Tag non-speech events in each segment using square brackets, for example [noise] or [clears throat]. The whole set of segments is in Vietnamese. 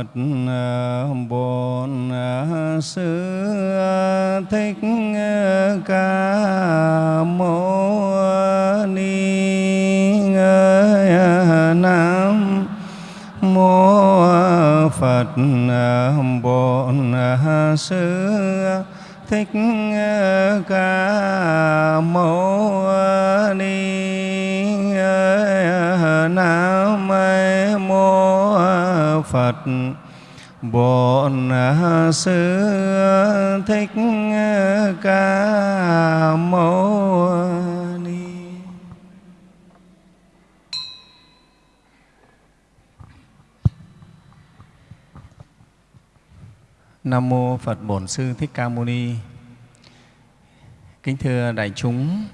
Phật ờ, Bổn ờ, Sư ờ, Thích Ca Mâu Ni Nam Mô Phật Bổn Sư Thích Ca Mâu Ni Nam Mô Phật Bổn Sư Thích Ca Mâu Ni Nam mô Phật Bổn Sư Thích Ca Mâu Ni. Kính thưa đại chúng,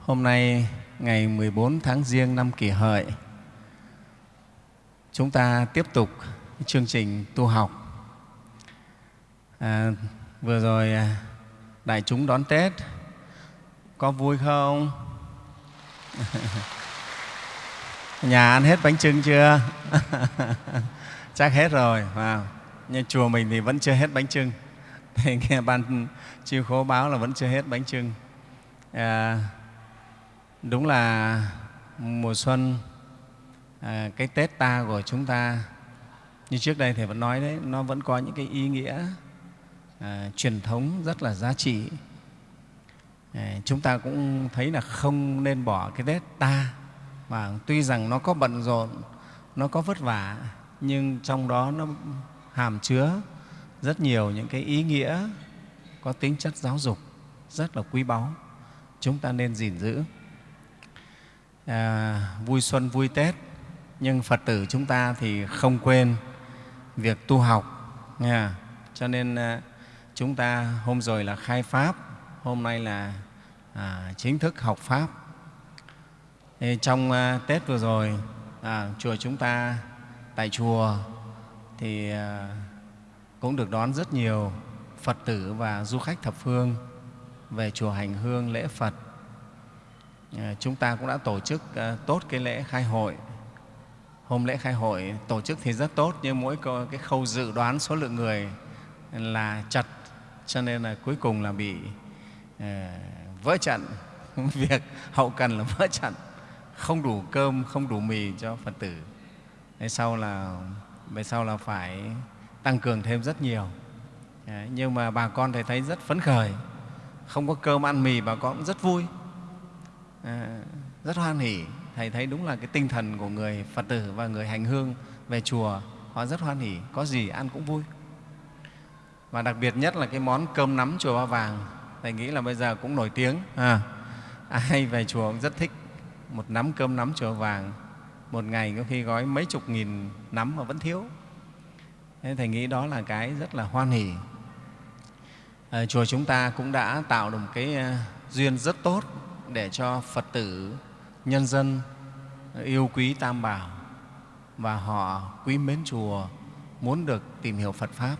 hôm nay ngày 14 tháng Giêng năm Kỷ Hợi, chúng ta tiếp tục chương trình tu học. À, vừa rồi à, đại chúng đón Tết, có vui không? [laughs] Nhà ăn hết bánh trưng chưa? [laughs] Chắc hết rồi. Wow nhưng chùa mình thì vẫn chưa hết bánh trưng [laughs] thì nghe ban chiêu khố báo là vẫn chưa hết bánh trưng à, đúng là mùa xuân à, cái tết ta của chúng ta như trước đây thì vẫn nói đấy nó vẫn có những cái ý nghĩa à, truyền thống rất là giá trị. À, chúng ta cũng thấy là không nên bỏ cái tết ta mà tuy rằng nó có bận rộn nó có vất vả nhưng trong đó nó hàm chứa rất nhiều những cái ý nghĩa có tính chất giáo dục rất là quý báu. Chúng ta nên gìn giữ. À, vui xuân vui tết nhưng phật tử chúng ta thì không quên việc tu học nha cho nên à, chúng ta hôm rồi là khai pháp hôm nay là à, chính thức học pháp thì trong à, tết vừa rồi à, chùa chúng ta tại chùa thì à, cũng được đón rất nhiều Phật tử và du khách thập phương về chùa hành hương lễ Phật. À, chúng ta cũng đã tổ chức à, tốt cái lễ khai hội. Hôm lễ khai hội tổ chức thì rất tốt nhưng mỗi cái khâu dự đoán số lượng người là chặt cho nên là cuối cùng là bị ờ, vỡ trận. [laughs] Việc hậu cần là vỡ trận. Không đủ cơm không đủ mì cho phật tử. Về sau là về sau là phải tăng cường thêm rất nhiều. Đấy, nhưng mà bà con thầy thấy rất phấn khởi. Không có cơm ăn mì bà con cũng rất vui. À, rất hoan hỉ thầy thấy đúng là cái tinh thần của người phật tử và người hành hương về chùa họ rất hoan hỉ có gì ăn cũng vui. Và đặc biệt nhất là cái món cơm nắm chùa ba vàng thầy nghĩ là bây giờ cũng nổi tiếng à, ai về chùa cũng rất thích một nắm cơm nắm chùa vàng. Một ngày có khi gói mấy chục nghìn nắm mà vẫn thiếu. Thế thầy nghĩ đó là cái rất là hoan hỉ à, ờ, chùa chúng ta cũng đã tạo được một cái ờ, duyên rất tốt để cho phật tử nhân dân yêu quý tam bảo và họ quý mến chùa muốn được tìm hiểu phật pháp.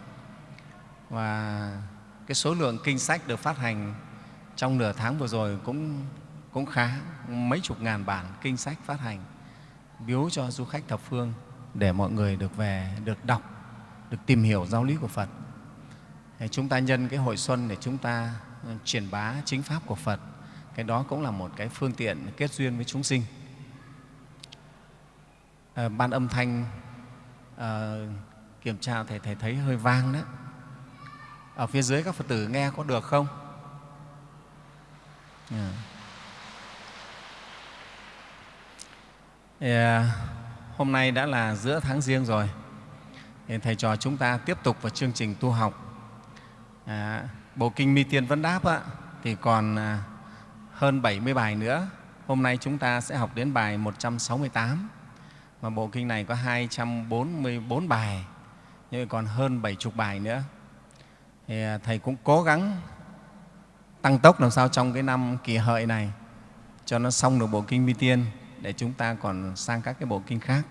Và cái số lượng kinh sách được phát hành trong nửa tháng vừa rồi cũng cũng khá, mấy chục ngàn bản kinh sách phát hành, biếu cho du khách thập phương để mọi người được về, được đọc, được tìm hiểu giáo lý của phật. Chúng ta nhân cái hội xuân để chúng ta ờ, truyền bá chính pháp của phật cái đó cũng là một cái phương tiện kết duyên với chúng sinh à, ban âm thanh à, kiểm tra thầy thầy thấy hơi vang đó ở phía dưới các phật tử nghe có được không yeah. Yeah. Hôm nay đã là giữa tháng riêng rồi. Thì thầy trò chúng ta tiếp tục vào chương trình tu học. À, Bộ Kinh Mi Tiên Vấn Đáp á, thì còn à, hơn 70 bài nữa. Hôm nay chúng ta sẽ học đến bài 168. Mà bộ kinh này có 244 bài, nhưng còn hơn 70 bài nữa. Thì à, Thầy cũng cố gắng tăng tốc làm sao trong cái năm kỳ hợi này cho nó xong được bộ kinh Mi Tiên để chúng ta còn sang các cái bộ kinh khác.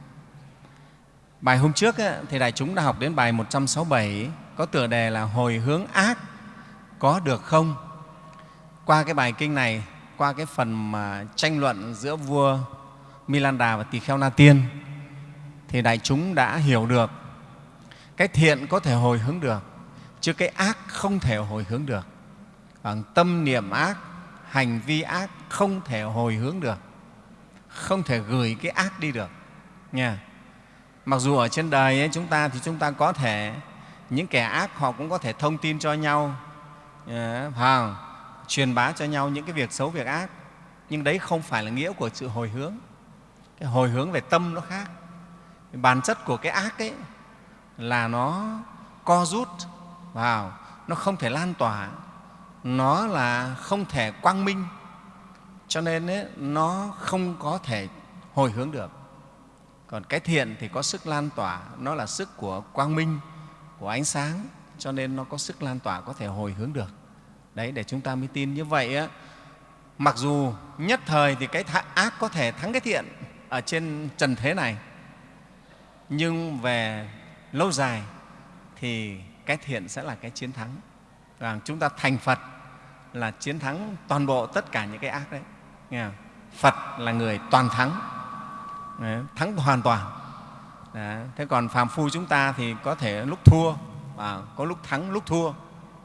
Bài hôm trước ấy, thì đại chúng đã học đến bài 167 có tựa đề là hồi hướng ác có được không? Qua cái bài kinh này, qua cái phần mà tranh luận giữa vua Milanda và tỳ kheo Na Tiên thì đại chúng đã hiểu được cái thiện có thể hồi hướng được chứ cái ác không thể hồi hướng được. Bằng tâm niệm ác hành vi ác không thể hồi hướng được không thể gửi cái ác đi được nha. Mặc dù ở trên đời ấy, chúng ta thì chúng ta có thể những kẻ ác họ cũng có thể thông tin cho nhau phải truyền bá cho nhau những cái việc xấu việc ác. Nhưng đấy không phải là nghĩa của sự hồi hướng. Cái hồi hướng về tâm nó khác. Bản chất của cái ác ấy là nó co rút vào nó không thể lan tỏa. Nó là không thể quang minh. Cho nên ấy, nó không có thể hồi hướng được. Còn cái thiện thì có sức lan tỏa. Nó là sức của quang minh của ánh sáng. Cho nên nó có sức lan tỏa có thể hồi hướng được đấy để chúng ta mới tin như vậy á mặc dù nhất thời thì cái ác có thể thắng cái thiện ở trên trần thế này nhưng về lâu dài thì cái thiện sẽ là cái chiến thắng và chúng ta thành phật là chiến thắng toàn bộ tất cả những cái ác đấy nghe không? phật là người toàn thắng đấy, thắng hoàn toàn đấy. thế còn phàm phu chúng ta thì có thể lúc thua và có lúc thắng lúc thua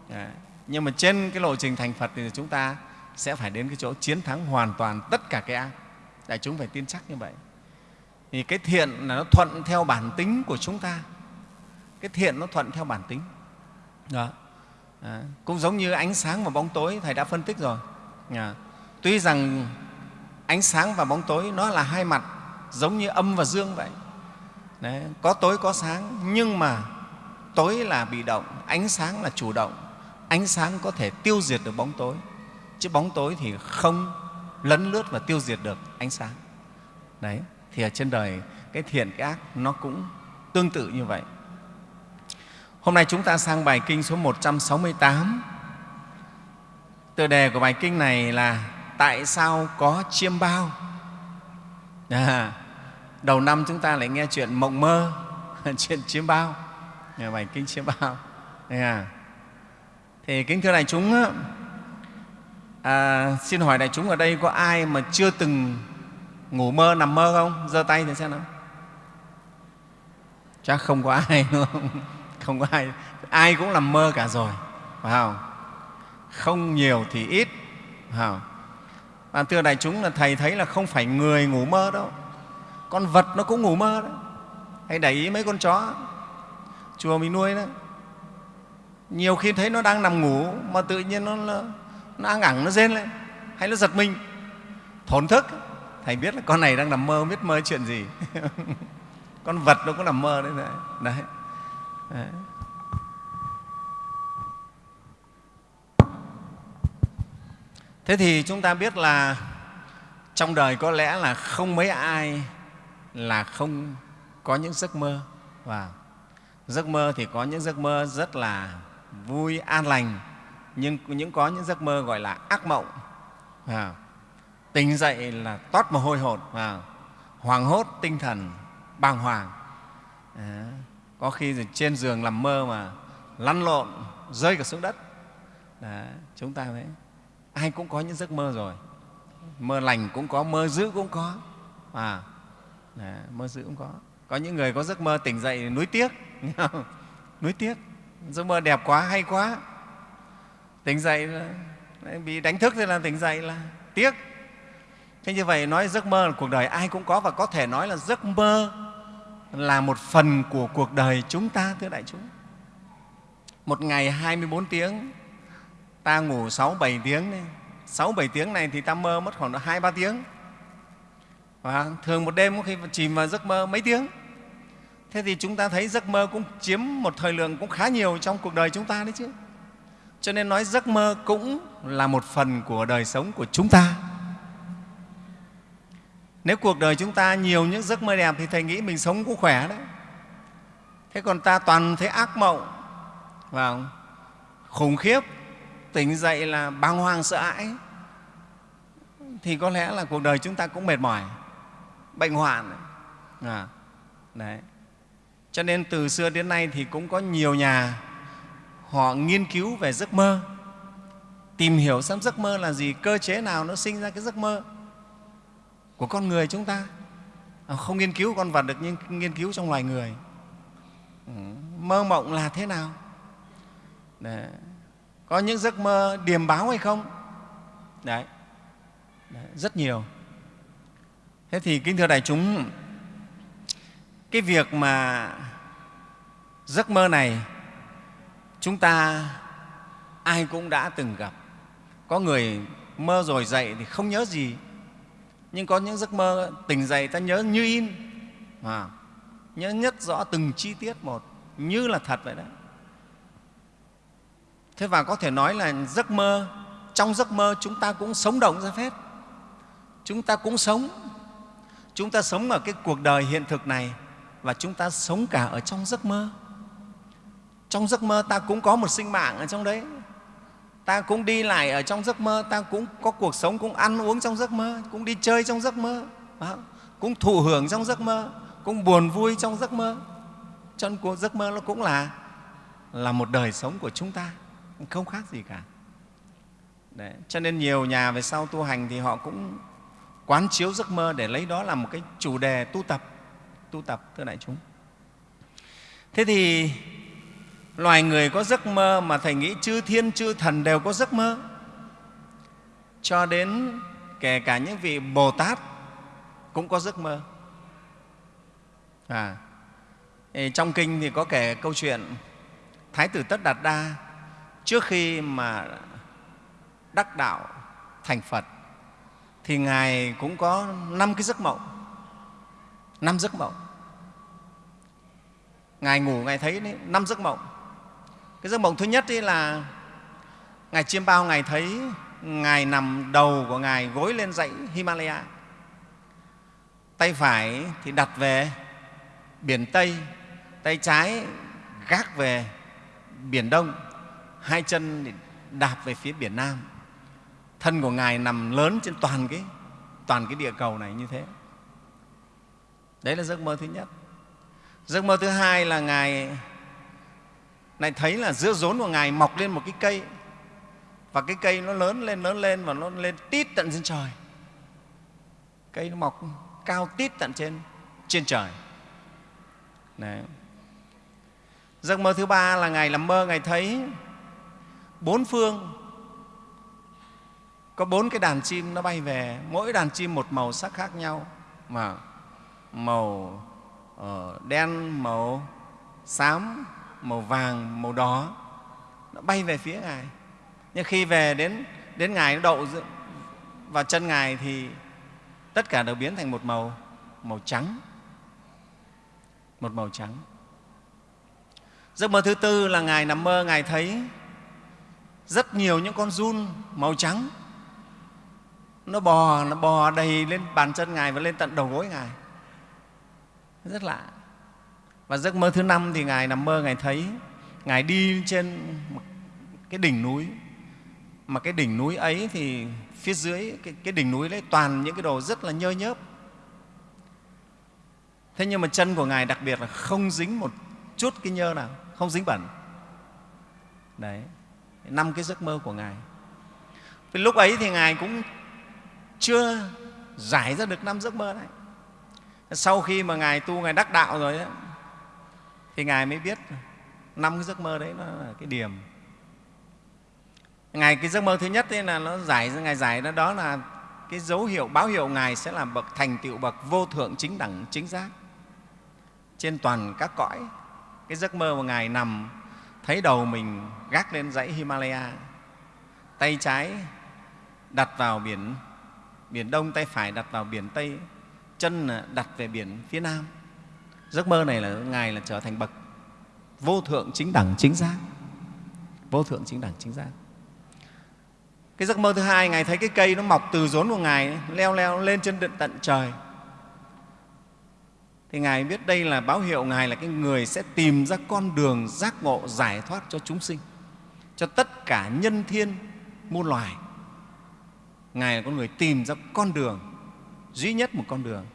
đấy nhưng mà trên cái lộ trình thành phật thì chúng ta sẽ phải đến cái chỗ chiến thắng hoàn toàn tất cả cái ác. Đại chúng phải tin chắc như vậy. Thì cái thiện là nó thuận theo bản tính của chúng ta. Cái thiện nó thuận theo bản tính. Đó. À, cũng giống như ánh sáng và bóng tối thầy đã phân tích rồi. À, tuy rằng ánh sáng và bóng tối nó là hai mặt giống như âm và dương vậy. Đấy, có tối có sáng nhưng mà tối là bị động ánh sáng là chủ động ánh sáng có thể tiêu diệt được bóng tối. Chứ bóng tối thì không lấn lướt và tiêu diệt được ánh sáng. Đấy thì ở trên đời cái thiện cái ác nó cũng tương tự như vậy. Hôm nay chúng ta sang bài kinh số 168 tựa đề của bài kinh này là tại sao có chiêm bao? À, đầu năm chúng ta lại nghe chuyện mộng mơ [laughs] chuyện chiêm bao. Bài kinh chiêm bao. À thì kính thưa đại chúng à, xin hỏi đại chúng ở đây có ai mà chưa từng ngủ mơ nằm mơ không? Giơ tay thì xem nào. Chắc không có ai đúng không? [laughs] Không có ai. Ai cũng nằm mơ cả rồi phải không? Không nhiều thì ít phải không? Và thưa đại chúng là thầy thấy là không phải người ngủ mơ đâu. Con vật nó cũng ngủ mơ đấy. hãy để ý mấy con chó. Chùa mình nuôi đó nhiều khi thấy nó đang nằm ngủ mà tự nhiên nó nó ăng ẳng nó rên lên hay nó giật mình thổn thức thầy biết là con này đang nằm mơ không biết mơ chuyện gì [laughs] con vật nó cũng nằm mơ đấy đấy, đấy. đấy. thế thì chúng ta biết là trong đời có lẽ là không mấy ai là không có những giấc mơ và giấc mơ thì có những giấc mơ rất là vui an lành nhưng những có những giấc mơ gọi là ác mộng. À, tỉnh dậy là toát mồ hôi hột à, hoàng hốt tinh thần bàng hoàng. À, có khi trên giường nằm mơ mà lăn lộn rơi cả xuống đất. Đó, chúng ta thấy ai cũng có những giấc mơ rồi. Mơ lành cũng có mơ dữ cũng có. À, Đó, mơ dữ cũng có. Có những người có giấc mơ tỉnh dậy nuối tiếc [laughs] nuối tiếc giấc mơ đẹp quá hay quá tỉnh dậy là, bị đánh thức thì là tỉnh dậy là tiếc thế như vậy nói giấc mơ là cuộc đời ai cũng có và có thể nói là giấc mơ là một phần của cuộc đời chúng ta thưa đại chúng một ngày 24 tiếng ta ngủ 6 7 tiếng đấy. 6 7 tiếng này thì ta mơ mất khoảng 2 3 tiếng. Và thường một đêm có khi chìm vào giấc mơ mấy tiếng. Thế thì chúng ta thấy giấc mơ cũng chiếm một thời lượng cũng khá nhiều trong cuộc đời chúng ta đấy chứ. Cho nên nói giấc mơ cũng là một phần của đời sống của chúng ta. Nếu cuộc đời chúng ta nhiều những giấc mơ đẹp thì Thầy nghĩ mình sống cũng khỏe đấy. Thế còn ta toàn thấy ác mộng, vào khủng khiếp, tỉnh dậy là bàng hoàng sợ hãi, thì có lẽ là cuộc đời chúng ta cũng mệt mỏi, bệnh hoạn. À, đấy. Cho nên từ xưa đến nay thì cũng có nhiều nhà họ nghiên cứu về giấc mơ, tìm hiểu xem giấc mơ là gì, cơ chế nào nó sinh ra cái giấc mơ của con người chúng ta. À, không nghiên cứu con vật được nhưng nghiên cứu trong loài người. Ừ, mơ mộng là thế nào Đấy. có những giấc mơ điềm báo hay không Đấy. Đấy rất nhiều thế thì kính thưa đại chúng cái việc mà giấc mơ này chúng ta ai cũng đã từng gặp. Có người mơ rồi dậy thì không nhớ gì nhưng có những giấc mơ tỉnh dậy ta nhớ như in. À, nhớ nhất rõ từng chi tiết một như là thật vậy đó thế và có thể nói là giấc mơ trong giấc mơ chúng ta cũng sống động ra phép chúng ta cũng sống chúng ta sống ở cái cuộc đời hiện thực này và chúng ta sống cả ở trong giấc mơ trong giấc mơ ta cũng có một sinh mạng ở trong đấy. Ta cũng đi lại ở trong giấc mơ, ta cũng có cuộc sống, cũng ăn uống trong giấc mơ, cũng đi chơi trong giấc mơ cũng thụ hưởng trong giấc mơ, cũng buồn vui trong giấc mơ. Cho nên cuộc giấc mơ nó cũng là là một đời sống của chúng ta, không khác gì cả. Đấy. cho nên nhiều nhà về sau tu hành thì họ cũng quán chiếu giấc mơ để lấy đó làm một cái chủ đề tu tập tu tập thưa đại chúng. Thế thì loài người có giấc mơ mà thầy nghĩ chư thiên chư thần đều có giấc mơ. Cho đến kể cả những vị bồ tát cũng có giấc mơ. À, trong kinh thì có kể câu chuyện thái tử tất đạt đa trước khi mà đắc đạo thành phật thì ngài cũng có năm cái giấc mộng năm giấc mộng. Ngài ngủ ngài thấy năm giấc mộng cái giấc mộng thứ nhất ấy là ngài chiêm bao, ngài thấy ngài nằm đầu của ngài gối lên dãy himalaya. Tay phải thì đặt về biển tây, tay trái gác về biển đông, hai chân thì đạp về phía biển nam. Thân của ngài nằm lớn trên toàn cái toàn cái địa cầu này như thế. Đấy là giấc mơ thứ nhất. Giấc mơ thứ hai là ngài lại thấy là giữa rốn của ngài mọc lên một cái cây. Và cái cây nó lớn lên lớn lên và nó lên tít tận trên trời. Cây nó mọc cao tít tận trên trên trời. Đấy. giấc mơ thứ ba là ngài làm mơ ngài thấy bốn phương. Có bốn cái đàn chim nó bay về mỗi đàn chim một màu sắc khác nhau mà. Màu uh, đen màu xám màu vàng, màu đỏ, nó bay về phía ngài. Nhưng khi về đến đến ngài, nó đậu vào chân ngài thì tất cả đều biến thành một màu màu trắng. Một màu trắng. Giấc mơ thứ tư là ngài nằm mơ, ngài thấy rất nhiều những con run màu trắng. Nó bò nó bò đầy lên bàn chân ngài và lên tận đầu gối ngài. Rất lạ và giấc mơ thứ năm thì ngài nằm mơ ngài thấy ngài đi trên một cái đỉnh núi. Mà cái đỉnh núi ấy thì phía dưới cái, cái đỉnh núi đấy toàn những cái đồ rất là nhơ nhớp. Thế nhưng mà chân của ngài đặc biệt là không dính một chút cái nhơ nào không dính bẩn. Đấy năm cái giấc mơ của ngài. Vì lúc ấy thì ngài cũng chưa giải ra được năm giấc mơ này sau khi mà ngài tu ngài đắc đạo rồi ấy, thì ngài mới biết năm cái giấc mơ đấy nó là cái điểm. Ngài cái giấc mơ thứ nhất ấy là nó giải ngài giải đó, đó là cái dấu hiệu báo hiệu ngài sẽ làm bậc thành tựu bậc vô thượng chính đẳng chính giác. Trên toàn các cõi cái giấc mơ mà ngài nằm thấy đầu mình gác lên dãy himalaya tay trái đặt vào biển biển đông tay phải đặt vào biển tây chân đặt về biển phía nam giấc mơ này là ngài là trở thành bậc vô thượng chính đẳng chính giác. Vô thượng chính đẳng chính giác. Cái giấc mơ thứ hai, ngài thấy cái cây nó mọc từ rốn của ngài leo leo lên trên tận trời. Thì ngài biết đây là báo hiệu ngài là cái người sẽ tìm ra con đường giác ngộ giải thoát cho chúng sinh, cho tất cả nhân thiên, muôn loài. Ngài là con người tìm ra con đường, duy nhất một con đường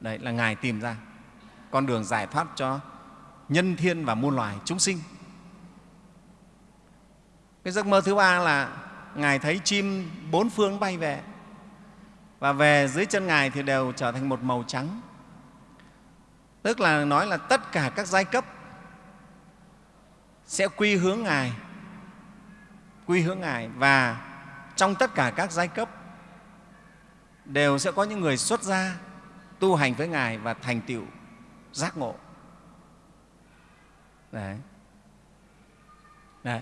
đấy, là ngài tìm ra. Con đường giải thoát cho nhân thiên và muôn loài chúng sinh. Cái giấc mơ thứ ba là ngài thấy chim bốn phương bay về. Và về dưới chân ngài thì đều trở thành một màu trắng. Tức là nói là tất cả các giai cấp sẽ quy hướng ngài, quy hướng ngài. Và trong tất cả các giai cấp đều sẽ có những người xuất gia tu hành với ngài và thành tựu giác ngộ. Đấy. Đấy.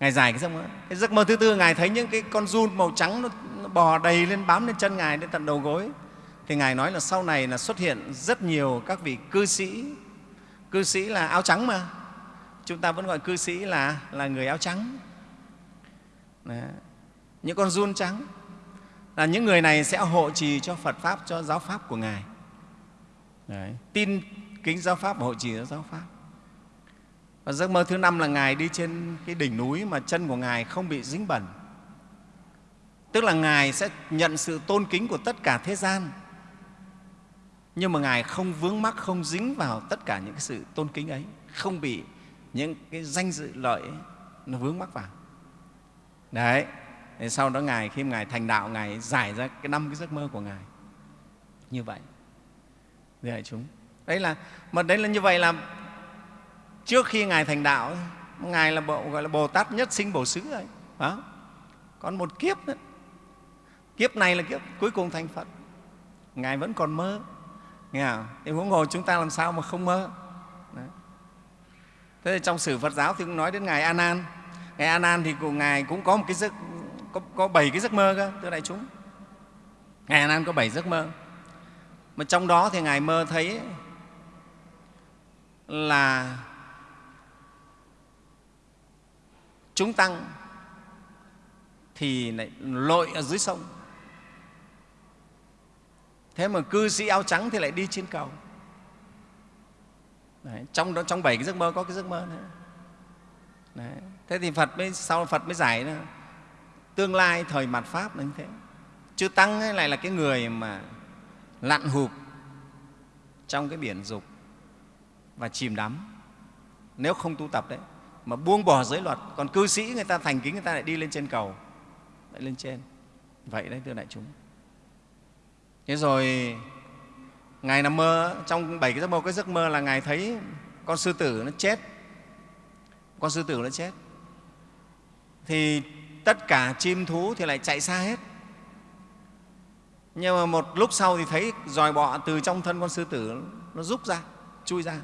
Ngài giải cái giấc mơ. Cái giấc mơ thứ tư ngài thấy những cái con run màu trắng nó, nó bò đầy lên bám lên chân ngài đến tận đầu gối. Thì ngài nói là sau này là xuất hiện rất nhiều các vị cư sĩ. Cư sĩ là áo trắng mà. Chúng ta vẫn gọi cư sĩ là là người áo trắng. Đấy. những con run trắng là những người này sẽ hộ trì cho Phật pháp cho giáo pháp của ngài. Đấy. tin kính giáo pháp và hộ trì cho giáo pháp. Và giấc mơ thứ năm là ngài đi trên cái đỉnh núi mà chân của ngài không bị dính bẩn. Tức là ngài sẽ nhận sự tôn kính của tất cả thế gian. Nhưng mà ngài không vướng mắc không dính vào tất cả những cái sự tôn kính ấy. Không bị những cái danh dự lợi ấy, nó vướng mắc vào. Đấy thì sau đó ngài, khi ngài thành đạo, ngài giải ra cái năm cái giấc mơ của ngài. Như vậy. Thưa đại chúng. Đấy là, mà đấy là như vậy là trước khi ngài thành đạo ngài là bộ, gọi là bồ tát nhất sinh bổ xứ rồi đó. còn một kiếp nữa. Kiếp này là kiếp cuối cùng thành phật. Ngài vẫn còn mơ. Nghe không? thì huống hồ chúng ta làm sao mà không mơ? Đấy. thế thì trong sử phật giáo thì cũng nói đến ngài a nan ngài a nan thì của ngài cũng có một cái giấc có, có bảy cái giấc mơ cơ thưa đại chúng ngài Hà nan có bảy giấc mơ mà trong đó thì ngài mơ thấy là chúng tăng thì lại lội ở dưới sông thế mà cư sĩ áo trắng thì lại đi trên cầu Đấy, trong đó trong bảy cái giấc mơ có cái giấc mơ nữa Đấy. thế thì phật mới sau phật mới giải nữa tương lai thời mạt pháp là như thế. Chư tăng ấy lại là cái người mà lặn hụp trong cái biển dục và chìm đắm. Nếu không tu tập đấy, mà buông bỏ giới luật, còn cư sĩ người ta thành kính, người ta lại đi lên trên cầu, lại lên trên. Vậy đấy, thưa đại chúng. Thế rồi, ngài nằm mơ, trong bảy cái giấc mơ, cái giấc mơ là ngài thấy con sư tử nó chết. Con sư tử nó chết. Thì tất cả chim thú thì lại chạy xa hết. Nhưng mà một lúc sau thì thấy dòi bọ từ trong thân con sư tử nó rút ra chui ra.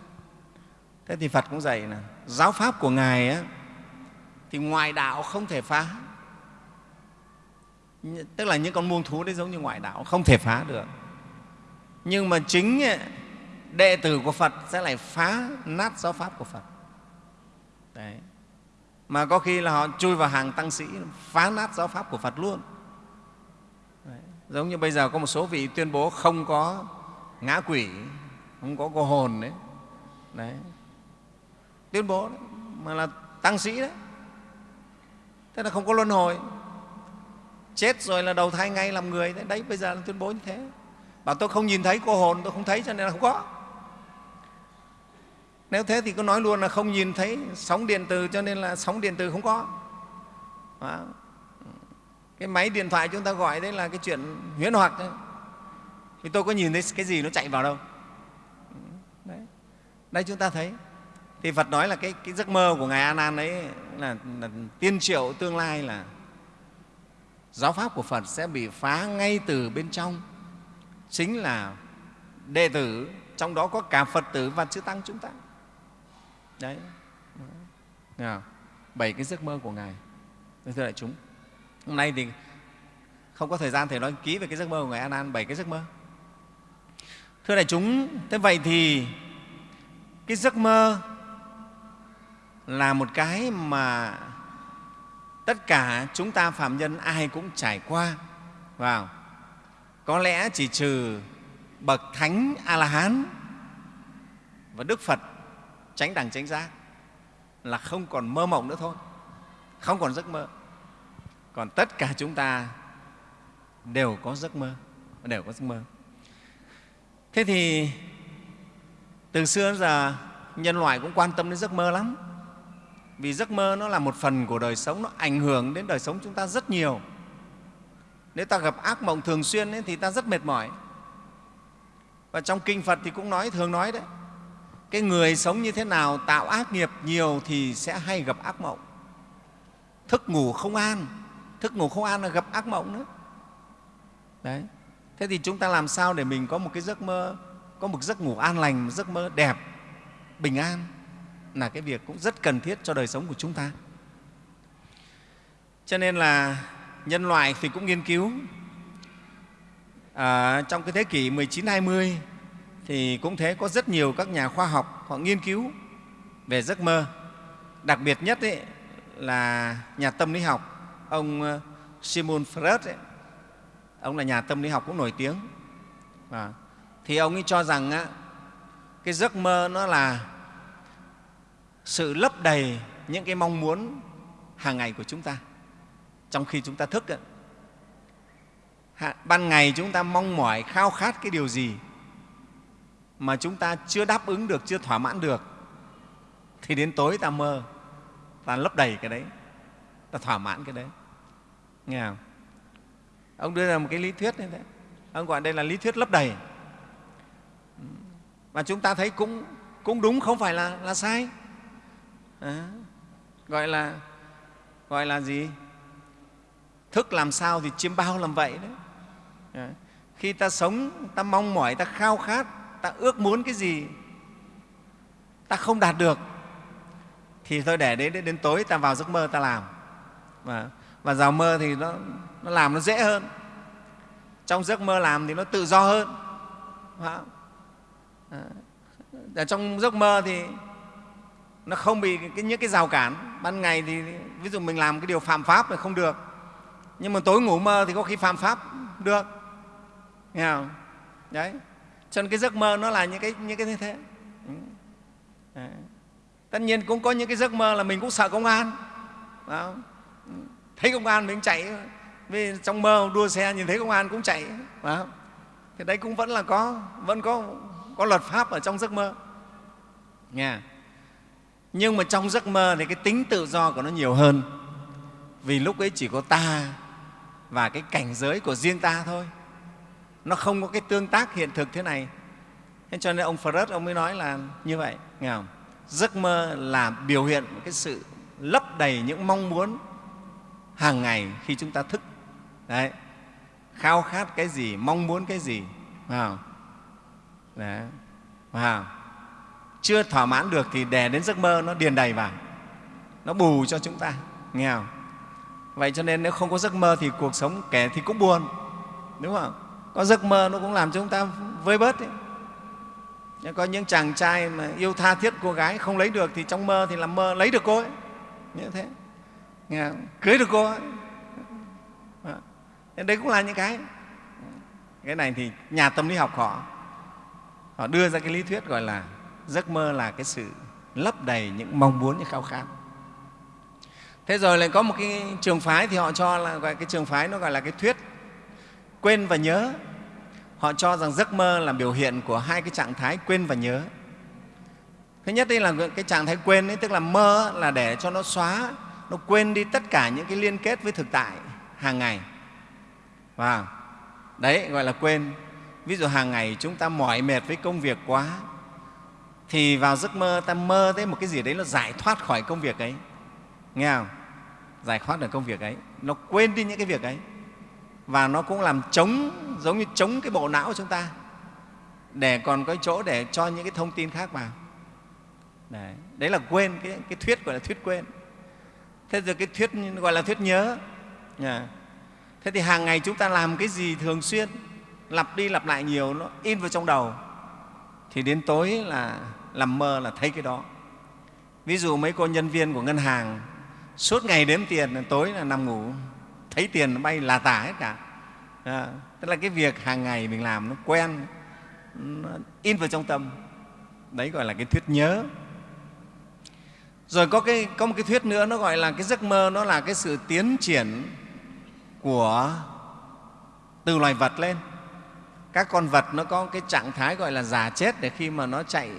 Thế thì phật cũng dạy là giáo pháp của ngài á, thì ngoại đạo không thể phá. Tức là những con muông thú đấy giống như ngoại đạo không thể phá được. Nhưng mà chính đệ tử của phật sẽ lại phá nát giáo pháp của phật. Đấy mà có khi là họ chui vào hàng tăng sĩ phá nát giáo pháp của phật luôn đấy. giống như bây giờ có một số vị tuyên bố không có ngã quỷ không có cô hồn đấy, đấy. tuyên bố đấy. mà là tăng sĩ đấy thế là không có luân hồi chết rồi là đầu thai ngay làm người đấy, đấy bây giờ là tuyên bố như thế bảo tôi không nhìn thấy cô hồn tôi không thấy cho nên là không có nếu thế thì cứ nói luôn là không nhìn thấy sóng điện từ cho nên là sóng điện từ không có. Đó. cái máy điện thoại chúng ta gọi đấy là cái chuyện huyễn hoặc đấy. Thì tôi có nhìn thấy cái gì nó chạy vào đâu. Đấy, đây chúng ta thấy. Thì phật nói là cái, cái giấc mơ của ngài a nan ấy là, là tiên triệu tương lai là giáo pháp của phật sẽ bị phá ngay từ bên trong. Chính là đệ tử trong đó có cả phật tử và chư tăng chúng ta đấy. Nào bảy cái giấc mơ của ngài. Thưa đại chúng, hôm nay thì không có thời gian thầy nói ký về cái giấc mơ của ngài a nan bảy cái giấc mơ. Thưa đại chúng, thế vậy thì cái giấc mơ là một cái mà tất cả chúng ta phạm nhân ai cũng trải qua vào có lẽ chỉ trừ bậc thánh a la hán và đức phật tránh đẳng tránh giác là không còn mơ mộng nữa thôi không còn giấc mơ. Còn tất cả chúng ta đều có giấc mơ đều có giấc mơ. Thế thì từ xưa đến giờ nhân loại cũng quan tâm đến giấc mơ lắm. Vì giấc mơ nó là một phần của đời sống nó ảnh hưởng đến đời sống chúng ta rất nhiều. Nếu ta gặp ác mộng thường xuyên ấy, thì ta rất mệt mỏi. Và trong kinh phật thì cũng nói thường nói đấy cái người sống như thế nào tạo ác nghiệp nhiều thì sẽ hay gặp ác mộng. Thức ngủ không an thức ngủ không an là gặp ác mộng nữa. Đấy. Thế thì chúng ta làm sao để mình có một cái giấc mơ có một giấc ngủ an lành một giấc mơ đẹp bình an là cái việc cũng rất cần thiết cho đời sống của chúng ta. Cho nên là nhân loại thì cũng nghiên cứu à, trong cái thế kỷ 19-20 thì cũng thế có rất nhiều các nhà khoa học họ nghiên cứu về giấc mơ. Đặc biệt nhất ấy, là nhà tâm lý học ông ờ, Simon Freud ấy, ông là nhà tâm lý học cũng nổi tiếng. À, thì ông ấy cho rằng á, cái giấc mơ nó là sự lấp đầy những cái mong muốn hàng ngày của chúng ta trong khi chúng ta thức ấy. ban ngày chúng ta mong mỏi khao khát cái điều gì mà chúng ta chưa đáp ứng được chưa thỏa mãn được thì đến tối ta mơ ta lấp đầy cái đấy ta thỏa mãn cái đấy. Nghe không? Ông đưa ra một cái lý thuyết như thế. Ông gọi đây là lý thuyết lấp đầy. Mà chúng ta thấy cũng cũng đúng không phải là là sai. À, gọi là gọi là gì? Thức làm sao thì chiêm bao làm vậy đấy. À, khi ta sống ta mong mỏi ta khao khát ta ước muốn cái gì ta không đạt được thì thôi để đến, đến tối ta vào giấc mơ ta làm. Và, và vào mơ thì nó, nó làm nó dễ hơn. Trong giấc mơ làm thì nó tự do hơn. Ở à, à, trong giấc mơ thì nó không bị cái, những cái rào cản. Ban ngày thì ví dụ mình làm cái điều phạm pháp thì không được. Nhưng mà tối ngủ mơ thì có khi phạm pháp được. Nghe không? Đấy cho nên cái giấc mơ nó là những cái những cái như thế. Ừ. Đấy. tất nhiên cũng có những cái giấc mơ là mình cũng sợ công an. Ừ. Thấy công an mình chạy. Vì trong mơ đua xe nhìn thấy công an cũng chạy. Thì đấy cũng vẫn là có, vẫn có có luật pháp ở trong giấc mơ. Nghe à? nhưng mà trong giấc mơ thì cái tính tự do của nó nhiều hơn. Vì lúc ấy chỉ có ta và cái cảnh giới của riêng ta thôi nó không có cái tương tác hiện thực thế này. Thế cho nên ông Freud ông mới nói là như vậy, nghe không? giấc mơ là biểu hiện cái sự lấp đầy những mong muốn hàng ngày khi chúng ta thức. Đấy. Khao khát cái gì, mong muốn cái gì phải Đấy. Phải chưa thỏa mãn được thì đè đến giấc mơ nó điền đầy vào. Nó bù cho chúng ta, nghe không? Vậy cho nên nếu không có giấc mơ thì cuộc sống kẻ thì cũng buồn, đúng không? Có giấc mơ nó cũng làm cho chúng ta vơi bớt ấy. có những chàng trai mà yêu tha thiết cô gái không lấy được thì trong mơ thì làm mơ lấy được cô ấy. Như thế. Nghe cưới được cô ấy. Đấy cũng là những cái. Cái này thì nhà tâm lý học họ họ đưa ra cái lý thuyết gọi là giấc mơ là cái sự lấp đầy những mong muốn, những khao khát. Thế rồi lại có một cái trường phái thì họ cho là gọi, cái trường phái nó gọi là cái thuyết quên và nhớ. Họ cho rằng giấc mơ là biểu hiện của hai cái trạng thái quên và nhớ. Thứ nhất đây là cái trạng thái quên ấy, tức là mơ là để cho nó xóa nó quên đi tất cả những cái liên kết với thực tại hàng ngày. Và đấy gọi là quên. Ví dụ hàng ngày chúng ta mỏi mệt với công việc quá thì vào giấc mơ ta mơ thấy một cái gì đấy nó giải thoát khỏi công việc ấy. Nghe không? Giải thoát được công việc ấy. Nó quên đi những cái việc ấy và nó cũng làm chống giống như chống cái bộ não của chúng ta. Để còn có chỗ để cho những cái thông tin khác vào. Đấy, đấy là quên cái, cái thuyết gọi là thuyết quên. Thế rồi cái thuyết gọi là thuyết nhớ. Yeah thế thì hàng ngày chúng ta làm cái gì thường xuyên lặp đi lặp lại nhiều nó in vào trong đầu thì đến tối là làm mơ là thấy cái đó. Ví dụ mấy cô nhân viên của ngân hàng suốt ngày đếm tiền tối là nằm ngủ thấy tiền nó bay là tả hết cả. À, tức là cái việc hàng ngày mình làm nó quen nó in vào trong tâm. Đấy gọi là cái thuyết nhớ. Rồi có, cái, có một cái thuyết nữa nó gọi là cái giấc mơ nó là cái sự tiến triển của từ loài vật lên. Các con vật nó có cái trạng thái gọi là già chết để khi mà nó chạy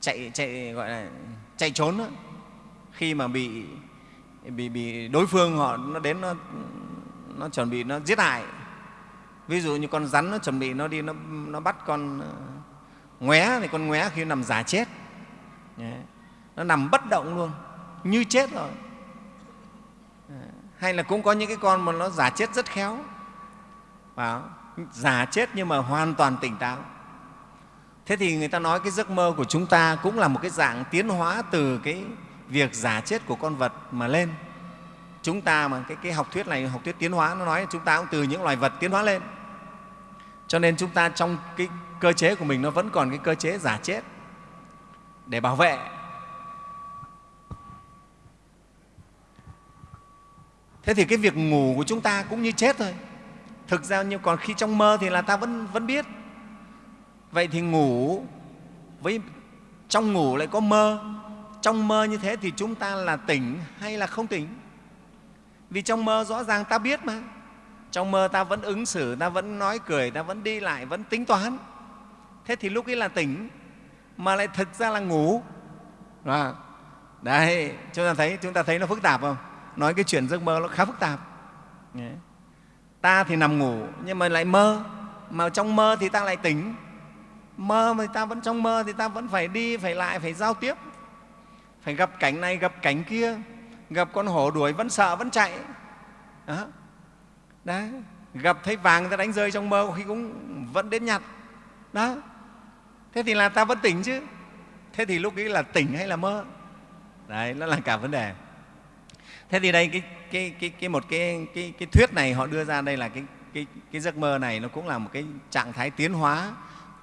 chạy chạy gọi là chạy trốn đó. khi mà bị bị bị đối phương họ nó đến nó nó chuẩn bị nó giết hại. Ví dụ như con rắn nó chuẩn bị nó đi nó, nó bắt con ờ, ngoé thì con ngoé khi nằm giả chết. Nó nằm bất động luôn như chết rồi. Ờ, hay là cũng có những cái con mà nó giả chết rất khéo. Vào giả chết nhưng mà hoàn toàn tỉnh táo. Thế thì người ta nói cái giấc mơ của chúng ta cũng là một cái dạng tiến hóa từ cái việc giả chết của con vật mà lên. Chúng ta mà cái, cái học thuyết này học thuyết tiến hóa nó nói chúng ta cũng từ những loài vật tiến hóa lên. Cho nên chúng ta trong cái cơ chế của mình nó vẫn còn cái cơ chế giả chết để bảo vệ. Thế thì cái việc ngủ của chúng ta cũng như chết thôi. Thực ra nhưng còn khi trong mơ thì là ta vẫn vẫn biết. Vậy thì ngủ với trong ngủ lại có mơ trong mơ như thế thì chúng ta là tỉnh hay là không tỉnh? Vì trong mơ rõ ràng ta biết mà. Trong mơ ta vẫn ứng xử ta vẫn nói cười ta vẫn đi lại vẫn tính toán. Thế thì lúc ấy là tỉnh mà lại thực ra là ngủ. À, đấy chúng ta thấy chúng ta thấy nó phức tạp không? Nói cái chuyện giấc mơ nó khá phức tạp. Ta thì nằm ngủ nhưng mà lại mơ. Mà trong mơ thì ta lại tỉnh. Mơ mà ta vẫn trong mơ thì ta vẫn phải đi phải lại phải giao tiếp phải gặp cảnh này gặp cảnh kia gặp con hổ đuổi vẫn sợ vẫn chạy. Đó. Đấy. gặp thấy vàng ta đánh rơi trong mơ khi cũng vẫn đến nhặt. Đó. Thế thì là ta vẫn tỉnh chứ. Thế thì lúc ấy là tỉnh hay là mơ? Đấy nó là cả vấn đề. Thế thì đây cái, cái, cái, cái một cái, cái, cái thuyết này họ đưa ra đây là cái, cái, cái giấc mơ này nó cũng là một cái trạng thái tiến hóa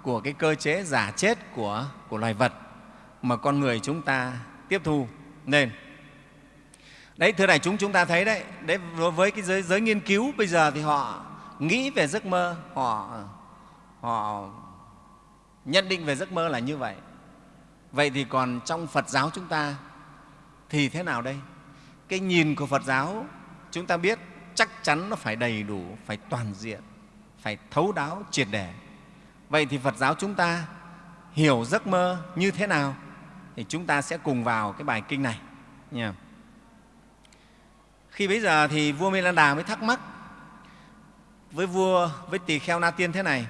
của cái cơ chế giả chết của, của loài vật mà con người chúng ta tiếp thu nên đấy thưa đại chúng chúng ta thấy đấy đấy với cái giới, giới nghiên cứu bây giờ thì họ nghĩ về giấc mơ họ họ nhận định về giấc mơ là như vậy. Vậy thì còn trong phật giáo chúng ta thì thế nào đây? Cái nhìn của phật giáo chúng ta biết chắc chắn nó phải đầy đủ phải toàn diện phải thấu đáo triệt để. Vậy thì phật giáo chúng ta hiểu giấc mơ như thế nào? Thì chúng ta sẽ cùng vào cái bài kinh này. Nha. khi bây giờ thì vua mê lan đà mới thắc mắc với vua, với tỳ kheo na tiên thế này,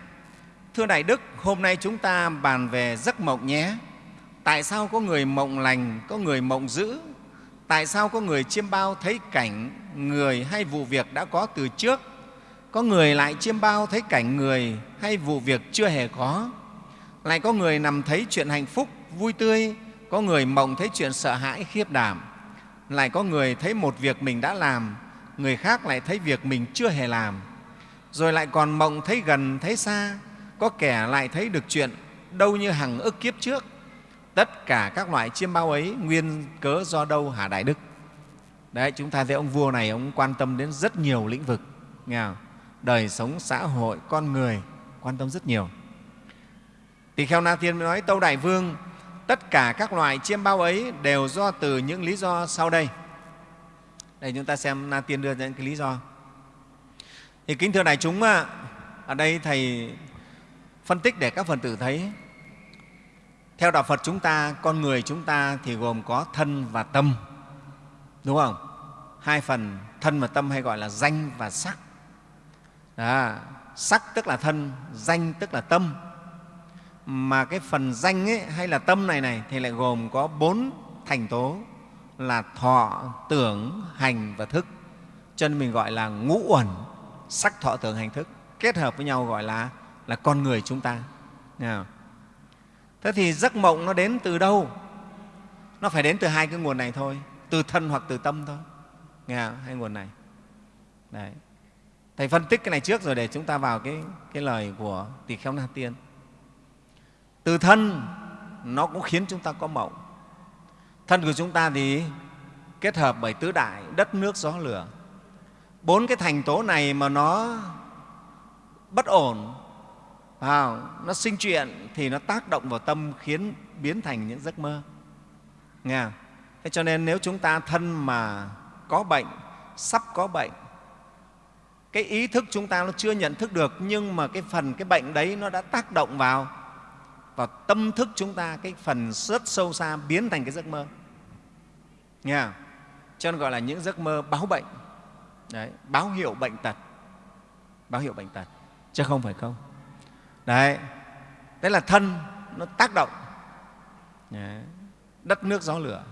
thưa đại đức, hôm nay chúng ta bàn về giấc mộng nhé. Tại sao có người mộng lành, có người mộng dữ? Tại sao có người chiêm bao thấy cảnh người hay vụ việc đã có từ trước? Có người lại chiêm bao thấy cảnh người hay vụ việc chưa hề có? Lại có người nằm thấy chuyện hạnh phúc, vui tươi có người mộng thấy chuyện sợ hãi, khiếp đảm. Lại có người thấy một việc mình đã làm, người khác lại thấy việc mình chưa hề làm. Rồi lại còn mộng thấy gần, thấy xa, có kẻ lại thấy được chuyện đâu như hằng ức kiếp trước. Tất cả các loại chiêm bao ấy nguyên cớ do đâu hả đại đức? Đấy, chúng ta thấy ông vua này, ông quan tâm đến rất nhiều lĩnh vực, nghe không? đời sống xã hội, con người, quan tâm rất nhiều. Tỳ kheo na tiên mới nói, tâu đại vương tất cả các loại chiêm bao ấy đều do từ những lý do sau đây. Đây chúng ta xem na tiên đưa ra những cái lý do. Thì kính thưa đại chúng ở đây thầy phân tích để các phần tử thấy. Theo đạo phật chúng ta con người chúng ta thì gồm có thân và tâm đúng không? Hai phần thân và tâm hay gọi là danh và sắc. Đó, sắc tức là thân danh tức là tâm mà cái phần danh ấy, hay là tâm này này thì lại gồm có bốn thành tố là thọ tưởng hành và thức. Cho nên mình gọi là ngũ uẩn sắc thọ tưởng hành thức. Kết hợp với nhau gọi là là con người chúng ta. Thế thì giấc mộng nó đến từ đâu? Nó phải đến từ hai cái nguồn này thôi. Từ thân hoặc từ tâm thôi. Nghe không? hai nguồn này. Đấy. thầy phân tích cái này trước rồi để chúng ta vào cái, cái lời của tỳ kheo na tiên từ thân nó cũng khiến chúng ta có mộng thân của chúng ta thì kết hợp bởi tứ đại đất nước gió lửa. Bốn cái thành tố này mà nó bất ổn à, nó sinh chuyện thì nó tác động vào tâm khiến biến thành những giấc mơ. Nghe thế cho nên nếu chúng ta thân mà có bệnh sắp có bệnh cái ý thức chúng ta nó chưa nhận thức được nhưng mà cái phần cái bệnh đấy nó đã tác động vào vào tâm thức chúng ta cái phần rất sâu xa biến thành cái giấc mơ. Nghe cho nên gọi là những giấc mơ báo bệnh. Đấy, báo hiệu bệnh tật. Báo hiệu bệnh tật chứ không phải không. Đấy đấy là thân nó tác động. Đất nước gió lửa.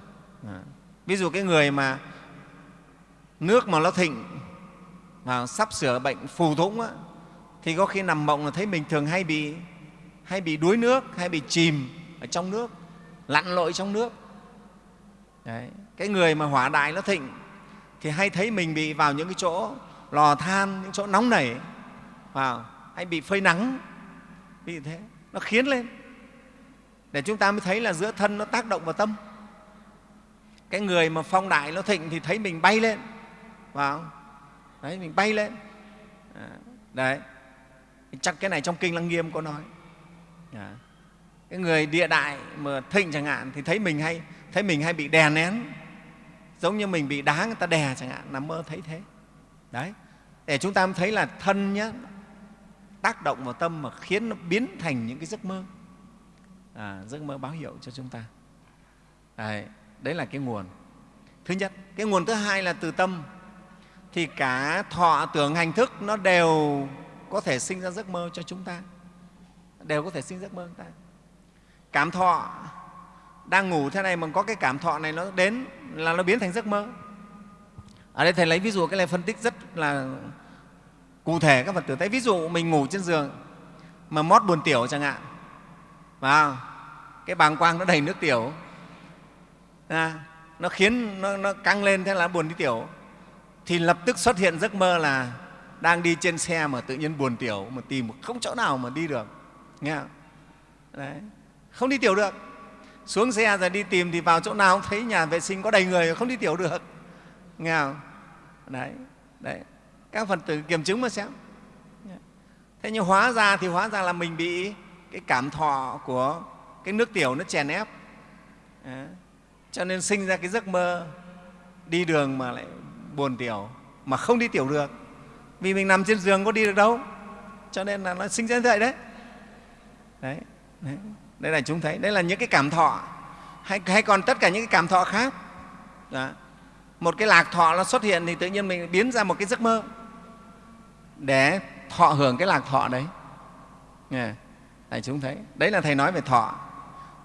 Ví dụ cái người mà nước mà nó thịnh mà sắp sửa bệnh phù thủng á, thì có khi nằm mộng là thấy mình thường hay bị hay bị đuối nước, hay bị chìm ở trong nước, lặn lội trong nước. Đấy. cái người mà hỏa đại nó thịnh thì hay thấy mình bị vào những cái chỗ lò than, những chỗ nóng nảy, vào, hay bị phơi nắng vì thế, nó khiến lên. Để chúng ta mới thấy là giữa thân nó tác động vào tâm. Cái người mà phong đại nó thịnh thì thấy mình bay lên, vào đấy mình bay lên. À, đấy. Chắc cái này trong kinh lăng nghiêm có nói Dạ. cái người địa đại mà thịnh chẳng hạn thì thấy mình hay thấy mình hay bị đè nén. Giống như mình bị đá người ta đè chẳng hạn nằm mơ thấy thế. Đấy. Để chúng ta thấy là thân nhé tác động vào tâm mà khiến nó biến thành những cái giấc mơ. À, giấc mơ báo hiệu cho chúng ta. Đấy, đấy là cái nguồn. Thứ nhất cái nguồn thứ hai là từ tâm. Thì cả thọ tưởng hành thức nó đều có thể sinh ra giấc mơ cho chúng ta đều có thể sinh giấc mơ ta. Cảm thọ. Đang ngủ thế này mà có cái cảm thọ này nó đến là nó biến thành giấc mơ. Ở đây thầy lấy ví dụ cái này phân tích rất là cụ thể các phật tử thấy. Ví dụ mình ngủ trên giường mà mót buồn tiểu chẳng hạn. Vào. Cái bàng quang nó đầy nước tiểu. À, nó khiến nó, nó căng lên thế là buồn đi tiểu. Thì lập tức xuất hiện giấc mơ là đang đi trên xe mà tự nhiên buồn tiểu mà tìm không chỗ nào mà đi được nghe không? Đấy. không đi tiểu được. Xuống xe rồi đi tìm thì vào chỗ nào cũng thấy nhà vệ sinh có đầy người, không đi tiểu được. Nghe không? đấy đấy. Các phần tử kiểm chứng mà xem. Thế nhưng hóa ra thì hóa ra là mình bị cái cảm thọ của cái nước tiểu nó chèn ép. Đấy. cho nên sinh ra cái giấc mơ đi đường mà lại buồn tiểu, mà không đi tiểu được. Vì mình nằm trên giường có đi được đâu. Cho nên là nó sinh ra như vậy đấy đấy, đấy. đây là chúng thấy đây là những cái cảm thọ. Hay, hay còn tất cả những cái cảm thọ khác. Đó. một cái lạc thọ nó xuất hiện thì tự nhiên mình biến ra một cái giấc mơ. Để thọ hưởng cái lạc thọ đấy. Đại chúng thấy. Đấy là thầy nói về thọ.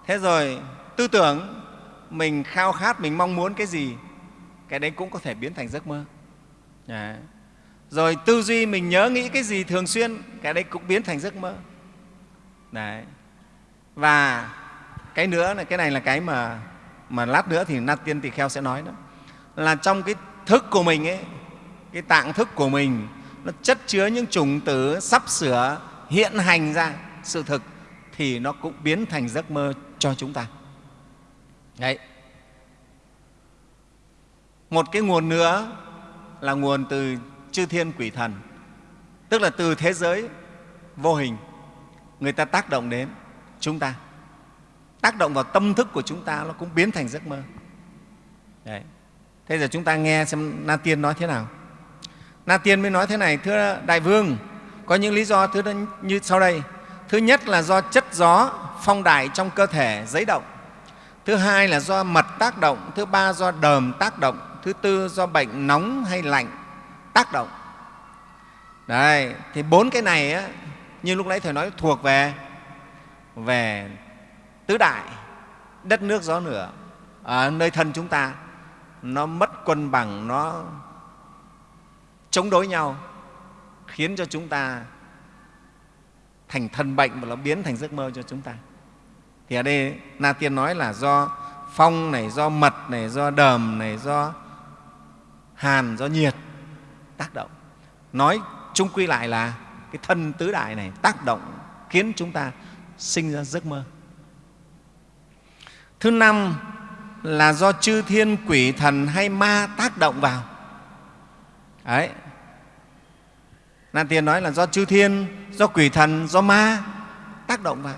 Thế rồi tư tưởng mình khao khát mình mong muốn cái gì cái đấy cũng có thể biến thành giấc mơ. Đấy. rồi tư duy mình nhớ nghĩ cái gì thường xuyên cái đấy cũng biến thành giấc mơ đấy. Và cái nữa là cái này là cái mà mà lát nữa thì na tiên tỳ kheo sẽ nói đó. Là trong cái thức của mình ấy, cái tạng thức của mình, nó chất chứa những chủng tử sắp sửa hiện hành ra sự thực thì nó cũng biến thành giấc mơ cho chúng ta. Đấy. Một cái nguồn nữa là nguồn từ chư thiên quỷ thần. Tức là từ thế giới vô hình người ta tác động đến chúng ta. Tác động vào tâm thức của chúng ta nó cũng biến thành giấc mơ. Đấy. thế giờ chúng ta nghe xem na tiên nói thế nào. Na tiên mới nói thế này thưa đại vương có những lý do thứ như sau đây. Thứ nhất là do chất gió phong đại trong cơ thể giấy động. Thứ hai là do mật tác động. Thứ ba do đờm tác động. Thứ tư do bệnh nóng hay lạnh tác động. Đấy, thì bốn cái này á, như lúc nãy thầy nói, thuộc về về tứ đại, đất nước gió lửa. Ở nơi thân chúng ta, nó mất cân bằng, nó chống đối nhau, khiến cho chúng ta thành thân bệnh và nó biến thành giấc mơ cho chúng ta. Thì ở đây, na tiên nói là do phong này, do mật này, do đờm này, do hàn, do nhiệt tác động. Nói chung quy lại là cái thân tứ đại này tác động khiến chúng ta sinh ra giấc mơ thứ năm là do chư thiên quỷ thần hay ma tác động vào đấy Nan Tiên nói là do chư thiên, do quỷ thần, do ma tác động vào.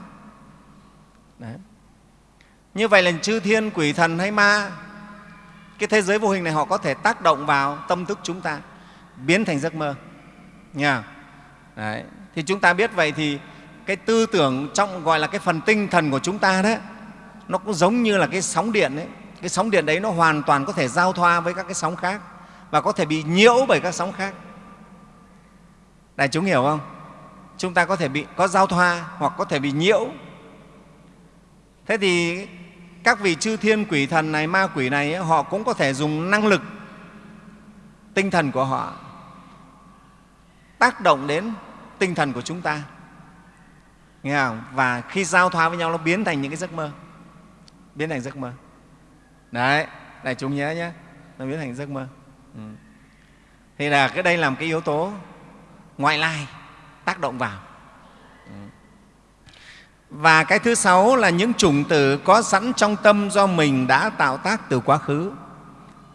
Đấy. Như vậy là chư thiên, quỷ thần hay ma, cái thế giới vô hình này họ có thể tác động vào tâm thức chúng ta, biến thành giấc mơ. Nha. Đấy. Thì chúng ta biết vậy thì cái tư tưởng trong gọi là cái phần tinh thần của chúng ta đấy, nó cũng giống như là cái sóng điện ấy. Cái sóng điện đấy nó hoàn toàn có thể giao thoa với các cái sóng khác và có thể bị nhiễu bởi các sóng khác. Đại chúng hiểu không? Chúng ta có thể bị có giao thoa hoặc có thể bị nhiễu. Thế thì các vị chư thiên quỷ thần này ma quỷ này họ cũng có thể dùng năng lực tinh thần của họ tác động đến tinh thần của chúng ta. Nghe không? và khi giao thoa với nhau, nó biến thành những cái giấc mơ. Biến thành giấc mơ. Đấy đại chúng nhớ nhé. Nó biến thành giấc mơ. Ừ. thì là cái đây làm cái yếu tố ngoại lai, tác động vào. Ừ. và cái thứ sáu là những chủng tử có sẵn trong tâm do mình đã tạo tác từ quá khứ.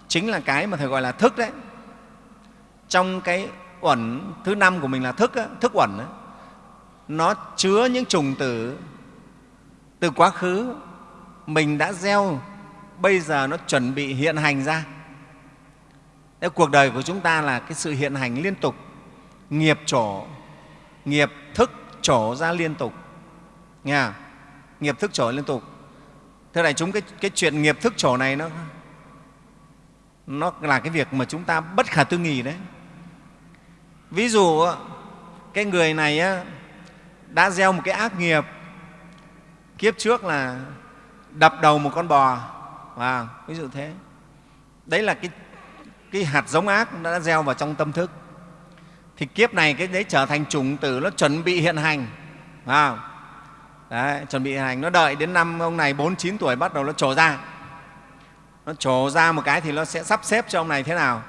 Chính là cái mà thầy gọi là thức đấy. Trong cái uẩn thứ năm của mình là thức thức uẩn nó chứa những trùng tử từ quá khứ. Mình đã gieo bây giờ nó chuẩn bị hiện hành ra. Thế cuộc đời của chúng ta là cái sự hiện hành liên tục. Nghiệp trổ nghiệp thức trổ ra liên tục. Nghe nghiệp thức trổ liên tục. Thế này chúng cái, cái chuyện nghiệp thức trổ này nó nó là cái việc mà chúng ta bất khả tư nghì đấy ví dụ cái người này đã gieo một cái ác nghiệp kiếp trước là đập đầu một con bò. Và ví dụ thế. Đấy là cái, cái hạt giống ác đã gieo vào trong tâm thức. Thì kiếp này cái đấy trở thành chủng tử nó chuẩn bị hiện hành. À, đấy, chuẩn bị hiện hành. Nó đợi đến năm ông này bốn chín tuổi bắt đầu nó trổ ra. Nó trổ ra một cái thì nó sẽ sắp xếp cho ông này thế nào?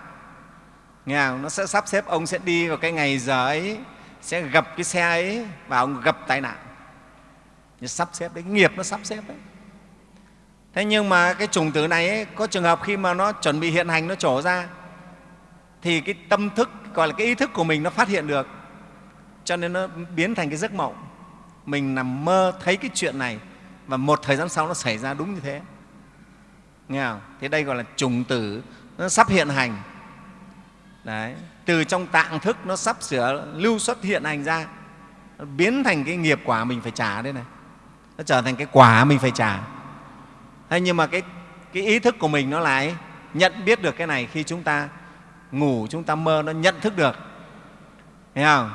Nghe không? nó sẽ sắp xếp ông sẽ đi vào cái ngày giờ ấy sẽ gặp cái xe ấy và ông gặp tai nạn. Nó sắp xếp đấy nghiệp nó sắp xếp đấy. Thế nhưng mà cái chủng tử này ấy, có trường hợp khi mà nó chuẩn bị hiện hành nó trổ ra thì cái tâm thức gọi là cái ý thức của mình nó phát hiện được. Cho nên nó biến thành cái giấc mộng. Mình nằm mơ thấy cái chuyện này và một thời gian sau nó xảy ra đúng như thế. Nghe không? thế đây gọi là trùng tử nó sắp hiện hành. Đấy. từ trong tạng thức nó sắp sửa lưu xuất hiện hành ra nó biến thành cái nghiệp quả mình phải trả đây này. Nó trở thành cái quả mình phải trả. Thế nhưng mà cái, cái ý thức của mình nó lại nhận biết được cái này khi chúng ta ngủ chúng ta mơ nó nhận thức được. Thấy không?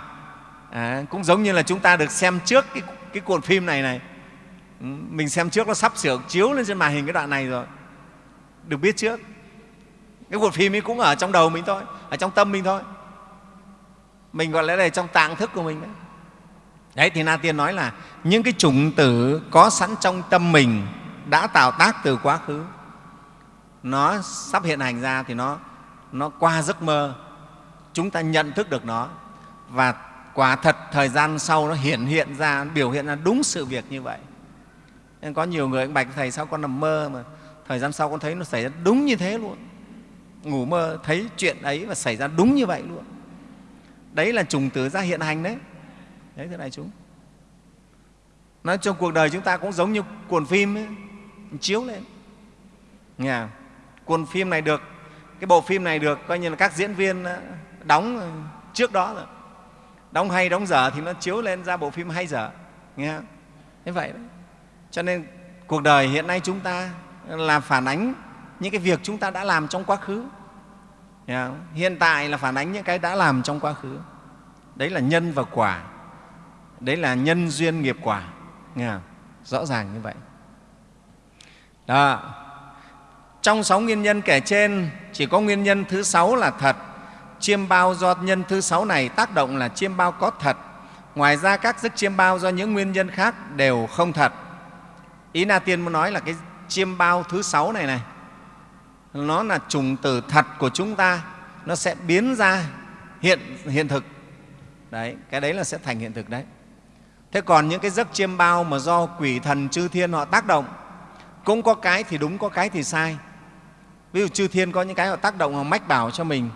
À, cũng giống như là chúng ta được xem trước cái, cái cuộn phim này này. Ừ, mình xem trước nó sắp sửa chiếu lên trên màn hình cái đoạn này rồi. Được biết trước cái cuộc phim ấy cũng ở trong đầu mình thôi, ở trong tâm mình thôi. Mình gọi là đây trong tạng thức của mình đấy. Đấy, thì na tiên nói là những cái chủng tử có sẵn trong tâm mình đã tạo tác từ quá khứ, nó sắp hiện hành ra thì nó nó qua giấc mơ. Chúng ta nhận thức được nó và quả thật thời gian sau nó hiện hiện ra, biểu hiện ra đúng sự việc như vậy. Nên có nhiều người, anh bạch thầy sao con nằm mơ mà thời gian sau con thấy nó xảy ra đúng như thế luôn ngủ mơ thấy chuyện ấy và xảy ra đúng như vậy luôn. Đấy là trùng tử ra hiện hành đấy. Đấy thế này chúng. Nói trong cuộc đời chúng ta cũng giống như cuộn phim ấy, chiếu lên. Nghe cuộn phim này được cái bộ phim này được coi như là các diễn viên ờ, đóng trước đó rồi. Đóng hay đóng dở thì nó chiếu lên ra bộ phim hay dở. Nghe không? thế vậy đấy cho nên cuộc đời hiện nay chúng ta là phản ánh những cái việc chúng ta đã làm trong quá khứ. Hiện tại là phản ánh những cái đã làm trong quá khứ. Đấy là nhân và quả. Đấy là nhân duyên nghiệp quả. Nghe không? rõ ràng như vậy. Đó. Trong sáu nguyên nhân kể trên, chỉ có nguyên nhân thứ sáu là thật. Chiêm bao do nhân thứ sáu này tác động là chiêm bao có thật. Ngoài ra, các giấc chiêm bao do những nguyên nhân khác đều không thật. Ý na tiên muốn nói là cái chiêm bao thứ sáu này này nó là trùng tử thật của chúng ta. Nó sẽ biến ra hiện hiện thực. Đấy cái đấy là sẽ thành hiện thực đấy. Thế còn những cái giấc chiêm bao mà do quỷ thần chư thiên họ tác động cũng có cái thì đúng có cái thì sai. Ví dụ chư thiên có những cái họ tác động họ mách bảo cho mình.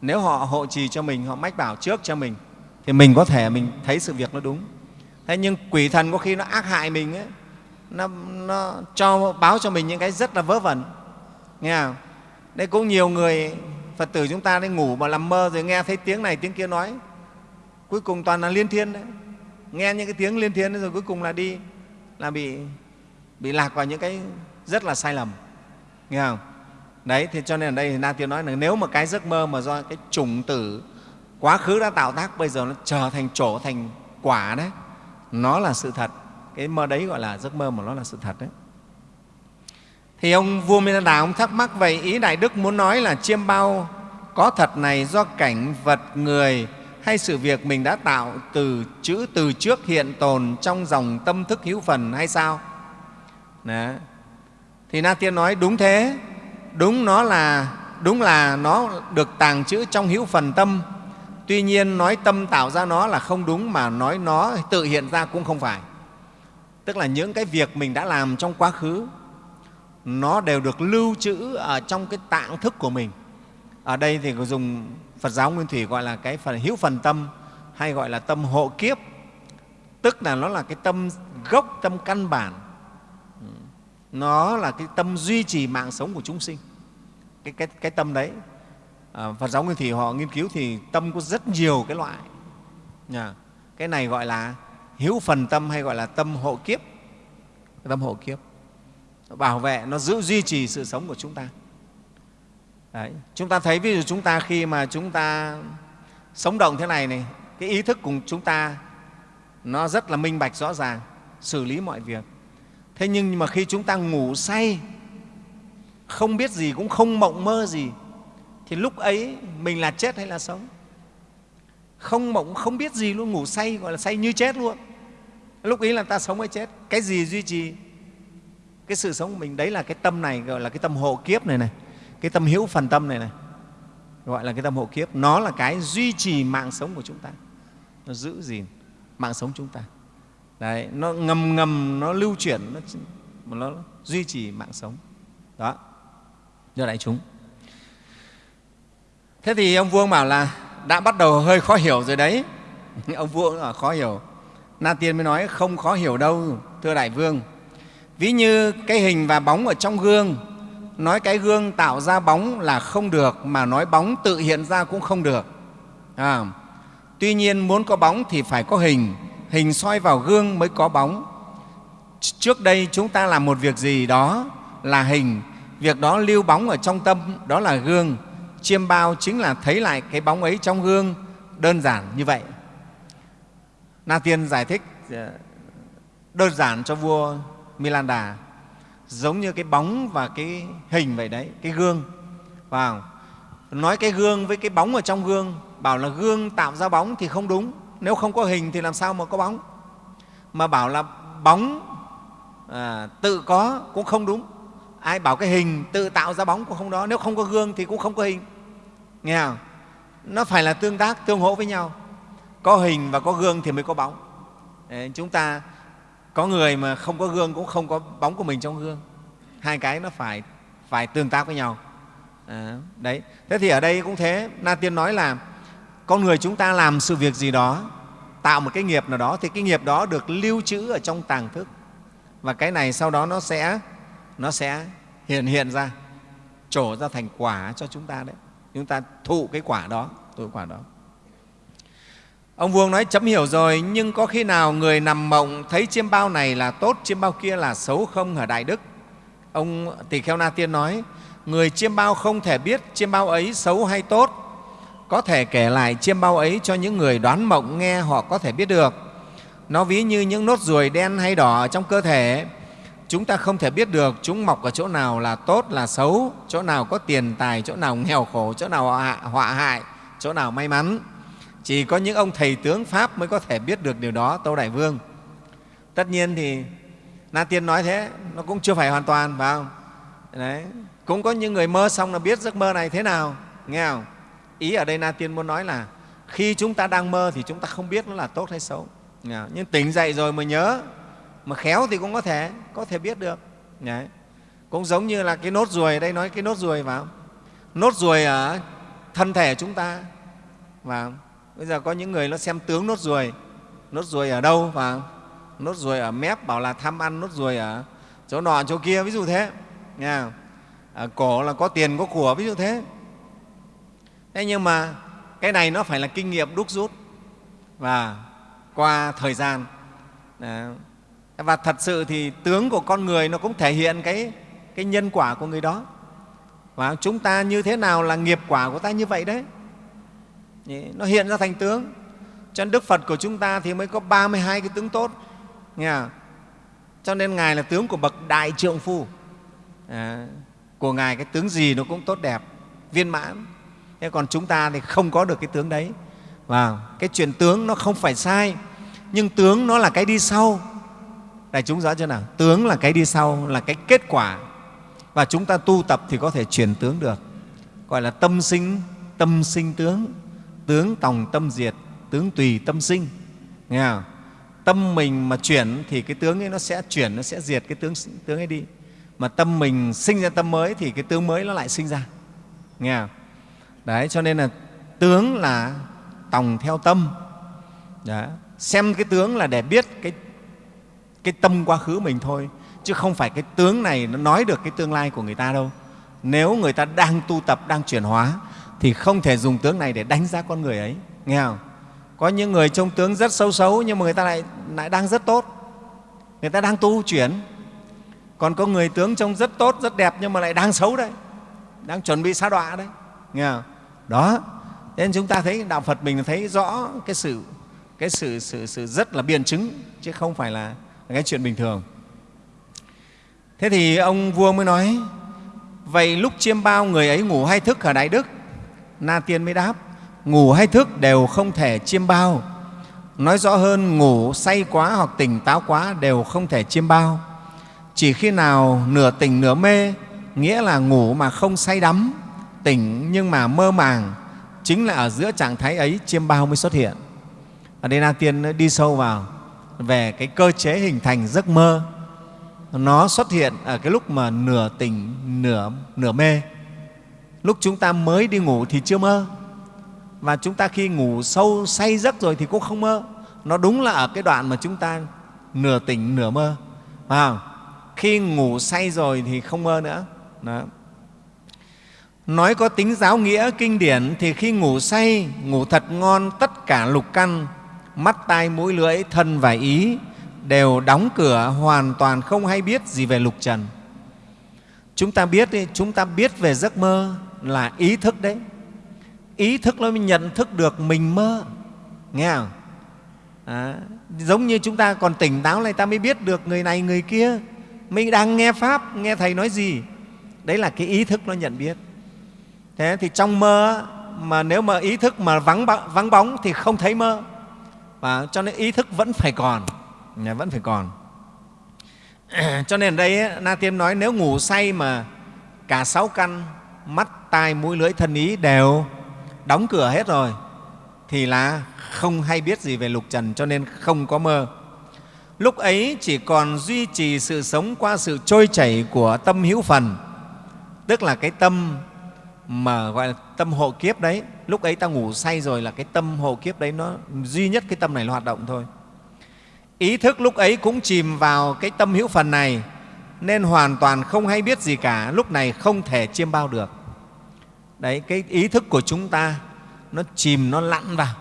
Nếu họ hộ trì cho mình họ mách bảo trước cho mình thì mình có thể mình thấy sự việc nó đúng. Thế nhưng quỷ thần có khi nó ác hại mình ấy, nó, nó cho báo cho mình những cái rất là vớ vẩn nghe không? Đấy, cũng nhiều người phật tử chúng ta đi ngủ mà làm mơ rồi nghe thấy tiếng này, tiếng kia nói. Cuối cùng toàn là liên thiên đấy. Nghe những cái tiếng liên thiên rồi cuối cùng là đi, là bị bị lạc vào những cái rất là sai lầm. Nghe không? Đấy, thì cho nên ở đây thì na tiên nói là nếu mà cái giấc mơ mà do cái chủng tử quá khứ đã tạo tác, bây giờ nó trở thành trổ thành quả đấy, nó là sự thật. Cái mơ đấy gọi là giấc mơ mà nó là sự thật đấy thì ông vua Đà ông thắc mắc vậy, ý đại đức muốn nói là chiêm bao có thật này do cảnh vật người hay sự việc mình đã tạo từ chữ, từ trước hiện tồn trong dòng tâm thức hữu phần hay sao? Đó. thì na tiên nói đúng thế. Đúng nó là, đúng là nó được tàng trữ trong hữu phần tâm. Tuy nhiên nói tâm tạo ra nó là không đúng mà nói nó tự hiện ra cũng không phải. Tức là những cái việc mình đã làm trong quá khứ nó đều được lưu trữ ở trong cái tạng thức của mình. Ở đây thì có dùng phật giáo nguyên thủy gọi là cái phần hữu phần tâm hay gọi là tâm hộ kiếp. Tức là nó là cái tâm gốc tâm căn bản. Nó là cái tâm duy trì mạng sống của chúng sinh. Cái, cái, cái tâm đấy à, phật giáo nguyên thủy họ nghiên cứu thì tâm có rất nhiều cái loại. Nhà cái này gọi là hữu phần tâm hay gọi là tâm hộ kiếp. Tâm hộ kiếp nó bảo vệ, nó giữ duy trì sự sống của chúng ta. Đấy. chúng ta thấy ví dụ chúng ta khi mà chúng ta sống động thế này này, cái ý thức của chúng ta, nó rất là minh bạch, rõ ràng, xử lý mọi việc. Thế nhưng mà khi chúng ta ngủ say, không biết gì, cũng không mộng mơ gì, thì lúc ấy mình là chết hay là sống? Không mộng, không biết gì luôn, ngủ say, gọi là say như chết luôn. Lúc ấy là ta sống hay chết? Cái gì duy trì? Cái sự sống của mình đấy là cái tâm này gọi là cái tâm hộ kiếp này này. Cái tâm hữu phần tâm này này gọi là cái tâm hộ kiếp. Nó là cái duy trì mạng sống của chúng ta. Nó giữ gìn mạng sống chúng ta. Đấy nó ngầm ngầm nó lưu chuyển nó, nó duy trì mạng sống. Đó. Do đại chúng. Thế thì ông vương bảo là đã bắt đầu hơi khó hiểu rồi đấy. [laughs] Ông vương là khó hiểu. Na tiên mới nói không khó hiểu đâu thưa đại vương ví như cái hình và bóng ở trong gương. Nói cái gương tạo ra bóng là không được mà nói bóng tự hiện ra cũng không được. À, tuy nhiên muốn có bóng thì phải có hình. Hình soi vào gương mới có bóng. Trước đây chúng ta làm một việc gì đó là hình. Việc đó lưu bóng ở trong tâm đó là gương. Chiêm bao chính là thấy lại cái bóng ấy trong gương. Đơn giản như vậy. Na tiên giải thích dạ, đơn giản cho vua milanda giống như cái bóng và cái hình vậy đấy cái gương vào. Nói cái gương với cái bóng ở trong gương bảo là gương tạo ra bóng thì không đúng nếu không có hình thì làm sao mà có bóng? Mà bảo là bóng à, tự có cũng không đúng ai bảo cái hình tự tạo ra bóng cũng không đó nếu không có gương thì cũng không có hình. Nghe không? Nó phải là tương tác tương hỗ với nhau có hình và có gương thì mới có bóng. Đấy, chúng ta có người mà không có gương cũng không có bóng của mình trong gương. Hai cái nó phải phải tương tác với nhau. À, đấy. Thế thì ở đây cũng thế. Na tiên nói là con người chúng ta làm sự việc gì đó tạo một cái nghiệp nào đó thì cái nghiệp đó được lưu trữ ở trong tàng thức. Và cái này sau đó nó sẽ nó sẽ hiện hiện ra trổ ra thành quả cho chúng ta đấy. Chúng ta thụ cái quả đó thụ quả đó ông vuông nói, chấm hiểu rồi, nhưng có khi nào người nằm mộng thấy chiêm bao này là tốt, chiêm bao kia là xấu không hả đại đức? Ông tỳ kheo na tiên nói, người chiêm bao không thể biết chiêm bao ấy xấu hay tốt. Có thể kể lại chiêm bao ấy cho những người đoán mộng nghe họ có thể biết được. Nó ví như những nốt ruồi đen hay đỏ trong cơ thể. Chúng ta không thể biết được chúng mọc ở chỗ nào là tốt, là xấu, chỗ nào có tiền tài, chỗ nào nghèo khổ, chỗ nào họa hại, chỗ nào may mắn chỉ có những ông thầy tướng pháp mới có thể biết được điều đó tâu đại vương tất nhiên thì na tiên nói thế, nó cũng chưa phải hoàn toàn, phải không Đấy. cũng có những người mơ xong là biết giấc mơ này thế nào, nghe không ý ở đây na tiên muốn nói là khi chúng ta đang mơ thì chúng ta không biết nó là tốt hay xấu nhưng tỉnh dậy rồi mới nhớ, mà khéo thì cũng có thể có thể biết được Đấy. cũng giống như là cái nốt ruồi, đây nói cái nốt ruồi vào nốt ruồi ở thân thể chúng ta vào bây giờ có những người nó xem tướng nốt ruồi. Nốt ruồi ở đâu và nốt ruồi ở mép bảo là tham ăn nốt ruồi ở chỗ nọ chỗ kia ví dụ thế. Nha ở cổ là có tiền có của ví dụ thế. Thế nhưng mà cái này nó phải là kinh nghiệm đúc rút. Và qua thời gian Đấy. và thật sự thì tướng của con người nó cũng thể hiện cái, cái nhân quả của người đó. Và chúng ta như thế nào là nghiệp quả của ta như vậy đấy? Nó hiện ra thành tướng. Cho nên đức phật của chúng ta thì mới có 32 cái tướng tốt. Nghe không? cho nên ngài là tướng của bậc đại trượng phu. À, của ngài cái tướng gì nó cũng tốt đẹp viên mãn. Thế còn chúng ta thì không có được cái tướng đấy. Và cái chuyện tướng nó không phải sai nhưng tướng nó là cái đi sau. Đại chúng rõ chưa nào? Tướng là cái đi sau là cái kết quả. Và chúng ta tu tập thì có thể chuyển tướng được. Gọi là tâm sinh tâm sinh tướng tướng tòng tâm diệt, tướng tùy tâm sinh nghe không? tâm mình mà chuyển thì cái tướng ấy nó sẽ chuyển, nó sẽ diệt cái tướng tướng ấy đi mà tâm mình sinh ra tâm mới thì cái tướng mới nó lại sinh ra nghe không? đấy, cho nên là tướng là tòng theo tâm Đấy. xem cái tướng là để biết cái cái tâm quá khứ mình thôi, chứ không phải cái tướng này nó nói được cái tương lai của người ta đâu nếu người ta đang tu tập, đang chuyển hóa thì không thể dùng tướng này để đánh giá con người ấy. Nghe không? Có những người trông tướng rất xấu xấu nhưng mà người ta lại, lại đang rất tốt. Người ta đang tu chuyển. Còn có người tướng trông rất tốt rất đẹp nhưng mà lại đang xấu đấy. Đang chuẩn bị xa đọa đấy. Nghe không? Đó. Nên chúng ta thấy đạo phật mình thấy rõ cái sự cái sự, sự, sự rất là biện chứng chứ không phải là cái chuyện bình thường. Thế thì ông vua mới nói vậy lúc chiêm bao người ấy ngủ hay thức ở đại đức? Na tiên mới đáp, ngủ hay thức đều không thể chiêm bao. Nói rõ hơn, ngủ say quá hoặc tỉnh táo quá đều không thể chiêm bao. Chỉ khi nào nửa tỉnh nửa mê, nghĩa là ngủ mà không say đắm, tỉnh nhưng mà mơ màng, chính là ở giữa trạng thái ấy chiêm bao mới xuất hiện. Ở đây na tiên đi sâu vào về cái cơ chế hình thành giấc mơ. Nó xuất hiện ở cái lúc mà nửa tỉnh, nửa nửa mê lúc chúng ta mới đi ngủ thì chưa mơ. Và chúng ta khi ngủ sâu say giấc rồi thì cũng không mơ. Nó đúng là ở cái đoạn mà chúng ta nửa tỉnh nửa mơ. À, khi ngủ say rồi thì không mơ nữa. Đó. nói có tính giáo nghĩa kinh điển thì khi ngủ say ngủ thật ngon tất cả lục căn mắt tai mũi lưỡi thân và ý đều đóng cửa hoàn toàn không hay biết gì về lục trần. Chúng ta biết chúng ta biết về giấc mơ là ý thức đấy. Ý thức nó mới nhận thức được mình mơ. Nghe không? À, giống như chúng ta còn tỉnh táo này ta mới biết được người này người kia. Mình đang nghe pháp nghe thầy nói gì. Đấy là cái ý thức nó nhận biết. Thế thì trong mơ mà nếu mà ý thức mà vắng vắng bóng thì không thấy mơ. Và cho nên ý thức vẫn phải còn. Vẫn phải còn. [clears throat] Cho nên ở đây na tiêm nói nếu ngủ say mà cả sáu căn mắt, tai, mũi, lưỡi, thân ý đều đóng cửa hết rồi, thì là không hay biết gì về lục trần, cho nên không có mơ. Lúc ấy chỉ còn duy trì sự sống qua sự trôi chảy của tâm hữu phần, tức là cái tâm mà gọi là tâm hộ kiếp đấy. Lúc ấy ta ngủ say rồi là cái tâm hộ kiếp đấy nó duy nhất cái tâm này nó hoạt động thôi. Ý thức lúc ấy cũng chìm vào cái tâm hữu phần này nên hoàn toàn không hay biết gì cả lúc này không thể chiêm bao được. Đấy cái ý thức của chúng ta nó chìm nó lặn vào.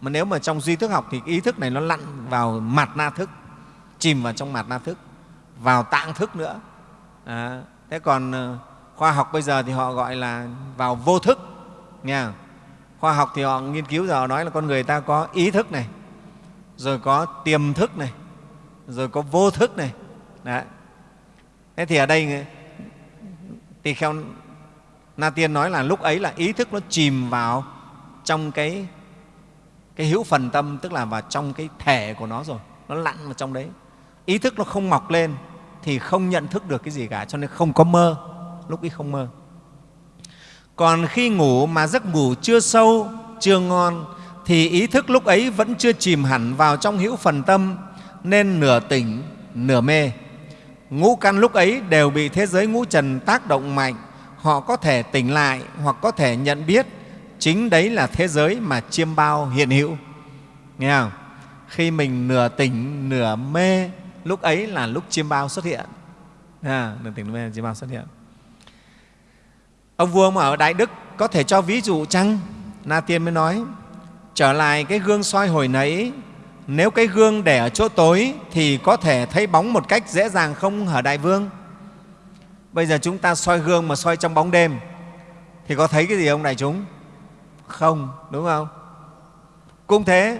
Mà nếu mà trong duy thức học thì ý thức này nó lặn vào mặt na thức chìm vào trong mặt na thức vào tạng thức nữa. À, thế còn ờ, khoa học bây giờ thì họ gọi là vào vô thức nha khoa học thì họ nghiên cứu giờ họ nói là con người ta có ý thức này rồi có tiềm thức này rồi có vô thức này. Đấy thế thì ở đây, tỳ kheo na tiên nói là lúc ấy là ý thức nó chìm vào trong cái cái hữu phần tâm, tức là vào trong cái thể của nó rồi. Nó lặn vào trong đấy. Ý thức nó không mọc lên thì không nhận thức được cái gì cả, cho nên không có mơ. Lúc ấy không mơ. Còn khi ngủ mà giấc ngủ chưa sâu, chưa ngon, thì ý thức lúc ấy vẫn chưa chìm hẳn vào trong hữu phần tâm, nên nửa tỉnh, nửa mê ngũ căn lúc ấy đều bị thế giới ngũ trần tác động mạnh. Họ có thể tỉnh lại hoặc có thể nhận biết. Chính đấy là thế giới mà chiêm bao hiện hữu. Nghe không? Khi mình nửa tỉnh nửa mê lúc ấy là lúc chiêm bao xuất hiện. À, nửa tỉnh nửa mê chiêm bao xuất hiện. Ông vua mà ở đại đức có thể cho ví dụ chăng? Na tiên mới nói trở lại cái gương soi hồi nãy nếu cái gương để ở chỗ tối thì có thể thấy bóng một cách dễ dàng không hả đại vương? Bây giờ chúng ta soi gương mà soi trong bóng đêm thì có thấy cái gì không đại chúng? Không đúng không? Cũng thế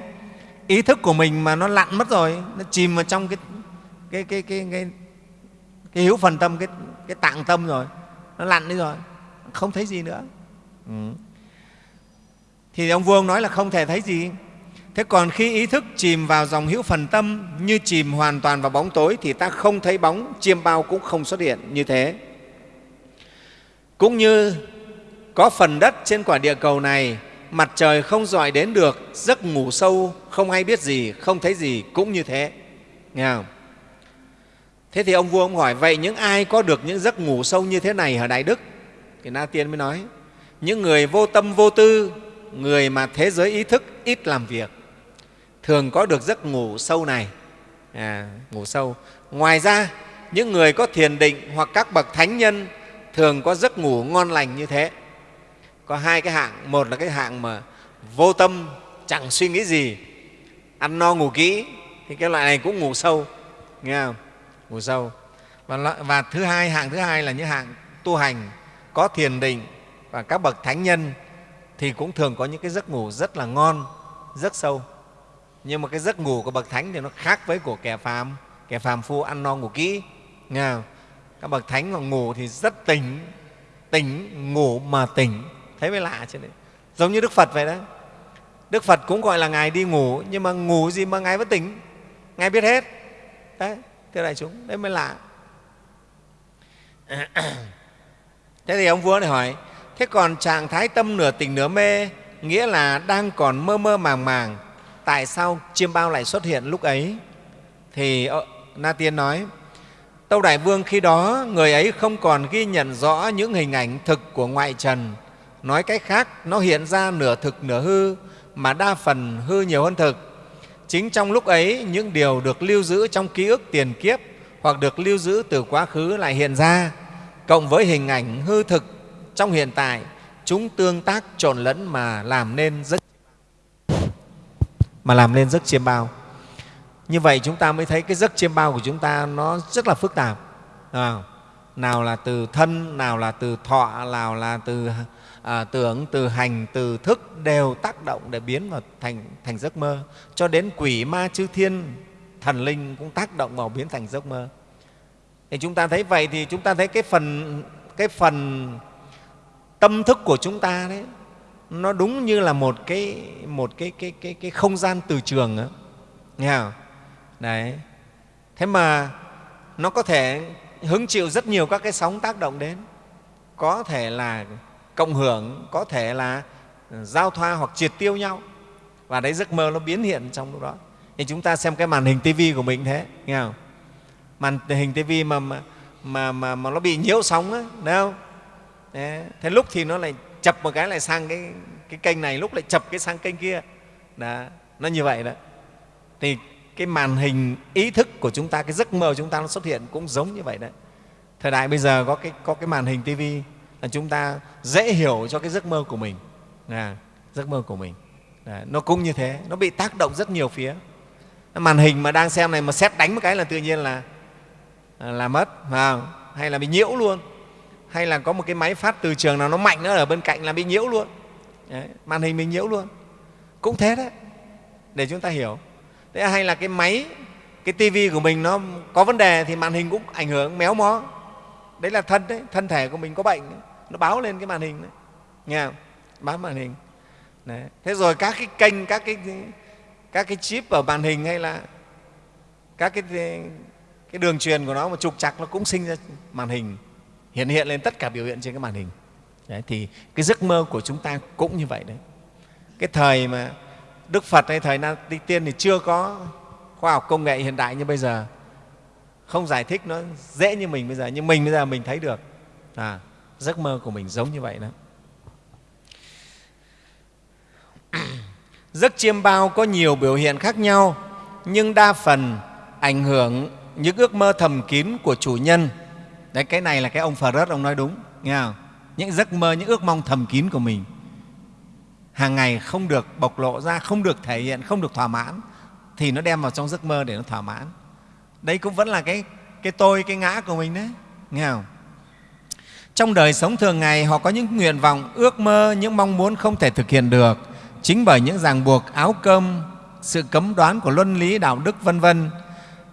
ý thức của mình mà nó lặn mất rồi nó chìm vào trong cái cái cái cái cái, cái hiếu phần tâm cái cái tạng tâm rồi nó lặn đi rồi không thấy gì nữa. Ừ. thì ông vương nói là không thể thấy gì thế còn khi ý thức chìm vào dòng hữu phần tâm như chìm hoàn toàn vào bóng tối thì ta không thấy bóng, chiêm bao cũng không xuất hiện như thế. Cũng như có phần đất trên quả địa cầu này, mặt trời không dọi đến được, giấc ngủ sâu, không hay biết gì, không thấy gì cũng như thế. Nghe không? Thế thì ông vua ông hỏi, vậy những ai có được những giấc ngủ sâu như thế này ở đại đức? Thì na tiên mới nói, những người vô tâm vô tư, người mà thế giới ý thức ít làm việc thường có được giấc ngủ sâu này. À, ngủ sâu. Ngoài ra những người có thiền định hoặc các bậc thánh nhân thường có giấc ngủ ngon lành như thế. Có hai cái hạng. Một là cái hạng mà vô tâm chẳng suy nghĩ gì ăn no ngủ kỹ thì cái loại này cũng ngủ sâu. Nghe không? Ngủ sâu. Và, và thứ hai hạng thứ hai là những hạng tu hành có thiền định và các bậc thánh nhân thì cũng thường có những cái giấc ngủ rất là ngon rất sâu nhưng mà cái giấc ngủ của bậc thánh thì nó khác với của kẻ phàm. Kẻ phàm phu ăn no ngủ kỹ. Nghe không? các bậc thánh mà ngủ thì rất tỉnh. Tỉnh, ngủ mà tỉnh. Thấy mới lạ chứ đấy. Giống như đức phật vậy đó. Đức phật cũng gọi là ngài đi ngủ, nhưng mà ngủ gì mà ngài vẫn tỉnh? Ngài biết hết. Đấy, thưa đại chúng, đấy mới lạ. [clears throat] Thế thì ông vua này hỏi, thế còn trạng thái tâm nửa tỉnh nửa mê, nghĩa là đang còn mơ mơ màng màng tại sao chiêm bao lại xuất hiện lúc ấy? Thì ờ, na tiên nói, tâu đại vương khi đó, người ấy không còn ghi nhận rõ những hình ảnh thực của ngoại trần. Nói cách khác, nó hiện ra nửa thực nửa hư, mà đa phần hư nhiều hơn thực. Chính trong lúc ấy, những điều được lưu giữ trong ký ức tiền kiếp hoặc được lưu giữ từ quá khứ lại hiện ra. Cộng với hình ảnh hư thực trong hiện tại, chúng tương tác trộn lẫn mà làm nên rất mà làm nên giấc chiêm bao. Như vậy chúng ta mới thấy cái giấc chiêm bao của chúng ta nó rất là phức tạp. Nào là từ thân nào là từ thọ nào là từ à, tưởng từ hành từ thức đều tác động để biến vào thành thành giấc mơ. Cho đến quỷ ma chư thiên thần linh cũng tác động vào biến thành giấc mơ. Thì chúng ta thấy vậy thì chúng ta thấy cái phần cái phần tâm thức của chúng ta đấy nó đúng như là một cái một cái cái cái cái không gian từ trường đó. nghe không? đấy thế mà nó có thể hứng chịu rất nhiều các cái sóng tác động đến có thể là cộng hưởng có thể là ừ, giao thoa hoặc triệt tiêu nhau và đấy giấc mơ nó biến hiện trong lúc đó thì chúng ta xem cái màn hình tivi của mình thế nghe không màn hình tivi mà mà, mà, mà, mà nó bị nhiễu sóng á thấy không đấy. thế lúc thì nó lại chập một cái lại sang cái, cái kênh này lúc lại chập cái sang kênh kia. Đó. nó như vậy đó. Thì cái màn hình ý thức của chúng ta cái giấc mơ của chúng ta nó xuất hiện cũng giống như vậy đấy. Thời đại bây giờ có cái, có cái màn hình tivi là chúng ta dễ hiểu cho cái giấc mơ của mình. À, giấc mơ của mình. À, nó cũng như thế nó bị tác động rất nhiều phía. Màn hình mà đang xem này mà xét đánh một cái là tự nhiên là là mất à, hay là bị nhiễu luôn hay là có một cái máy phát từ trường nào nó mạnh nữa ở bên cạnh là bị nhiễu luôn. Đấy, màn hình mình nhiễu luôn. Cũng thế đấy để chúng ta hiểu. Thế hay là cái máy cái tivi của mình nó có vấn đề thì màn hình cũng ảnh hưởng méo mó. Đấy là thân đấy thân thể của mình có bệnh đấy nó báo lên cái màn hình đấy. Nghe không? báo màn hình. Đấy. thế rồi các cái kênh các cái các cái chip ở màn hình hay là các cái cái đường truyền của nó mà trục chặt nó cũng sinh ra màn hình hiện hiện lên tất cả biểu hiện trên cái màn hình. Đấy, thì cái giấc mơ của chúng ta cũng như vậy đấy. Cái thời mà đức phật hay thời na tiên thì chưa có khoa học công nghệ hiện đại như bây giờ. Không giải thích nó dễ như mình bây giờ nhưng mình bây giờ mình thấy được. À, giấc mơ của mình giống như vậy đó. Giấc chiêm bao có nhiều biểu hiện khác nhau nhưng đa phần ảnh hưởng những ước mơ thầm kín của chủ nhân đấy, cái này là cái ông phật ông nói đúng, nghe không? những giấc mơ, những ước mong thầm kín của mình. Hàng ngày không được bộc lộ ra, không được thể hiện, không được thỏa mãn, thì nó đem vào trong giấc mơ để nó thỏa mãn. Đấy cũng vẫn là cái cái tôi, cái ngã của mình đấy, nghe không? Trong đời sống thường ngày, họ có những nguyện vọng, ước mơ, những mong muốn không thể thực hiện được. Chính bởi những ràng buộc, áo cơm, sự cấm đoán của luân lý, đạo đức, vân vân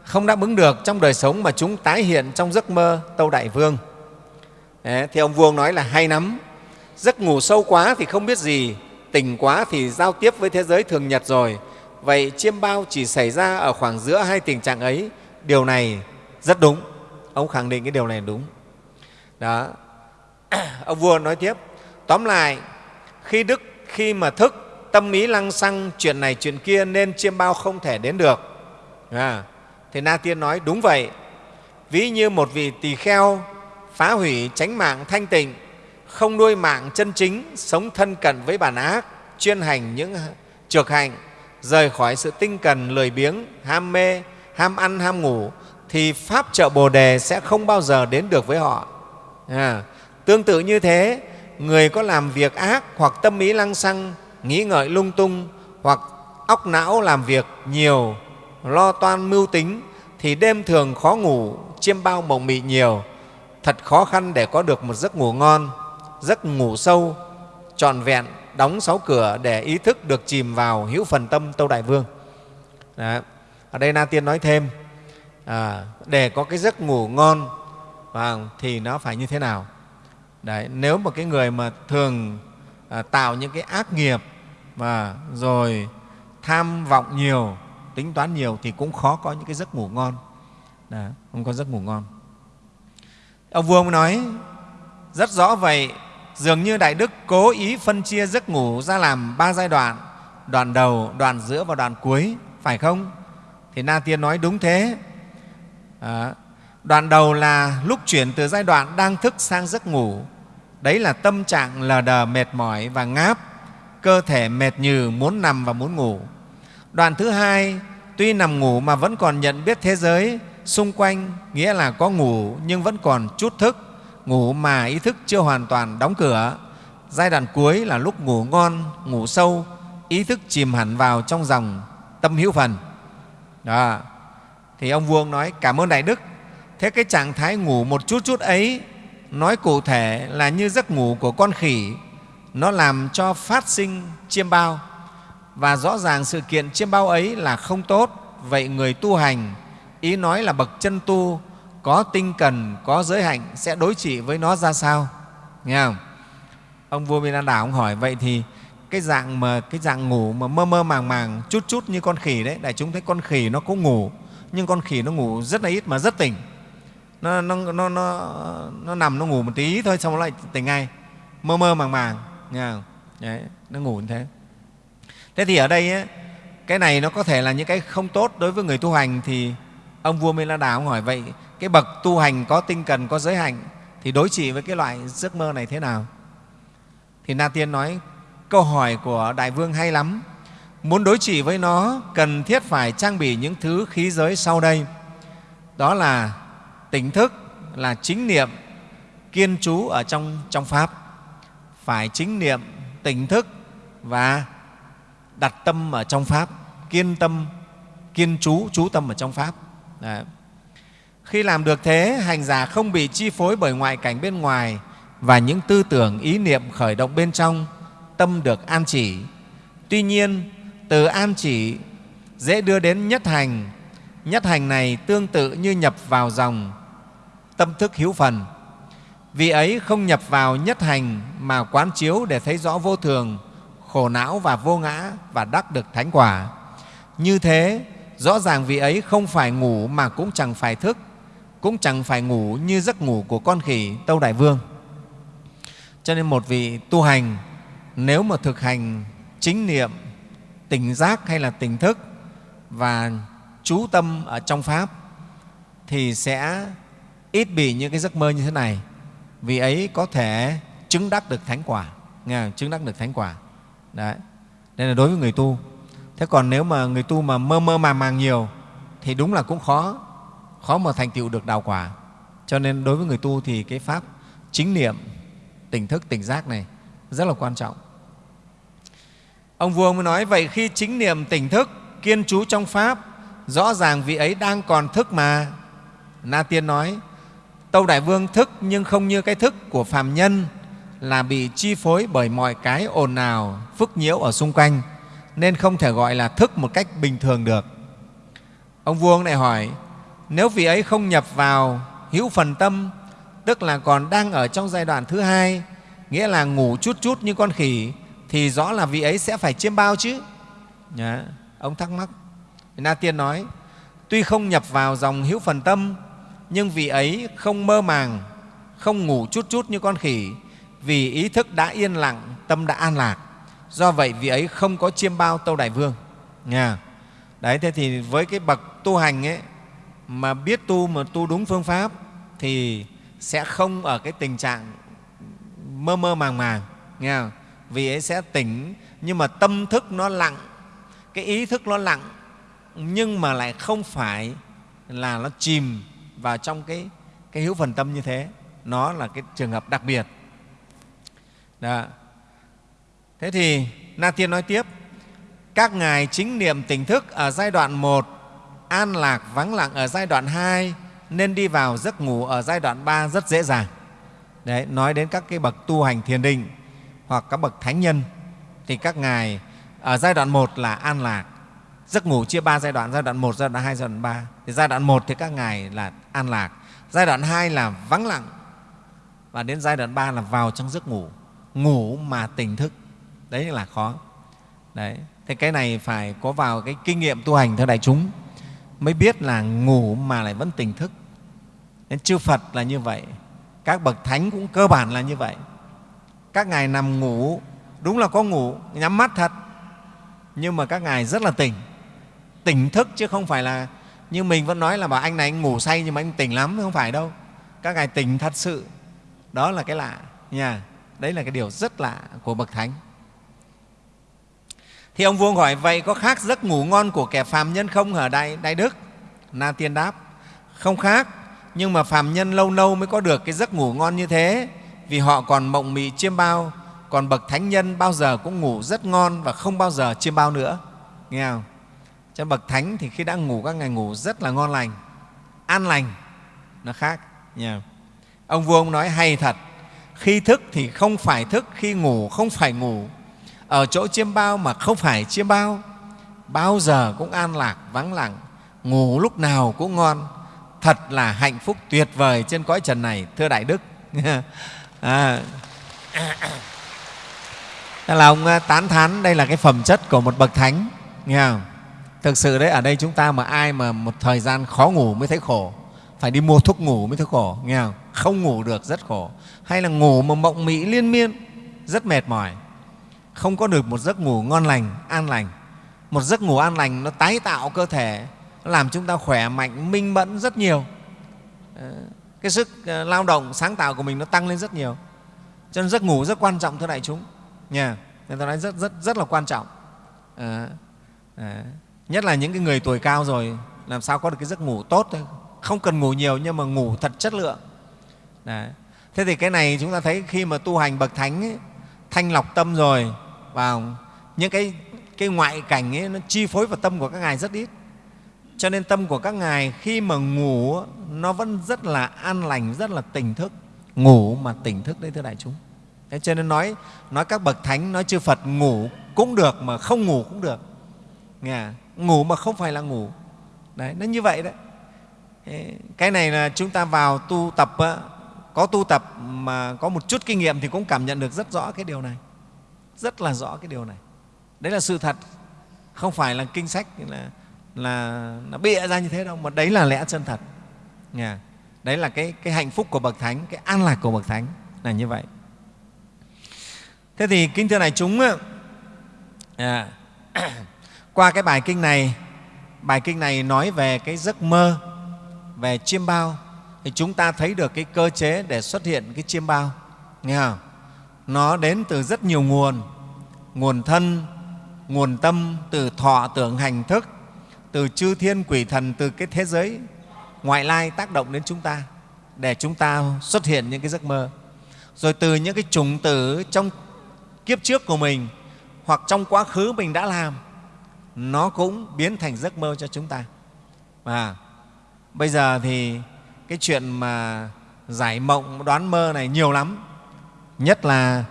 không đáp ứng được trong đời sống mà chúng tái hiện trong giấc mơ tâu đại vương. Đấy, thì ông vuông nói là hay lắm. Giấc ngủ sâu quá thì không biết gì tỉnh quá thì giao tiếp với thế giới thường nhật rồi. Vậy chiêm bao chỉ xảy ra ở khoảng giữa hai tình trạng ấy. Điều này rất đúng. Ông khẳng định cái điều này đúng. Đó. [clears throat] Ông vua nói tiếp. Tóm lại khi đức khi mà thức tâm ý lăng xăng chuyện này chuyện kia nên chiêm bao không thể đến được. À, thì na tiên nói đúng vậy. Ví như một vị tỳ kheo phá hủy tránh mạng thanh tịnh không nuôi mạng chân chính sống thân cận với bản ác chuyên hành những trược hạnh rời khỏi sự tinh cần lười biếng ham mê ham ăn ham ngủ thì pháp trợ bồ đề sẽ không bao giờ đến được với họ. À, tương tự như thế người có làm việc ác hoặc tâm ý lăng xăng nghĩ ngợi lung tung hoặc óc não làm việc nhiều lo toan mưu tính thì đêm thường khó ngủ chiêm bao mộng mị nhiều. Thật khó khăn để có được một giấc ngủ ngon giấc ngủ sâu trọn vẹn đóng sáu cửa để ý thức được chìm vào hữu phần tâm tâu đại vương. Đó. ở đây na tiên nói thêm à, để có cái giấc ngủ ngon và thì nó phải như thế nào? Đấy, nếu một cái người mà thường à, tạo những cái ác nghiệp và rồi tham vọng nhiều tính toán nhiều thì cũng khó có những cái giấc ngủ ngon. Đó, không có giấc ngủ ngon. Ông vua nói rất rõ vậy dường như đại đức cố ý phân chia giấc ngủ ra làm ba giai đoạn đoạn đầu đoạn giữa và đoạn cuối phải không? Thì na tiên nói đúng thế. À, đoạn đầu là lúc chuyển từ giai đoạn đang thức sang giấc ngủ. Đấy là tâm trạng lờ đờ mệt mỏi và ngáp cơ thể mệt nhừ muốn nằm và muốn ngủ đoạn thứ hai, tuy nằm ngủ mà vẫn còn nhận biết thế giới, xung quanh nghĩa là có ngủ nhưng vẫn còn chút thức, ngủ mà ý thức chưa hoàn toàn đóng cửa. Giai đoạn cuối là lúc ngủ ngon, ngủ sâu, ý thức chìm hẳn vào trong dòng tâm hữu phần. Đó. Thì ông vuông nói, cảm ơn đại đức. Thế cái trạng thái ngủ một chút chút ấy, nói cụ thể là như giấc ngủ của con khỉ. Nó làm cho phát sinh chiêm bao và rõ ràng sự kiện chiêm bao ấy là không tốt. Vậy người tu hành ý nói là bậc chân tu có tinh cần có giới hạnh sẽ đối trị với nó ra sao? Nghe không? Ông vua Minh Đảo ông hỏi vậy thì cái dạng mà cái dạng ngủ mà mơ mơ màng màng chút chút như con khỉ đấy đại chúng thấy con khỉ nó cũng ngủ nhưng con khỉ nó ngủ rất là ít mà rất tỉnh. Nó, nó, nó, nó, nó nằm nó ngủ một tí thôi xong nó lại tỉnh ngay. Mơ mơ màng màng. Nghe không? Đấy, nó ngủ như thế thế thì ở đây ấy, cái này nó có thể là những cái không tốt đối với người tu hành thì ông vua mê la đà ông hỏi vậy cái bậc tu hành có tinh cần có giới hạnh thì đối trị với cái loại giấc mơ này thế nào? Thì na tiên nói câu hỏi của đại vương hay lắm. Muốn đối trị với nó cần thiết phải trang bị những thứ khí giới sau đây. Đó là tỉnh thức là chính niệm kiên trú ở trong trong pháp. Phải chính niệm tỉnh thức và đặt tâm ở trong pháp, kiên tâm, kiên trú trú tâm ở trong pháp. Đấy. khi làm được thế, hành giả không bị chi phối bởi ngoại cảnh bên ngoài và những tư tưởng, ý niệm khởi động bên trong, tâm được an chỉ. Tuy nhiên, từ an chỉ dễ đưa đến nhất hành. Nhất hành này tương tự như nhập vào dòng tâm thức hữu phần. Vì ấy không nhập vào nhất hành mà quán chiếu để thấy rõ vô thường khổ não và vô ngã và đắc được thánh quả. Như thế, rõ ràng vị ấy không phải ngủ mà cũng chẳng phải thức, cũng chẳng phải ngủ như giấc ngủ của con khỉ tâu đại vương. Cho nên một vị tu hành, nếu mà thực hành chính niệm, tỉnh giác hay là tỉnh thức và chú tâm ở trong pháp, thì sẽ ít bị những cái giấc mơ như thế này. Vì ấy có thể chứng đắc được thánh quả, nghe chứng đắc được thánh quả đấy. Đây là đối với người tu. Thế còn nếu mà người tu mà mơ mơ màng màng nhiều, thì đúng là cũng khó. Khó mà thành tựu được đạo quả. Cho nên đối với người tu thì cái pháp chính niệm, tỉnh thức, tỉnh giác này rất là quan trọng. Ông vua mới nói, vậy khi chính niệm, tỉnh thức, kiên trú trong pháp, rõ ràng vị ấy đang còn thức mà. Na tiên nói, tâu đại vương thức nhưng không như cái thức của phàm nhân là bị chi phối bởi mọi cái ồn ào, phức nhiễu ở xung quanh nên không thể gọi là thức một cách bình thường được. Ông vua lại hỏi, nếu vị ấy không nhập vào hữu phần tâm, tức là còn đang ở trong giai đoạn thứ hai, nghĩa là ngủ chút chút như con khỉ, thì rõ là vị ấy sẽ phải chiêm bao chứ. Nhá, ông thắc mắc. Na Tiên nói, tuy không nhập vào dòng hữu phần tâm, nhưng vị ấy không mơ màng, không ngủ chút chút như con khỉ, vì ý thức đã yên lặng, tâm đã an lạc. Do vậy, vị ấy không có chiêm bao Tâu Đại Vương. Nha. Đấy, thế thì với cái bậc tu hành ấy, mà biết tu mà tu đúng phương pháp thì sẽ không ở cái tình trạng mơ mơ màng màng. Nghe không? Vì ấy sẽ tỉnh, nhưng mà tâm thức nó lặng, cái ý thức nó lặng, nhưng mà lại không phải là nó chìm vào trong cái, cái hữu phần tâm như thế. Nó là cái trường hợp đặc biệt. Đó. Thế thì Na Tiên nói tiếp, các ngài chính niệm tỉnh thức ở giai đoạn 1, an lạc vắng lặng ở giai đoạn 2, nên đi vào giấc ngủ ở giai đoạn 3 rất dễ dàng. Đấy, nói đến các cái bậc tu hành thiền định hoặc các bậc thánh nhân thì các ngài ở giai đoạn 1 là an lạc. Giấc ngủ chia ba giai đoạn, giai đoạn 1, giai đoạn 2, giai đoạn 3. Thì giai đoạn 1 thì các ngài là an lạc, giai đoạn 2 là vắng lặng và đến giai đoạn 3 là vào trong giấc ngủ, ngủ mà tỉnh thức. Đấy là khó. Đấy. Thế cái này phải có vào cái kinh nghiệm tu hành theo đại chúng mới biết là ngủ mà lại vẫn tỉnh thức. Nên chư Phật là như vậy, các bậc thánh cũng cơ bản là như vậy. Các ngài nằm ngủ, đúng là có ngủ, nhắm mắt thật, nhưng mà các ngài rất là tỉnh, tỉnh thức chứ không phải là như mình vẫn nói là bảo anh này anh ngủ say nhưng mà anh tỉnh lắm, không phải đâu. Các ngài tỉnh thật sự, đó là cái lạ nha. Đấy là cái điều rất lạ của bậc thánh. Thì ông vua hỏi, vậy có khác giấc ngủ ngon của kẻ phàm nhân không hả Đại, Đại Đức? Na Tiên đáp, không khác, nhưng mà phàm nhân lâu lâu mới có được cái giấc ngủ ngon như thế vì họ còn mộng mị chiêm bao, còn bậc thánh nhân bao giờ cũng ngủ rất ngon và không bao giờ chiêm bao nữa. Nghe không? Cho bậc thánh thì khi đã ngủ các ngày ngủ rất là ngon lành, an lành, nó khác. Nha. Ông vua ông nói hay thật, khi thức thì không phải thức, khi ngủ không phải ngủ, ở chỗ chiêm bao mà không phải chiêm bao bao giờ cũng an lạc vắng lặng. Ngủ lúc nào cũng ngon. Thật là hạnh phúc tuyệt vời trên cõi trần này thưa đại đức. [laughs] À, Thế là ông à, tán thán đây là cái phẩm chất của một bậc thánh nghe không? thực sự đấy ở đây chúng ta mà ai mà một thời gian khó ngủ mới thấy khổ phải đi mua thuốc ngủ mới thấy khổ nghe không? không ngủ được rất khổ hay là ngủ mà mộng mị liên miên rất mệt mỏi không có được một giấc ngủ ngon lành, an lành. Một giấc ngủ an lành nó tái tạo cơ thể, nó làm chúng ta khỏe mạnh, minh mẫn rất nhiều. Ờ, cái sức ờ, lao động, sáng tạo của mình nó tăng lên rất nhiều. Cho nên giấc ngủ rất quan trọng thưa đại chúng. Nha. Người ta nói rất, rất, rất là quan trọng. À, à, nhất là những cái người tuổi cao rồi làm sao có được cái giấc ngủ tốt thôi. Không cần ngủ nhiều nhưng mà ngủ thật chất lượng. Đấy. Thế thì cái này chúng ta thấy khi mà tu hành bậc thánh ấy, thanh lọc tâm rồi vào những cái, cái ngoại cảnh ấy, nó chi phối vào tâm của các ngài rất ít. Cho nên tâm của các ngài khi mà ngủ nó vẫn rất là an lành rất là tỉnh thức. Ngủ mà tỉnh thức đấy thưa đại chúng. Thế cho nên nói nói các bậc thánh nói chư phật ngủ cũng được mà không ngủ cũng được. Nghe à? ngủ mà không phải là ngủ. Đấy nó như vậy đấy. Cái này là chúng ta vào tu tập có tu tập mà có một chút kinh nghiệm thì cũng cảm nhận được rất rõ cái điều này. Rất là rõ cái điều này. Đấy là sự thật. Không phải là kinh sách là là nó bịa ra như thế đâu mà đấy là lẽ chân thật. Nghe? đấy là cái, cái hạnh phúc của bậc thánh cái an lạc của bậc thánh là như vậy. Thế thì kính thưa này chúng à, [clears throat] qua cái bài kinh này bài kinh này nói về cái giấc mơ về chiêm bao thì chúng ta thấy được cái cơ chế để xuất hiện cái chiêm bao. Nghe không? nó đến từ rất nhiều nguồn. Nguồn thân, nguồn tâm, từ thọ tưởng hành thức, từ chư thiên quỷ thần, từ cái thế giới ngoại lai tác động đến chúng ta, để chúng ta xuất hiện những cái giấc mơ. Rồi từ những cái chủng tử trong kiếp trước của mình, hoặc trong quá khứ mình đã làm, nó cũng biến thành giấc mơ cho chúng ta. Và bây giờ thì cái chuyện mà giải mộng đoán mơ này nhiều lắm. Nhất là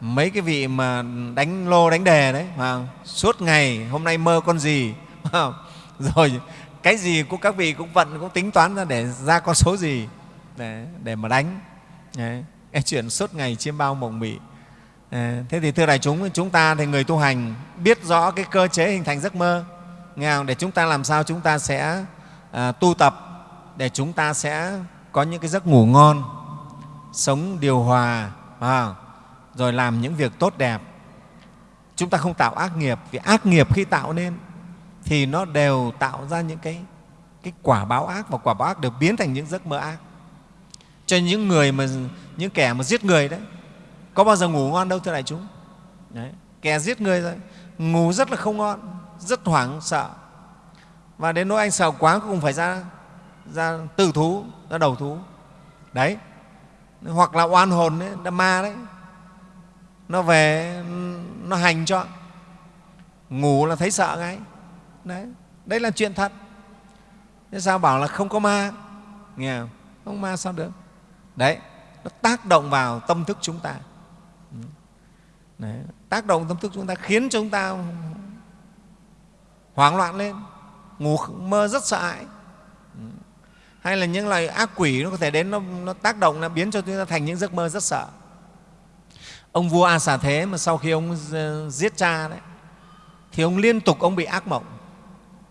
mấy cái vị mà đánh lô đánh đề đấy mà suốt ngày hôm nay mơ con gì? [laughs] Rồi cái gì cũng các vị cũng vận cũng tính toán ra để ra con số gì? Để, để mà đánh. Đấy. cái chuyện suốt ngày chiêm bao mộng mị. Thế thì thưa đại chúng chúng ta thì người tu hành biết rõ cái cơ chế hình thành giấc mơ nghe không? để chúng ta làm sao chúng ta sẽ à, tu tập để chúng ta sẽ có những cái giấc ngủ ngon sống điều hòa à, rồi làm những việc tốt đẹp. Chúng ta không tạo ác nghiệp vì ác nghiệp khi tạo nên thì nó đều tạo ra những cái, cái quả báo ác và quả báo ác đều biến thành những giấc mơ ác. Cho những người mà những kẻ mà giết người đấy có bao giờ ngủ ngon đâu thưa đại chúng? Đấy. kẻ giết người rồi ngủ rất là không ngon rất hoảng sợ. Và đến nỗi anh sợ quá cũng phải ra ra tự thú ra đầu thú. Đấy. Hoặc là oan hồn đấy là ma đấy. Nó về nó hành cho. Ngủ là thấy sợ ngay. Đấy. Đấy là chuyện thật. Thế sao bảo là không có ma? Nghe không? Không ma sao được? Đấy. Nó tác động vào tâm thức chúng ta. Đấy, tác động tâm thức chúng ta khiến chúng ta hoảng loạn lên. Ngủ mơ rất sợ hãi hay là những loài ác quỷ nó có thể đến nó, nó tác động nó biến cho chúng ta thành những giấc mơ rất sợ. Ông vua a xà thế mà sau khi ông ờ, giết cha đấy thì ông liên tục ông bị ác mộng.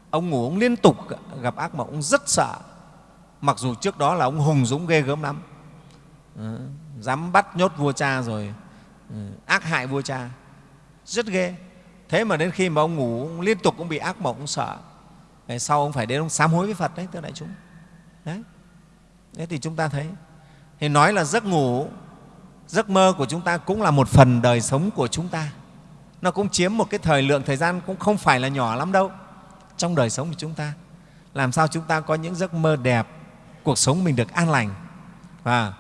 Ông ngủ ông liên tục gặp ác mộng ông rất sợ. Mặc dù trước đó là ông hùng dũng ghê gớm lắm. Ừ, dám bắt nhốt vua cha rồi ừ, ác hại vua cha. Rất ghê. Thế mà đến khi mà ông ngủ ông liên tục ông bị ác mộng ông sợ. Ngày sau ông phải đến ông sám hối với phật đấy thưa đại chúng đấy. Thế thì chúng ta thấy, thì nói là giấc ngủ, giấc mơ của chúng ta cũng là một phần đời sống của chúng ta. Nó cũng chiếm một cái thời lượng, thời gian cũng không phải là nhỏ lắm đâu. Trong đời sống của chúng ta, làm sao chúng ta có những giấc mơ đẹp, cuộc sống mình được an lành? Và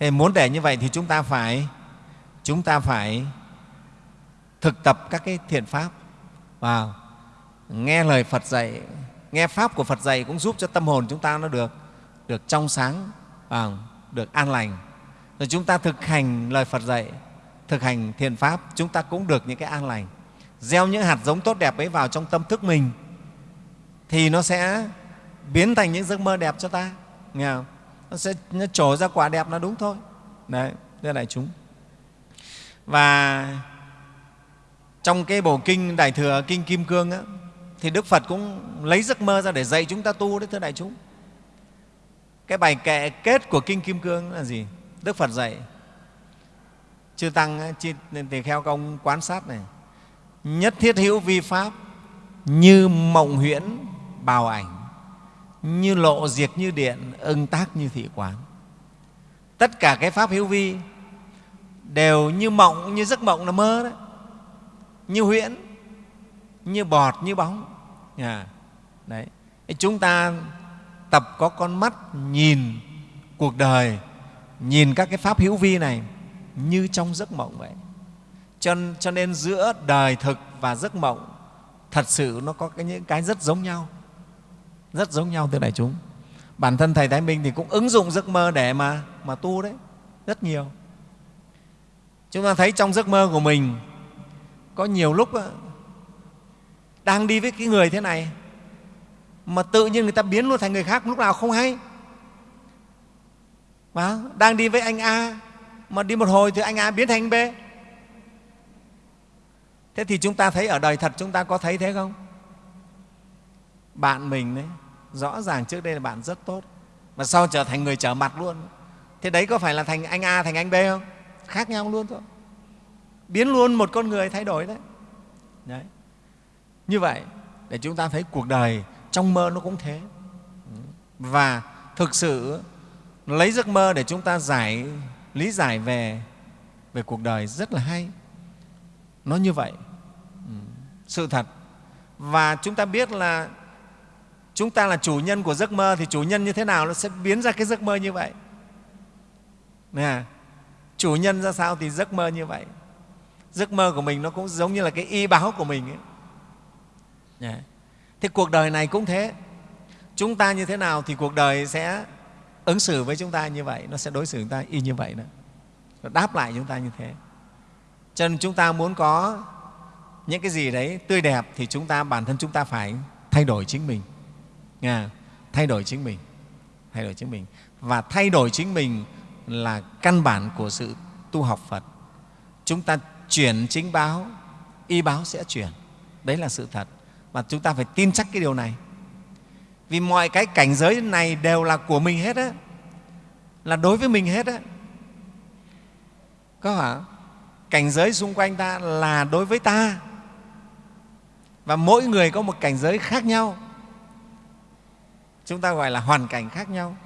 thì muốn để như vậy thì chúng ta phải, chúng ta phải thực tập các cái thiện pháp. Và, nghe lời Phật dạy, nghe pháp của Phật dạy cũng giúp cho tâm hồn chúng ta nó được được trong sáng và được an lành. Rồi chúng ta thực hành lời Phật dạy thực hành thiền pháp chúng ta cũng được những cái an lành. Gieo những hạt giống tốt đẹp ấy vào trong tâm thức mình thì nó sẽ biến thành những giấc mơ đẹp cho ta nghe không? nó sẽ nó trổ ra quả đẹp là đúng thôi. Đấy thưa đại chúng. Và trong cái bổ kinh đại thừa kinh kim cương á, thì đức phật cũng lấy giấc mơ ra để dạy chúng ta tu đấy thưa đại chúng cái bài kệ kết của kinh kim cương là gì? Đức phật dạy. Chư tăng tỳ kheo công quan sát này. Nhất thiết hữu vi pháp như mộng huyễn bào ảnh như lộ diệt như điện ưng tác như thị quán. Tất cả cái pháp hữu vi đều như mộng như giấc mộng là mơ đấy như huyễn như bọt như bóng. À, đấy. Chúng ta tập có con mắt nhìn cuộc đời nhìn các cái pháp hữu vi này như trong giấc mộng vậy. Cho, cho nên giữa đời thực và giấc mộng thật sự nó có cái, những cái rất giống nhau rất giống nhau thưa đại chúng. Bản thân thầy thái minh thì cũng ứng dụng giấc mơ để mà mà tu đấy rất nhiều. Chúng ta thấy trong giấc mơ của mình có nhiều lúc đang đi với cái người thế này mà tự nhiên người ta biến luôn thành người khác lúc nào không hay. Mà đang đi với anh A mà đi một hồi thì anh A biến thành anh B. Thế thì chúng ta thấy ở đời thật chúng ta có thấy thế không? Bạn mình đấy rõ ràng trước đây là bạn rất tốt mà sau trở thành người trở mặt luôn. Thế đấy có phải là thành anh A thành anh B không? Khác nhau luôn thôi. Biến luôn một con người thay đổi đấy, đấy. như vậy để chúng ta thấy cuộc đời trong mơ nó cũng thế. Và thực sự, lấy giấc mơ để chúng ta giải, lý giải về về cuộc đời rất là hay. Nó như vậy. Sự thật. Và chúng ta biết là chúng ta là chủ nhân của giấc mơ thì chủ nhân như thế nào nó sẽ biến ra cái giấc mơ như vậy. Nè, chủ nhân ra sao thì giấc mơ như vậy. Giấc mơ của mình nó cũng giống như là cái y báo của mình ấy. Yeah. Thế cuộc đời này cũng thế. Chúng ta như thế nào thì cuộc đời sẽ ứng xử với chúng ta như vậy, nó sẽ đối xử chúng ta y như vậy nữa. nó đáp lại chúng ta như thế cho nên chúng ta muốn có những cái gì đấy tươi đẹp thì chúng ta bản thân chúng ta phải thay đổi chính mình Nghe? thay đổi chính mình thay đổi chính mình và thay đổi chính mình là căn bản của sự tu học phật chúng ta chuyển chính báo y báo sẽ chuyển đấy là sự thật và chúng ta phải tin chắc cái điều này. Vì mọi cái cảnh giới này đều là của mình hết á. Là đối với mình hết á. Có hả? Cảnh giới xung quanh ta là đối với ta. Và mỗi người có một cảnh giới khác nhau. Chúng ta gọi là hoàn cảnh khác nhau.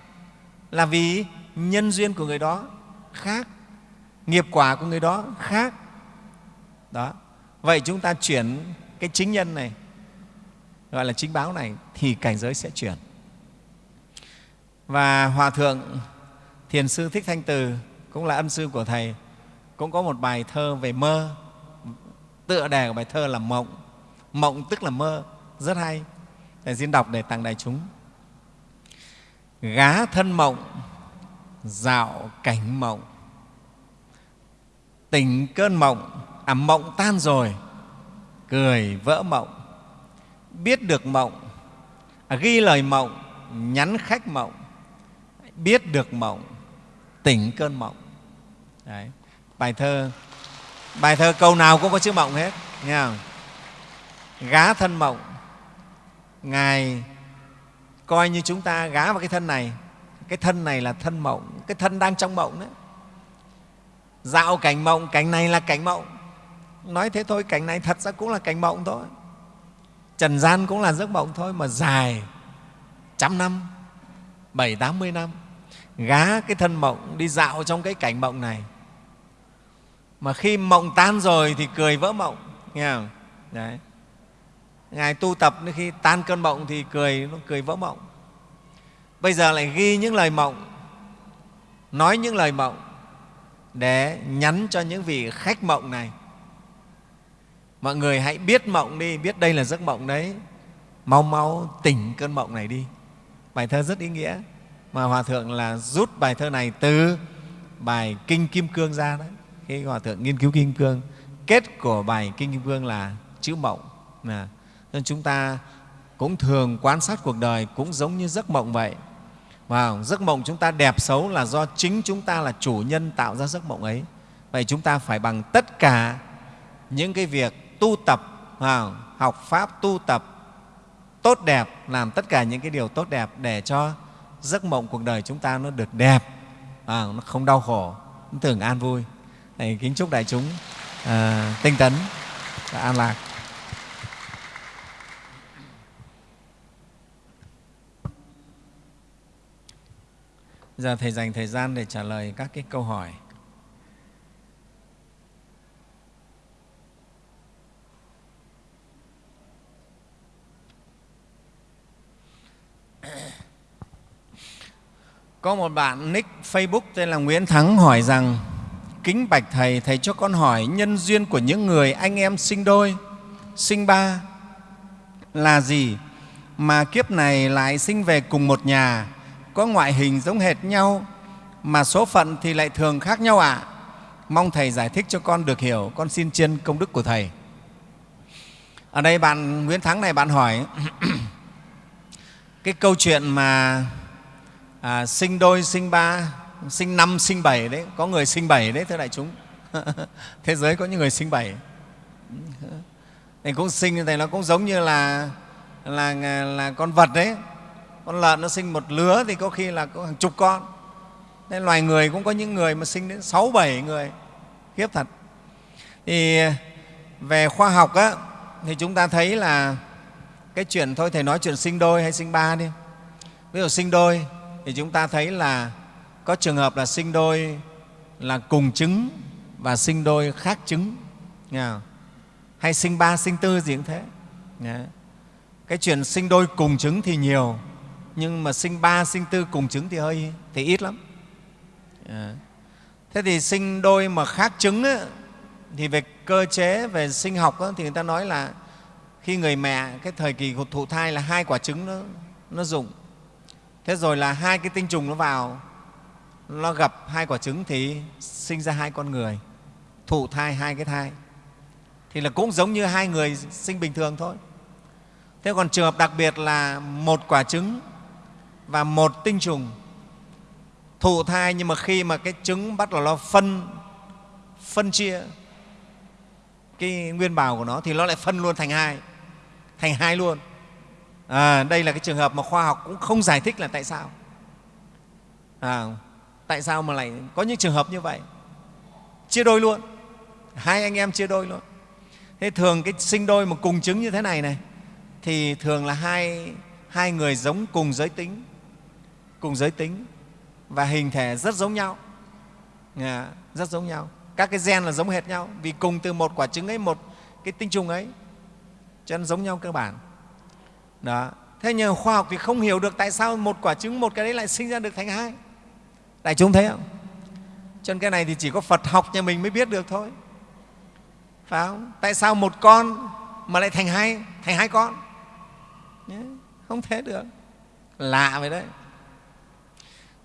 Là vì nhân duyên của người đó khác, nghiệp quả của người đó khác. Đó. Vậy chúng ta chuyển cái chính nhân này gọi là chính báo này thì cảnh giới sẽ chuyển. Và hòa thượng thiền sư thích thanh từ cũng là ân sư của thầy, cũng có một bài thơ về mơ. Tựa đề của bài thơ là mộng. Mộng tức là mơ. Rất hay. Thầy xin đọc để tặng đại chúng. Gá thân mộng, dạo cảnh mộng. Tỉnh cơn mộng à mộng tan rồi, cười vỡ mộng biết được mộng à, ghi lời mộng nhắn khách mộng biết được mộng tỉnh cơn mộng. Đấy. bài thơ bài thơ câu nào cũng có chữ mộng hết nghe không? gá thân mộng. Ngài coi như chúng ta gá vào cái thân này. Cái thân này là thân mộng cái thân đang trong mộng đấy. Dạo cảnh mộng cảnh này là cảnh mộng. Nói thế thôi cảnh này thật ra cũng là cảnh mộng thôi trần gian cũng là giấc mộng thôi mà dài trăm năm, bảy, tám mươi năm. Gá cái thân mộng đi dạo trong cái cảnh mộng này. Mà khi mộng tan rồi thì cười vỡ mộng, nghe không? Đấy. Ngài tu tập khi tan cơn mộng thì cười, nó cười vỡ mộng. Bây giờ lại ghi những lời mộng, nói những lời mộng để nhắn cho những vị khách mộng này mọi người hãy biết mộng đi biết đây là giấc mộng đấy. Mau mau tỉnh cơn mộng này đi. Bài thơ rất ý nghĩa mà hòa thượng là rút bài thơ này từ bài kinh kim cương ra đấy. Khi hòa thượng nghiên cứu kim cương kết của bài kinh kim cương là chữ mộng. À, nên chúng ta cũng thường quan sát cuộc đời cũng giống như giấc mộng vậy. Và giấc mộng chúng ta đẹp xấu là do chính chúng ta là chủ nhân tạo ra giấc mộng ấy. Vậy chúng ta phải bằng tất cả những cái việc tu tập à, học pháp tu tập tốt đẹp làm tất cả những cái điều tốt đẹp để cho giấc mộng cuộc đời chúng ta nó được đẹp à, nó không đau khổ nó thường an vui. Thầy kính chúc đại chúng à, tinh tấn và an lạc. Giờ thầy dành thời gian để trả lời các cái câu hỏi. Có một bạn nick Facebook tên là Nguyễn Thắng hỏi rằng Kính bạch Thầy, Thầy cho con hỏi nhân duyên của những người anh em sinh đôi, sinh ba là gì mà kiếp này lại sinh về cùng một nhà, có ngoại hình giống hệt nhau mà số phận thì lại thường khác nhau ạ? À? Mong Thầy giải thích cho con được hiểu, con xin trên công đức của Thầy. Ở đây bạn Nguyễn Thắng này bạn hỏi [clears throat] cái câu chuyện mà à, sinh đôi sinh ba sinh năm sinh bảy đấy. Có người sinh bảy đấy thưa đại chúng. [laughs] Thế giới có những người sinh bảy. Thì cũng sinh như nó cũng giống như là là là con vật đấy. Con lợn nó sinh một lứa thì có khi là có hàng chục con. Nên loài người cũng có những người mà sinh đến sáu bảy người. Khiếp thật. Thì về khoa học á, thì chúng ta thấy là cái chuyện thôi thầy nói chuyện sinh đôi hay sinh ba đi. Ví dụ sinh đôi thì chúng ta thấy là có trường hợp là sinh đôi là cùng trứng và sinh đôi khác trứng hay sinh ba sinh tư gì cũng thế. Cái chuyện sinh đôi cùng trứng thì nhiều nhưng mà sinh ba sinh tư cùng trứng thì hơi thì ít lắm. Thế thì sinh đôi mà khác trứng ấy, thì về cơ chế về sinh học ấy, thì người ta nói là khi người mẹ cái thời kỳ thụ thai là hai quả trứng nó, nó dùng thế rồi là hai cái tinh trùng nó vào, nó gặp hai quả trứng thì sinh ra hai con người, thụ thai hai cái thai. Thì là cũng giống như hai người sinh bình thường thôi. Thế còn trường hợp đặc biệt là một quả trứng và một tinh trùng thụ thai, nhưng mà khi mà cái trứng bắt đầu nó phân phân chia cái nguyên bào của nó thì nó lại phân luôn thành hai thành hai luôn à, đây là cái trường hợp mà khoa học cũng không giải thích là tại sao. À, tại sao mà lại có những trường hợp như vậy? Chia đôi luôn. Hai anh em chia đôi luôn. Thế thường cái sinh đôi mà cùng trứng như thế này này thì thường là hai, hai người giống cùng giới tính cùng giới tính và hình thể rất giống nhau. À, rất giống nhau. Các cái gen là giống hệt nhau vì cùng từ một quả trứng ấy một cái tinh trùng ấy cho nên giống nhau cơ bản đó. Thế nhưng khoa học thì không hiểu được tại sao một quả trứng, một cái đấy lại sinh ra được thành hai. Đại chúng thấy không? Cho nên cái này thì chỉ có phật học nhà mình mới biết được thôi. Phải không? Tại sao một con mà lại thành hai thành hai con? Không thể được. Lạ vậy đấy.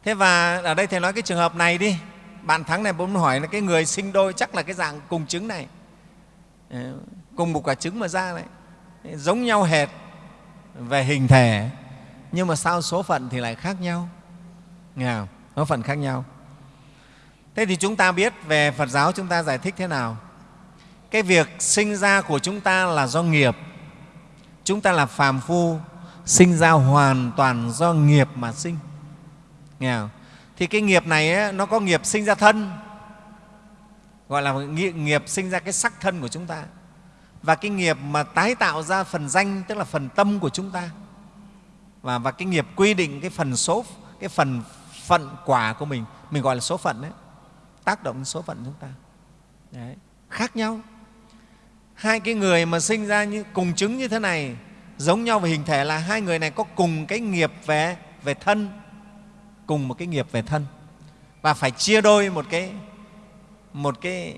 Thế và ở đây thầy nói cái trường hợp này đi. Bạn thắng này muốn hỏi là cái người sinh đôi chắc là cái dạng cùng trứng này. Ờ, cùng một quả trứng mà ra này. Giống nhau hệt về hình thể nhưng mà sao số phận thì lại khác nhau? Nghe không? số phận khác nhau. Thế thì chúng ta biết về phật giáo chúng ta giải thích thế nào? Cái việc sinh ra của chúng ta là do nghiệp. Chúng ta là phàm phu sinh ra hoàn toàn do nghiệp mà sinh. Nghe không? thì cái nghiệp này ấy, nó có nghiệp sinh ra thân gọi là nghiệp sinh ra cái sắc thân của chúng ta và cái nghiệp mà tái tạo ra phần danh tức là phần tâm của chúng ta. Và, và cái nghiệp quy định cái phần số cái phần phận quả của mình mình gọi là số phận đấy tác động đến số phận chúng ta. Đấy. khác nhau. Hai cái người mà sinh ra như cùng chứng như thế này giống nhau về hình thể là hai người này có cùng cái nghiệp về về thân cùng một cái nghiệp về thân. Và phải chia đôi một cái một cái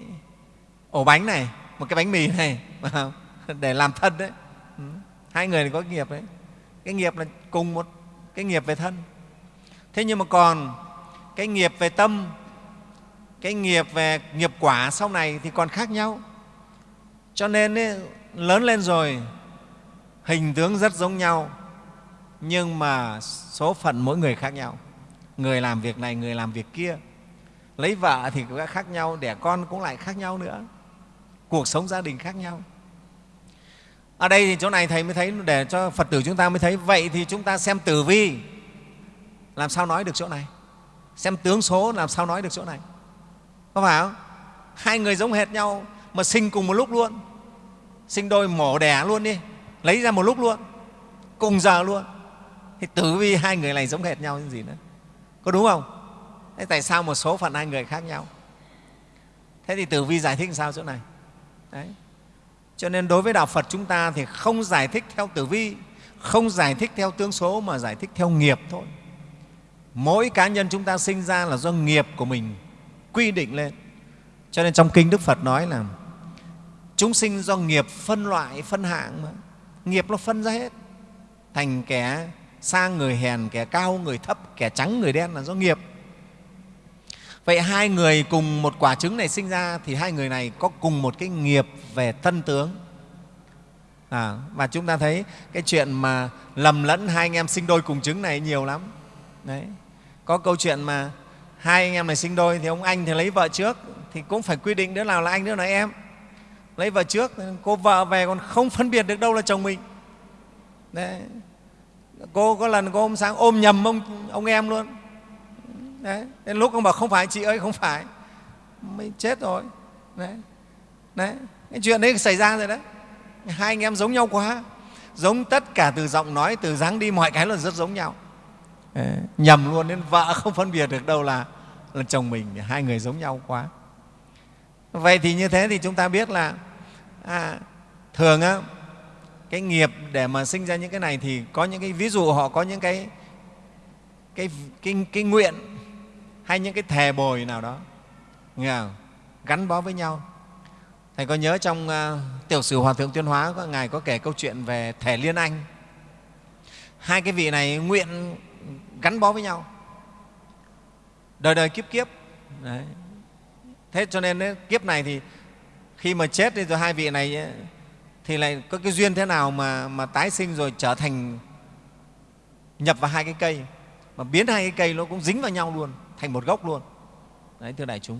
ổ bánh này một cái bánh mì này để làm thân đấy. Ừ. Hai người này có nghiệp đấy. Cái nghiệp là cùng một cái nghiệp về thân. Thế nhưng mà còn cái nghiệp về tâm cái nghiệp về nghiệp quả sau này thì còn khác nhau. Cho nên ấy, lớn lên rồi hình tướng rất giống nhau nhưng mà số phận mỗi người khác nhau. Người làm việc này người làm việc kia. Lấy vợ thì cũng khác nhau đẻ con cũng lại khác nhau nữa. Cuộc sống gia đình khác nhau ở đây thì chỗ này thầy mới thấy, để cho phật tử chúng ta mới thấy. Vậy thì chúng ta xem tử vi. Làm sao nói được chỗ này? Xem tướng số, làm sao nói được chỗ này? Có phải không? Hai người giống hệt nhau, mà sinh cùng một lúc luôn. Sinh đôi mổ đẻ luôn đi. Lấy ra một lúc luôn. Cùng giờ luôn. Thì tử vi hai người này giống hệt nhau như gì nữa. Có đúng không? Thế tại sao một số phận hai người khác nhau? Thế thì tử vi giải thích sao chỗ này? Đấy cho nên đối với đạo phật chúng ta thì không giải thích theo tử vi, không giải thích theo tướng số mà giải thích theo nghiệp thôi. Mỗi cá nhân chúng ta sinh ra là do nghiệp của mình quy định lên. Cho nên trong kinh đức phật nói là chúng sinh do nghiệp phân loại, phân hạng mà. Nghiệp nó phân ra hết. Thành kẻ sang người hèn, kẻ cao, người thấp, kẻ trắng, người đen là do nghiệp vậy hai người cùng một quả trứng này sinh ra thì hai người này có cùng một cái nghiệp về thân tướng. À, và chúng ta thấy cái chuyện mà lầm lẫn hai anh em sinh đôi cùng trứng này nhiều lắm. Đấy. Có câu chuyện mà hai anh em này sinh đôi thì ông anh thì lấy vợ trước thì cũng phải quy định đứa nào là anh đứa nào là em. Lấy vợ trước cô vợ về còn không phân biệt được đâu là chồng mình. Đấy. cô có lần cô hôm sáng ôm nhầm ông, ông em luôn đấy. đến lúc ông bảo không phải chị ơi không phải mới chết rồi đấy. đấy. cái chuyện đấy xảy ra rồi đấy hai anh em giống nhau quá giống tất cả từ giọng nói từ dáng đi mọi cái là rất giống nhau đấy. nhầm luôn nên vợ không phân biệt được đâu là là chồng mình hai người giống nhau quá vậy thì như thế thì chúng ta biết là à, thường á, cái nghiệp để mà sinh ra những cái này thì có những cái ví dụ họ có những cái cái cái, cái nguyện hay những cái thề bồi nào đó. Nghe không? gắn bó với nhau. Thầy có nhớ trong uh, tiểu sử hòa thượng tuyên hóa có ngài có kể câu chuyện về thể liên anh. Hai cái vị này nguyện gắn bó với nhau. Đời đời kiếp kiếp. Đấy. thế cho nên ấy, kiếp này thì khi mà chết đi rồi hai vị này ấy, thì lại có cái duyên thế nào mà, mà tái sinh rồi trở thành nhập vào hai cái cây. Mà biến hai cái cây nó cũng dính vào nhau luôn thành một gốc luôn. Đấy thưa đại chúng.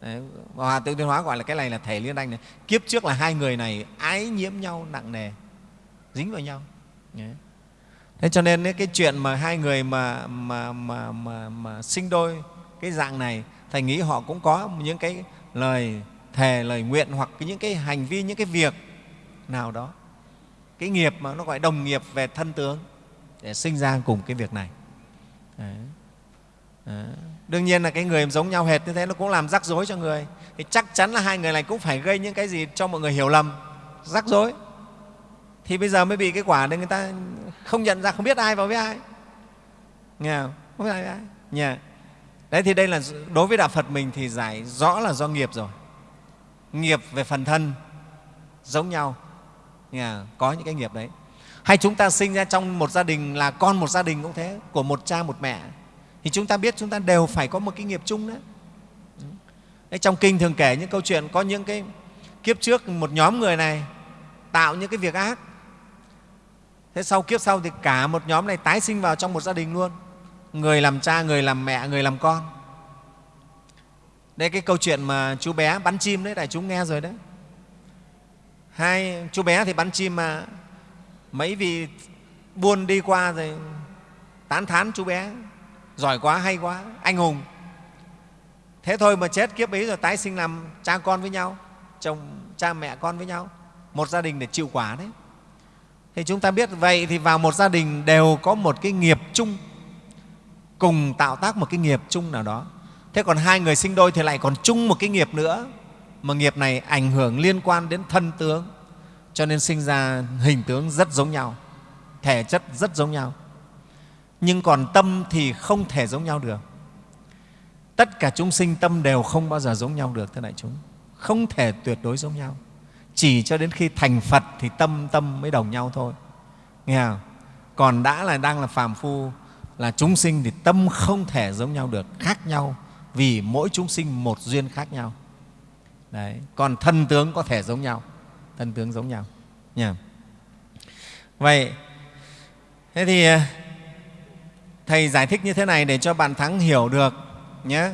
Đấy, hòa tự tuyên hóa gọi là cái này là thể liên anh này. Kiếp trước là hai người này ái nhiễm nhau nặng nề dính vào nhau. Đấy. thế cho nên cái chuyện mà hai người mà, mà, mà, mà, mà sinh đôi cái dạng này thầy nghĩ họ cũng có những cái lời thề lời nguyện hoặc những cái hành vi những cái việc nào đó. Cái nghiệp mà nó gọi đồng nghiệp về thân tướng để sinh ra cùng cái việc này. Đấy. Ờ. Đương nhiên là cái người giống nhau hệt như thế nó cũng làm rắc rối cho người. Thì chắc chắn là hai người này cũng phải gây những cái gì cho mọi người hiểu lầm. Rắc rối. Thì bây giờ mới bị cái quả nên người ta không nhận ra, không biết ai vào với ai. Nghe không? không biết ai với ai. Nhà. đấy, thì đây là đối với đạo phật mình thì giải rõ là do nghiệp rồi. Nghiệp về phần thân, giống nhau. Nghe có những cái nghiệp đấy. Hay chúng ta sinh ra trong một gia đình là con một gia đình cũng thế, của một cha một mẹ thì chúng ta biết chúng ta đều phải có một cái nghiệp chung đấy. đấy, trong kinh thường kể những câu chuyện, có những cái kiếp trước một nhóm người này tạo những cái việc ác. Thế sau kiếp sau thì cả một nhóm này tái sinh vào trong một gia đình luôn. Người làm cha, người làm mẹ, người làm con. Đây cái câu chuyện mà chú bé bắn chim đấy, đại chúng nghe rồi đấy. Hai, chú bé thì bắn chim mà mấy vị buôn đi qua rồi tán thán chú bé giỏi quá, hay quá. Anh hùng. Thế thôi mà chết, kiếp ấy rồi tái sinh làm cha con với nhau, chồng, cha mẹ con với nhau. Một gia đình để chịu quả đấy. Thì chúng ta biết vậy thì vào một gia đình đều có một cái nghiệp chung, cùng tạo tác một cái nghiệp chung nào đó. Thế còn hai người sinh đôi thì lại còn chung một cái nghiệp nữa, mà nghiệp này ảnh hưởng liên quan đến thân tướng. Cho nên sinh ra hình tướng rất giống nhau, thể chất rất giống nhau nhưng còn tâm thì không thể giống nhau được. Tất cả chúng sinh tâm đều không bao giờ giống nhau được, thưa đại chúng. Không thể tuyệt đối giống nhau. Chỉ cho đến khi thành phật thì tâm tâm mới đồng nhau thôi. Nghe không? còn đã là đang là phàm phu là chúng sinh thì tâm không thể giống nhau được, khác nhau, vì mỗi chúng sinh một duyên khác nhau. Đấy. còn thân tướng có thể giống nhau. Thân tướng giống nhau. Nha vậy, thế thì thầy giải thích như thế này để cho bạn thắng hiểu được nhé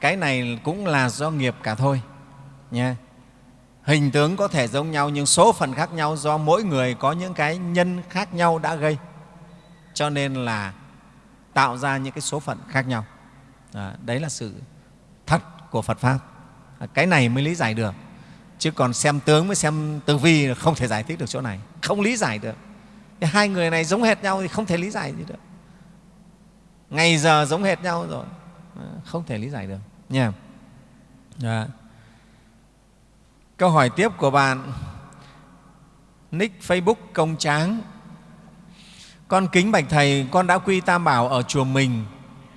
cái này cũng là do nghiệp cả thôi nhé hình tướng có thể giống nhau nhưng số phận khác nhau do mỗi người có những cái nhân khác nhau đã gây. Cho nên là tạo ra những cái số phận khác nhau. À, đấy là sự thật của phật pháp. À, cái này mới lý giải được. Chứ còn xem tướng mới xem tử vi không thể giải thích được chỗ này. Không lý giải được. Thì hai người này giống hệt nhau thì không thể lý giải gì được ngày giờ giống hệt nhau rồi ờ, không thể lý giải được nha dạ. câu hỏi tiếp của bạn nick facebook công tráng con kính bạch thầy, con đã quy tam bảo ở chùa mình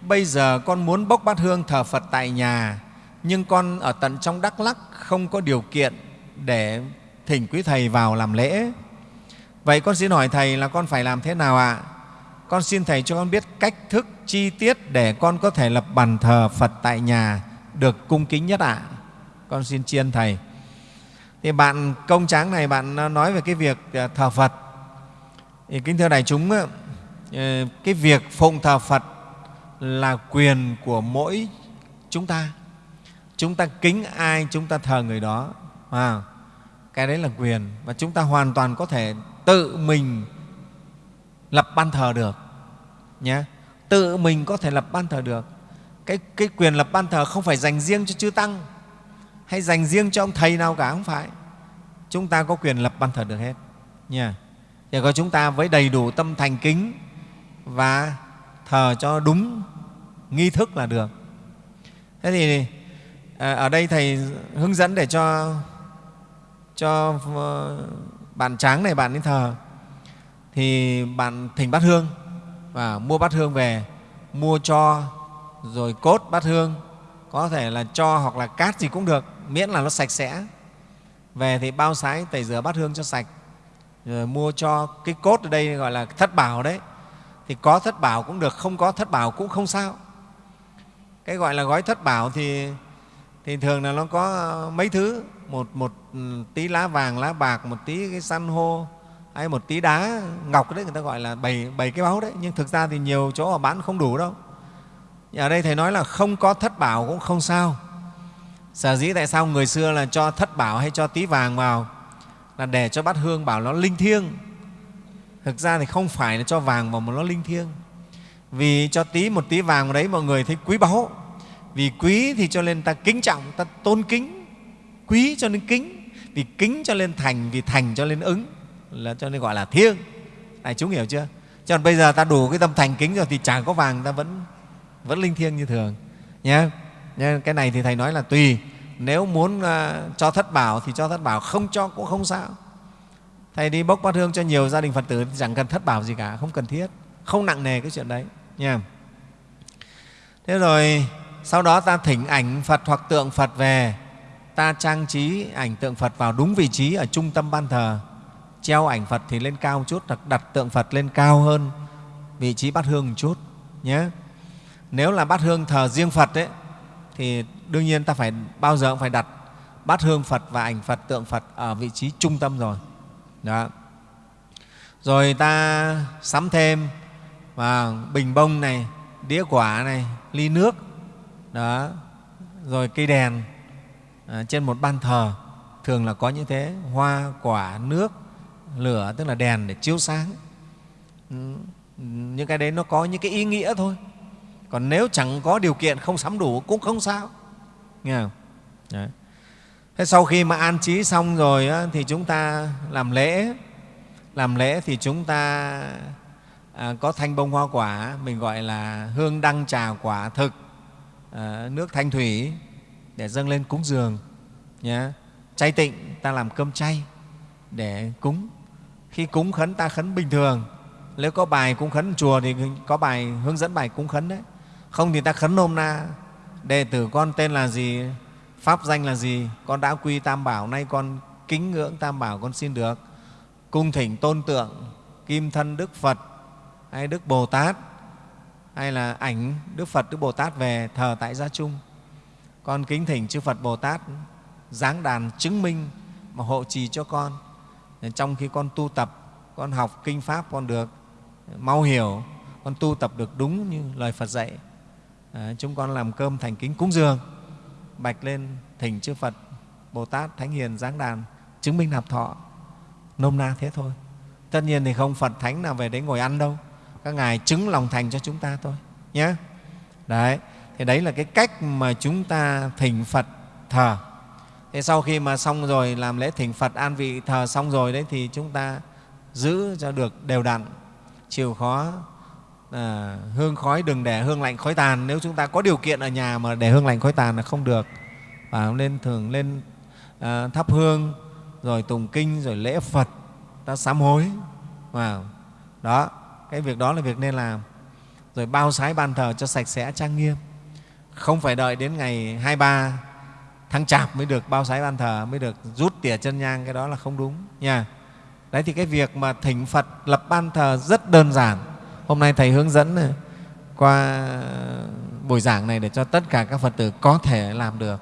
bây giờ con muốn bốc bát hương thờ phật tại nhà, nhưng con ở tận trong Đắk Lắc không có điều kiện để thỉnh quý Thầy vào làm lễ. Vậy con xin hỏi Thầy là con phải làm thế nào ạ? À? Con xin Thầy cho con biết cách thức chi tiết để con có thể lập bàn thờ Phật tại nhà được cung kính nhất ạ. À? Con xin chiên Thầy. Thì bạn công tráng này, bạn à, nói về cái việc à, thờ Phật. Thì kính thưa đại chúng, à, ờ, cái việc phụng thờ Phật là quyền của mỗi chúng ta chúng ta kính ai chúng ta thờ người đó à, cái đấy là quyền và chúng ta hoàn toàn có thể tự mình lập ban thờ được nhé tự mình có thể lập ban thờ được. Cái, cái quyền lập ban thờ không phải dành riêng cho chư tăng hay dành riêng cho ông thầy nào cả không phải. Chúng ta có quyền lập ban thờ được hết. Nha. Chỉ có chúng ta với đầy đủ tâm thành kính và thờ cho đúng nghi thức là được. Thế thì à, ở đây thầy hướng dẫn để cho cho ờ, bạn tráng này bạn đến thờ. Thì bạn thỉnh bát hương và mua bát hương về, mua cho rồi cốt bát hương. Có thể là cho hoặc là cát gì cũng được, miễn là nó sạch sẽ. Về thì bao sái, tẩy rửa bát hương cho sạch. Rồi mua cho cái cốt ở đây gọi là thất bảo đấy. Thì có thất bảo cũng được, không có thất bảo cũng không sao. Cái gọi là gói thất bảo thì thì thường là nó có mấy thứ. Một một ừ, tí lá vàng, lá bạc, một tí cái san hô hay một tí đá ngọc đấy, người ta gọi là bảy bảy cái báu đấy. Nhưng thực ra thì nhiều chỗ họ bán không đủ đâu. Ở đây thầy nói là không có thất bảo cũng không sao. Sở dĩ tại sao người xưa là cho thất bảo hay cho tí vàng vào? Là để cho bát hương bảo nó linh thiêng. Thực ra thì không phải là cho vàng vào mà nó linh thiêng. Vì cho tí một tí vàng vào đấy mọi người thấy quý báu. Vì quý thì cho nên ta kính trọng, ta tôn kính. Quý cho nên kính, vì kính cho nên thành, vì thành cho nên ứng là cho nên gọi là thiêng. Này chúng hiểu chưa? Cho nên bây giờ ta đủ cái tâm thành kính rồi thì chẳng có vàng ta vẫn vẫn linh thiêng như thường. Nhé cái này thì thầy nói là tùy. Nếu muốn uh, cho thất bảo thì cho thất bảo không cho cũng không sao. Thầy đi bốc bát hương cho nhiều gia đình phật tử thì chẳng cần thất bảo gì cả không cần thiết. Không nặng nề cái chuyện đấy. Nha thế rồi sau đó ta thỉnh ảnh phật hoặc tượng phật về. Ta trang trí ảnh tượng phật vào đúng vị trí ở trung tâm ban thờ treo ảnh phật thì lên cao một chút đặt, đặt tượng phật lên cao hơn vị trí bát hương một chút nhé. Nếu là bát hương thờ riêng phật ấy, thì đương nhiên ta phải bao giờ cũng phải đặt bát hương phật và ảnh phật tượng phật ở vị trí trung tâm rồi. Đó. Rồi ta sắm thêm và bình bông này đĩa quả này ly nước đó. Rồi cây đèn à, trên một ban thờ thường là có như thế hoa quả nước lửa tức là đèn để chiếu sáng. Ừ, những cái đấy nó có những cái ý nghĩa thôi. Còn nếu chẳng có điều kiện không sắm đủ cũng không sao. Nghe không? Đấy. thế sau khi mà an trí xong rồi á, thì chúng ta làm lễ. Làm lễ thì chúng ta à, có thanh bông hoa quả mình gọi là hương đăng trà quả thực à, nước thanh thủy để dâng lên cúng dường nhé chay tịnh ta làm cơm chay để cúng khi cúng khấn ta khấn bình thường. Nếu có bài cúng khấn chùa thì có bài hướng dẫn bài cúng khấn đấy. Không thì ta khấn nôm na, đệ tử con tên là gì, pháp danh là gì, con đã quy tam bảo, nay con kính ngưỡng tam bảo con xin được. Cung thỉnh tôn tượng, kim thân đức phật, hay đức bồ tát, hay là ảnh đức phật, đức bồ tát về thờ tại gia chung. Con kính thỉnh chư phật bồ tát, giáng đàn chứng minh mà hộ trì cho con trong khi con tu tập con học kinh pháp con được mau hiểu con tu tập được đúng như lời phật dạy à, chúng con làm cơm thành kính cúng dường bạch lên thỉnh chư phật bồ tát thánh hiền giáng đàn chứng minh nạp thọ nôm na thế thôi. Tất nhiên thì không phật thánh nào về đấy ngồi ăn đâu các ngài chứng lòng thành cho chúng ta thôi nhé đấy thì đấy là cái cách mà chúng ta thỉnh phật thờ thế sau khi mà xong rồi làm lễ thỉnh phật an vị thờ xong rồi đấy thì chúng ta giữ cho được đều đặn chịu khó à, hương khói đừng để hương lạnh khói tàn. Nếu chúng ta có điều kiện ở nhà mà để hương lạnh khói tàn là không được. Và nên thường lên à, thắp hương rồi tùng kinh rồi lễ phật ta sám hối. Vào đó cái việc đó là việc nên làm. Rồi bao sái ban thờ cho sạch sẽ trang nghiêm. Không phải đợi đến ngày 23 tháng chạp mới được bao sái ban thờ mới được rút tỉa chân nhang cái đó là không đúng nha. Đấy thì cái việc mà thỉnh phật lập ban thờ rất đơn giản. Hôm nay thầy hướng dẫn ờ, qua buổi giảng này để cho tất cả các phật tử có thể làm được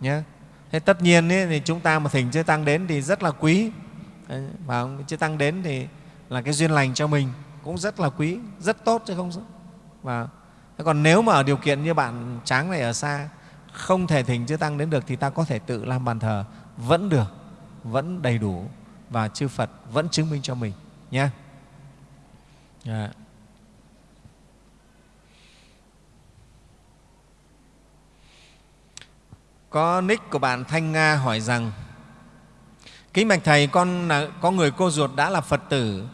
nhé thế tất nhiên ấy, thì chúng ta mà thỉnh chư tăng đến thì rất là quý. Và chư tăng đến thì là cái duyên lành cho mình cũng rất là quý rất tốt chứ không và còn nếu mà ở điều kiện như bạn tráng này ở xa không thể thỉnh chư tăng đến được thì ta có thể tự làm bàn thờ vẫn được vẫn đầy đủ và chư phật vẫn chứng minh cho mình nhé yeah. Có nick của bạn Thanh Nga hỏi rằng Kính bạch Thầy, con là, có người cô ruột đã là Phật tử.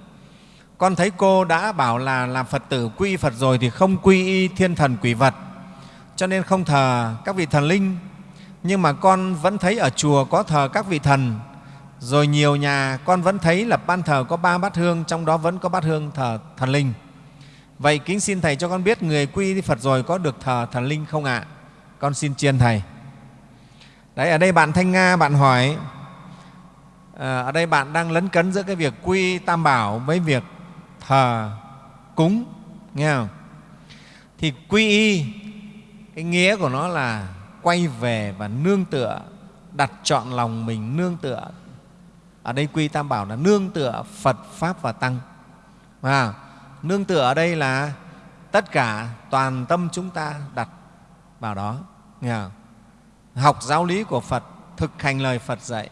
Con thấy cô đã bảo là làm Phật tử quy Phật rồi thì không quy y thiên thần quỷ vật, cho nên không thờ các vị thần linh. Nhưng mà con vẫn thấy ở chùa có thờ các vị thần, rồi nhiều nhà con vẫn thấy là ban thờ có ba bát hương, trong đó vẫn có bát hương thờ thần linh. Vậy kính xin Thầy cho con biết người quy Phật rồi có được thờ thần linh không ạ? À? Con xin chiên Thầy. Đấy, ở đây bạn Thanh Nga bạn hỏi à, ở đây bạn đang lấn cấn giữa cái việc quy tam bảo với việc thờ cúng nghe không? Thì quy y cái nghĩa của nó là quay về và nương tựa đặt chọn lòng mình nương tựa. Ở đây quy tam bảo là nương tựa phật pháp và tăng. À, nương tựa ở đây là tất cả toàn tâm chúng ta đặt vào đó. Nghe không? học giáo lý của phật thực hành lời phật dạy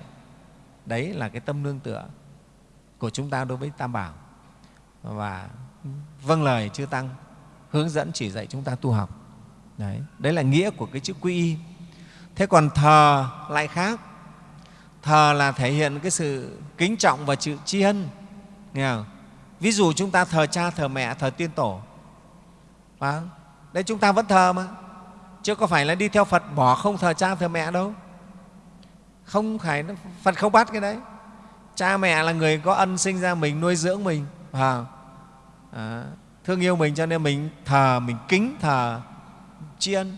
đấy là cái tâm nương tựa của chúng ta đối với tam bảo. Và vâng lời chư tăng hướng dẫn chỉ dạy chúng ta tu học đấy, đấy là nghĩa của cái chữ quy y. Thế còn thờ lại khác. Thờ là thể hiện cái sự kính trọng và sự tri ân. Nghe không? ví dụ chúng ta thờ cha thờ mẹ thờ tiên tổ. Phải không? đấy chúng ta vẫn thờ mà. Chứ có phải là đi theo phật bỏ không thờ cha thờ mẹ đâu. Không phải phật không bắt cái đấy. Cha mẹ là người có ân sinh ra mình nuôi dưỡng mình. À, à, thương yêu mình cho nên mình thờ mình kính thờ tri ân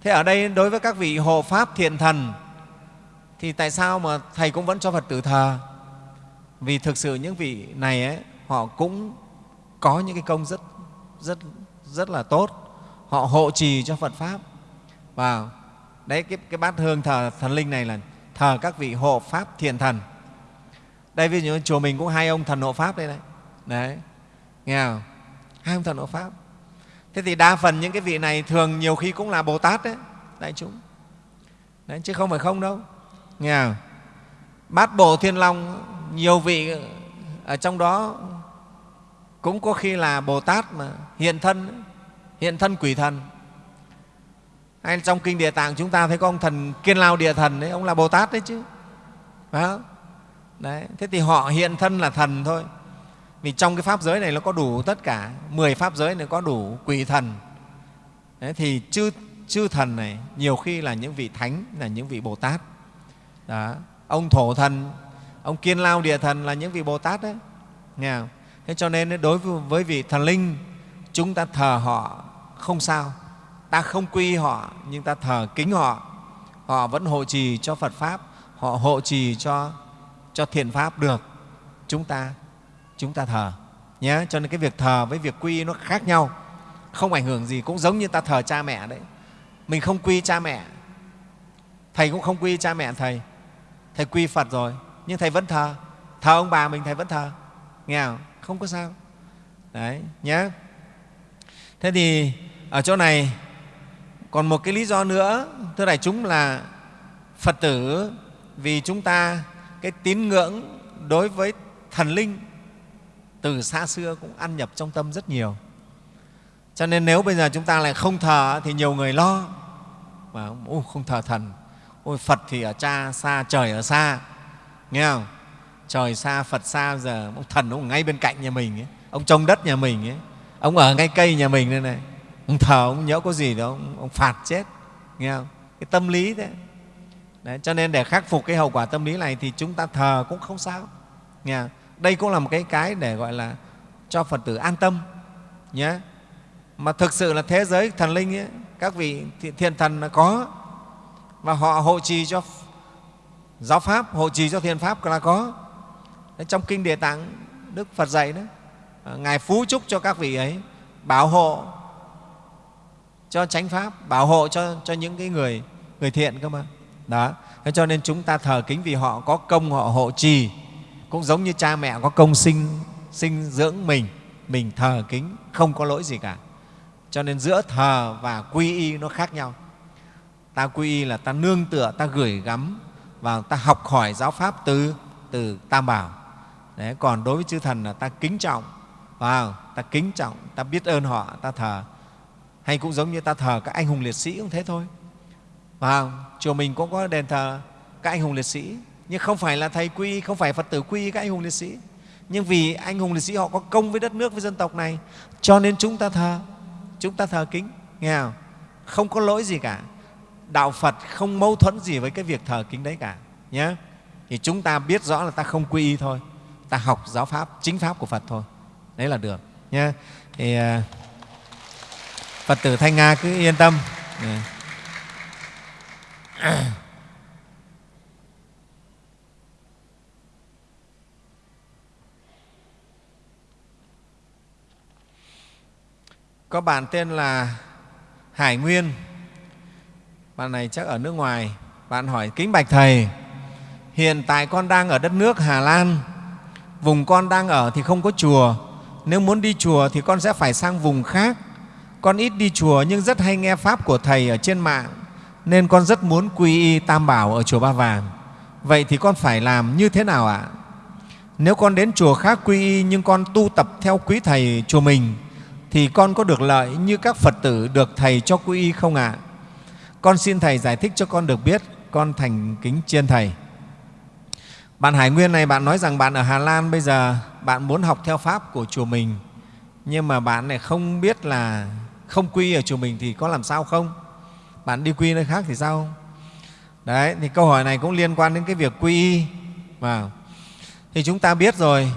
thế ở đây đối với các vị hộ pháp thiện thần thì tại sao mà thầy cũng vẫn cho phật tử thờ? Vì thực sự những vị này ấy, họ cũng có những cái công rất rất rất là tốt. Họ hộ trì cho phật pháp. Và đấy cái, cái bát hương thờ thần linh này là thờ các vị hộ pháp thiện thần. Đây ví dụ chùa mình cũng hai ông thần hộ pháp đây này. Đấy nghe không? Hai ông thần hộ pháp thế thì đa phần những cái vị này thường nhiều khi cũng là bồ tát đấy đại chúng. Đấy, chứ không phải không đâu. Nghe không? Bát bộ thiên long nhiều vị ở trong đó cũng có khi là bồ tát mà hiện thân hiện thân quỷ thần. Hay trong kinh địa tạng chúng ta thấy có ông thần kiên lao địa thần đấy ông là bồ tát đấy chứ. Phải không? Đấy thế thì họ hiện thân là thần thôi vì trong cái pháp giới này nó có đủ tất cả 10 pháp giới này có đủ quỷ thần. Đấy, thì chư, chư thần này nhiều khi là những vị thánh là những vị bồ tát đó. ông thổ thần ông kiên lao địa thần là những vị bồ tát đấy. Nghe không? thế cho nên đối với vị thần linh chúng ta thờ họ không sao. Ta không quy họ nhưng ta thờ kính họ. Họ vẫn hộ trì cho phật pháp họ hộ trì cho cho thiện pháp được. Chúng ta chúng ta thờ, nhé. Cho nên cái việc thờ với việc quy nó khác nhau. Không ảnh hưởng gì, cũng giống như ta thờ cha mẹ đấy. Mình không quy cha mẹ. Thầy cũng không quy cha mẹ thầy. Thầy quy phật rồi, nhưng thầy vẫn thờ. Thờ ông bà mình, thầy vẫn thờ. Nghe không? Không có sao. Đấy, nhé. Thế thì ở chỗ này còn một cái lý do nữa. Thưa đại chúng là phật tử vì chúng ta cái tín ngưỡng đối với thần linh từ xa xưa cũng ăn nhập trong tâm rất nhiều. Cho nên nếu bây giờ chúng ta lại không thờ thì nhiều người lo. Mà ô, không thờ thần. Ôi phật thì ở cha xa trời ở xa. Nghe không? Trời xa phật xa giờ ông thần ông ngay bên cạnh nhà mình ấy. ông trông đất nhà mình ấy. ông ở ngay cây nhà mình đây này. Ông thờ ông nhớ có gì đó ông, ông phạt chết. Nghe không? Cái tâm lý thế. Đấy, cho nên để khắc phục cái hậu quả tâm lý này thì chúng ta thờ cũng không sao. Nghe không? Đây cũng là một cái cái để gọi là cho phật tử an tâm nhé. Mà thực sự là thế giới thần linh ấy, các vị thiền thần là có và họ hộ trì cho giáo pháp hộ trì cho thiền pháp là có. Trong kinh địa tạng đức phật dạy đó à, ngài phú chúc cho các vị ấy bảo hộ cho chánh pháp bảo hộ cho, cho những cái người người thiện cơ mà. Đó thế cho nên chúng ta thờ kính vì họ có công họ hộ trì cũng giống như cha mẹ có công sinh sinh dưỡng mình mình thờ kính không có lỗi gì cả. Cho nên giữa thờ và quy y nó khác nhau. Ta quy y là ta nương tựa ta gửi gắm và ta học hỏi giáo pháp từ từ tam bảo. Đấy, còn đối với chư thần là ta kính trọng. Vào ta kính trọng ta biết ơn họ ta thờ. Hay cũng giống như ta thờ các anh hùng liệt sĩ cũng thế thôi. Vào chùa mình cũng có đền thờ các anh hùng liệt sĩ nhưng không phải là thầy quy, không phải phật tử quy các anh hùng liệt sĩ. Nhưng vì anh hùng liệt sĩ họ có công với đất nước, với dân tộc này, cho nên chúng ta thờ, chúng ta thờ kính. Nghe không? Không có lỗi gì cả. Đạo phật không mâu thuẫn gì với cái việc thờ kính đấy cả nhé thì chúng ta biết rõ là ta không quy y thôi. Ta học giáo pháp, chính pháp của phật thôi. Đấy là được nhé thì à, phật tử thanh nga cứ yên tâm. Dạ. Có bạn tên là Hải Nguyên, bạn này chắc ở nước ngoài, bạn hỏi kính bạch thầy, hiện tại con đang ở đất nước Hà Lan, vùng con đang ở thì không có chùa, nếu muốn đi chùa thì con sẽ phải sang vùng khác. Con ít đi chùa nhưng rất hay nghe pháp của thầy ở trên mạng, nên con rất muốn quy y Tam Bảo ở chùa Ba Vàng. Vậy thì con phải làm như thế nào ạ? Nếu con đến chùa khác quy y nhưng con tu tập theo quý thầy chùa mình thì con có được lợi như các Phật tử được thầy cho quy y không ạ? Con xin thầy giải thích cho con được biết, con thành kính chiên thầy. Bạn Hải Nguyên này, bạn nói rằng bạn ở Hà Lan bây giờ bạn muốn học theo Pháp của chùa mình nhưng mà bạn này không biết là không quy ở chùa mình thì có làm sao không? Bạn đi quy nơi khác thì sao? Đấy, thì câu hỏi này cũng liên quan đến cái việc quy y. Và thì chúng ta biết rồi,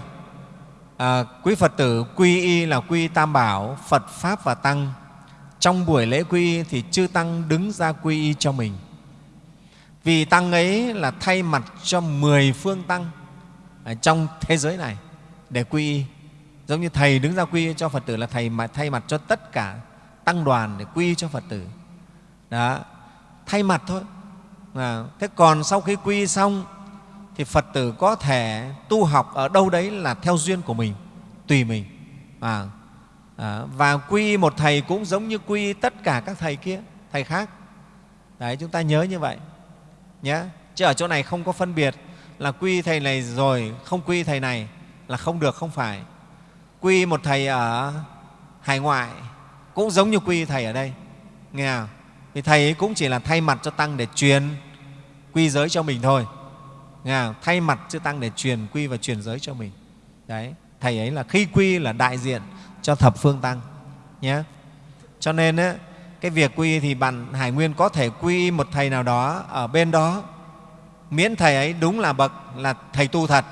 à, quý Phật tử quy y là quy Tam Bảo, Phật, Pháp và Tăng. Trong buổi lễ quy y thì chư Tăng đứng ra quy y cho mình. Vì Tăng ấy là thay mặt cho mười phương Tăng ở trong thế giới này để quy y. Giống như Thầy đứng ra quy y cho Phật tử là Thầy mà thay mặt cho tất cả Tăng đoàn để quy y cho Phật tử. Đó, thay mặt thôi. À, thế còn sau khi quy y xong thì Phật tử có thể tu học ở đâu đấy là theo duyên của mình, tùy mình. À, à, và quy một thầy cũng giống như quy tất cả các thầy kia, thầy khác. Đấy, chúng ta nhớ như vậy nhé. Chứ ở chỗ này không có phân biệt là quy thầy này rồi không quy thầy này là không được, không phải. Quy một thầy ở hải ngoại cũng giống như quy thầy ở đây. Nghe không? Vì thầy ấy cũng chỉ là thay mặt cho tăng để truyền quy giới cho mình thôi. Nghe? Thay mặt chư tăng để truyền quy và truyền giới cho mình. Đấy, thầy ấy là khi quy là đại diện cho thập phương tăng nhé. Cho nên ấy, cái việc quy thì bạn Hải Nguyên có thể quy một thầy nào đó ở bên đó miễn thầy ấy đúng là bậc là thầy tu thật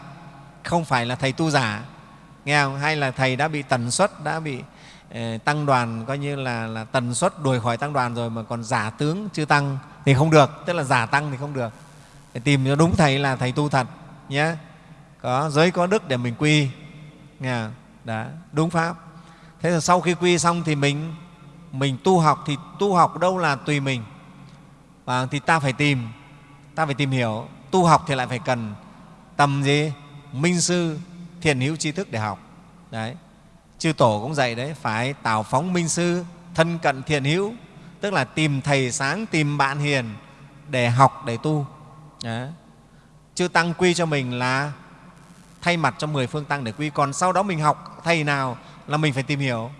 không phải là thầy tu giả nghe không? hay là thầy đã bị tần suất đã bị eh, tăng đoàn coi như là, là tần suất đuổi khỏi tăng đoàn rồi mà còn giả tướng chưa tăng thì không được tức là giả tăng thì không được để tìm cho đúng thầy là thầy tu thật nhé có giới có đức để mình quy. Nghe? Đó, đúng pháp. Thế là sau khi quy xong thì mình mình tu học thì tu học đâu là tùy mình. Và thì ta phải tìm ta phải tìm hiểu tu học thì lại phải cần tầm gì? Minh sư thiền hữu tri thức để học. Đấy chư tổ cũng dạy đấy phải tào phóng minh sư thân cận thiền hữu tức là tìm thầy sáng tìm bạn hiền để học để tu đấy. chư tăng quy cho mình là thay mặt cho mười phương tăng để quy. Còn sau đó mình học thầy nào là mình phải tìm hiểu.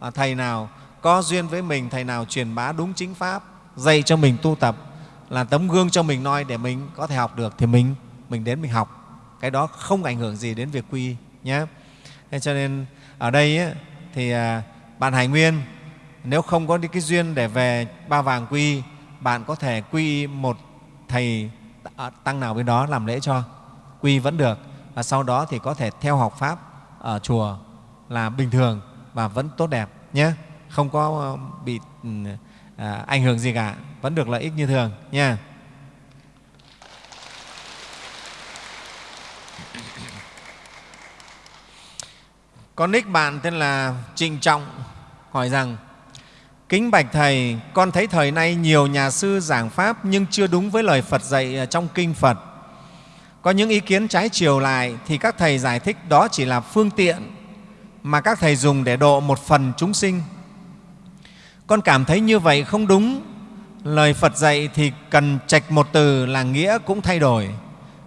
À, thầy nào có duyên với mình thầy nào truyền bá đúng chính pháp dạy cho mình tu tập là tấm gương cho mình noi để mình có thể học được thì mình mình đến mình học. Cái đó không ảnh hưởng gì đến việc quy nhé thế cho nên ở đây ấy, thì à, bạn hải nguyên nếu không có đi cái duyên để về ba vàng quy bạn có thể quy một thầy à, tăng nào bên đó làm lễ cho quy vẫn được. Và sau đó thì có thể theo học pháp ở chùa là bình thường và vẫn tốt đẹp nhé. Không có ờ, bị ừ, à, ảnh hưởng gì cả. Vẫn được lợi ích như thường nha con nick bạn tên là trịnh trọng hỏi rằng kính bạch thầy, con thấy thời nay nhiều nhà sư giảng pháp nhưng chưa đúng với lời phật dạy ờ, trong kinh phật. Có những ý kiến trái chiều lại thì các thầy giải thích đó chỉ là phương tiện mà các thầy dùng để độ một phần chúng sinh. Con cảm thấy như vậy không đúng. Lời phật dạy thì cần trạch một từ là nghĩa cũng thay đổi.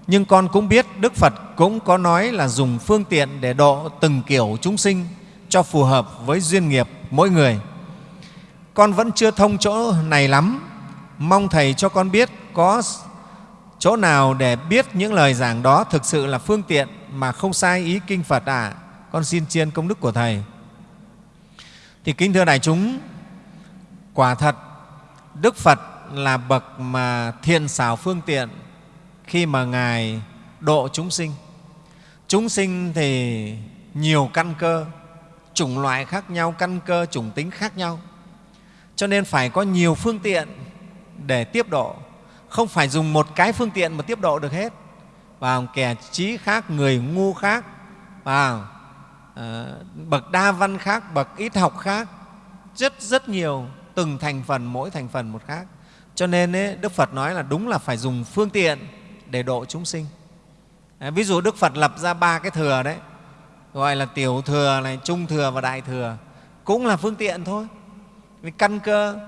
Nhưng con cũng biết đức phật cũng có nói là dùng phương tiện để độ từng kiểu chúng sinh cho phù hợp với duyên nghiệp mỗi người con vẫn chưa thông chỗ này lắm. Mong thầy cho con biết có chỗ nào để biết những lời giảng đó thực sự là phương tiện mà không sai ý kinh phật à con xin chiên công đức của thầy. Thì kính thưa đại chúng, quả thật, đức phật là bậc mà thiện xảo phương tiện khi mà ngài độ chúng sinh. Chúng sinh thì nhiều căn cơ, chủng loại khác nhau, căn cơ, chủng tính khác nhau cho nên phải có nhiều phương tiện để tiếp độ. Không phải dùng một cái phương tiện mà tiếp độ được hết. Và kẻ trí khác người ngu khác và à, bậc đa văn khác bậc ít học khác rất rất nhiều từng thành phần mỗi thành phần một khác. Cho nên ấy, đức phật nói là đúng là phải dùng phương tiện để độ chúng sinh. À, ví dụ đức phật lập ra ba cái thừa đấy gọi là tiểu thừa này trung thừa và đại thừa cũng là phương tiện thôi vì căn cơ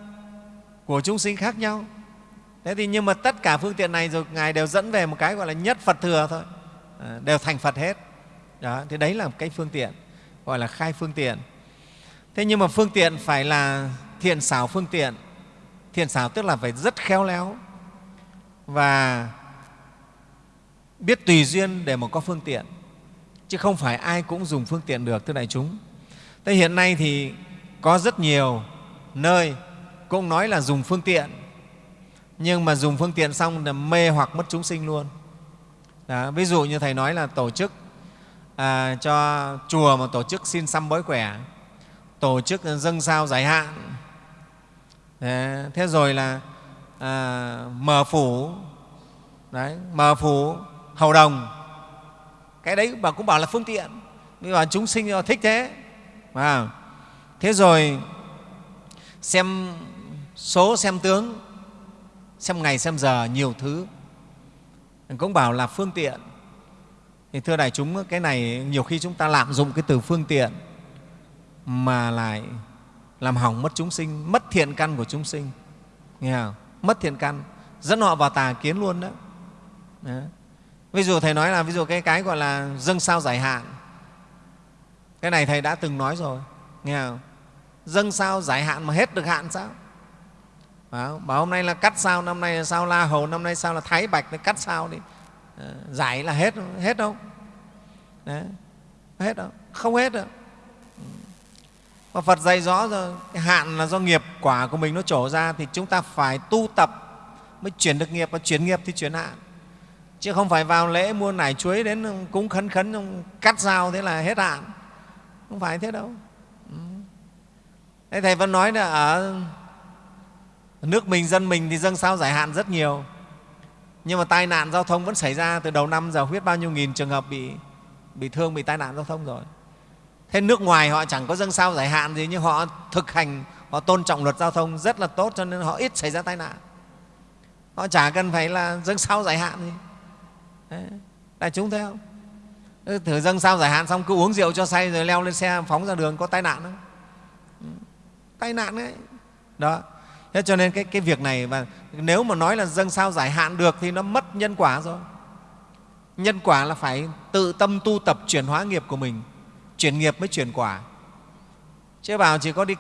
của chúng sinh khác nhau. Thế thì nhưng mà tất cả phương tiện này rồi ngài đều dẫn về một cái gọi là nhất phật thừa thôi. À, đều thành phật hết. Đó, thì đấy là một cái phương tiện gọi là khai phương tiện. Thế nhưng mà phương tiện phải là thiện xảo phương tiện. Thiện xảo tức là phải rất khéo léo và biết tùy duyên để mà có phương tiện. Chứ không phải ai cũng dùng phương tiện được thưa đại chúng. Thế hiện nay thì có rất nhiều nơi cũng nói là dùng phương tiện. Nhưng mà dùng phương tiện xong là mê hoặc mất chúng sinh luôn. Đó, ví dụ như thầy nói là tổ chức à, cho chùa mà tổ chức xin xăm bói quẻ tổ chức dâng sao giải hạn. Đấy, thế rồi là à, mở phủ. Đấy, mở phủ hầu đồng. Cái đấy bà cũng bảo là phương tiện. Bây giờ chúng sinh thích thế à, thế rồi xem số, xem tướng, xem ngày, xem giờ, nhiều thứ. Cũng bảo là phương tiện. Thì thưa đại chúng, cái này nhiều khi chúng ta lạm dụng cái từ phương tiện mà lại làm hỏng mất chúng sinh, mất thiện căn của chúng sinh. Nghe không? mất thiện căn. Dẫn họ vào tà kiến luôn đó. đó. Ví dụ thầy nói là, ví dụ cái cái gọi là dâng sao giải hạn. Cái này thầy đã từng nói rồi. Nghe không? Dâng sao giải hạn mà hết được hạn sao? Bảo, bảo hôm nay là cắt sao năm nay là sao la hầu năm nay sao là thái bạch thì cắt sao đi. Ờ, giải là hết hết đâu? Đấy. hết đâu? Không hết đâu. Mà Phật dạy rõ rồi cái hạn là do nghiệp quả của mình nó trổ ra thì chúng ta phải tu tập mới chuyển được nghiệp và chuyển nghiệp thì chuyển hạn. Chứ không phải vào lễ mua nải chuối đến cúng khấn khấn cắt dao thế là hết hạn. Không phải thế đâu thế thầy vẫn nói là ở nước mình, dân mình thì dâng sao giải hạn rất nhiều nhưng mà tai nạn giao thông vẫn xảy ra từ đầu năm giờ huyết bao nhiêu nghìn trường hợp bị bị thương, bị tai nạn giao thông rồi thế nước ngoài họ chẳng có dâng sao giải hạn gì, nhưng họ thực hành, họ tôn trọng luật giao thông rất là tốt cho nên họ ít xảy ra tai nạn họ chả cần phải là dâng sao giải hạn gì Đấy. đại chúng thấy không thử dâng sao giải hạn xong cứ uống rượu cho say rồi leo lên xe, phóng ra đường, có tai nạn không tai nạn đấy. Đó. Thế cho nên cái, cái việc này và nếu mà nói là dâng sao giải hạn được thì nó mất nhân quả rồi. Nhân quả là phải tự tâm tu tập chuyển hóa nghiệp của mình. Chuyển nghiệp mới chuyển quả. Chứ bảo chỉ có đi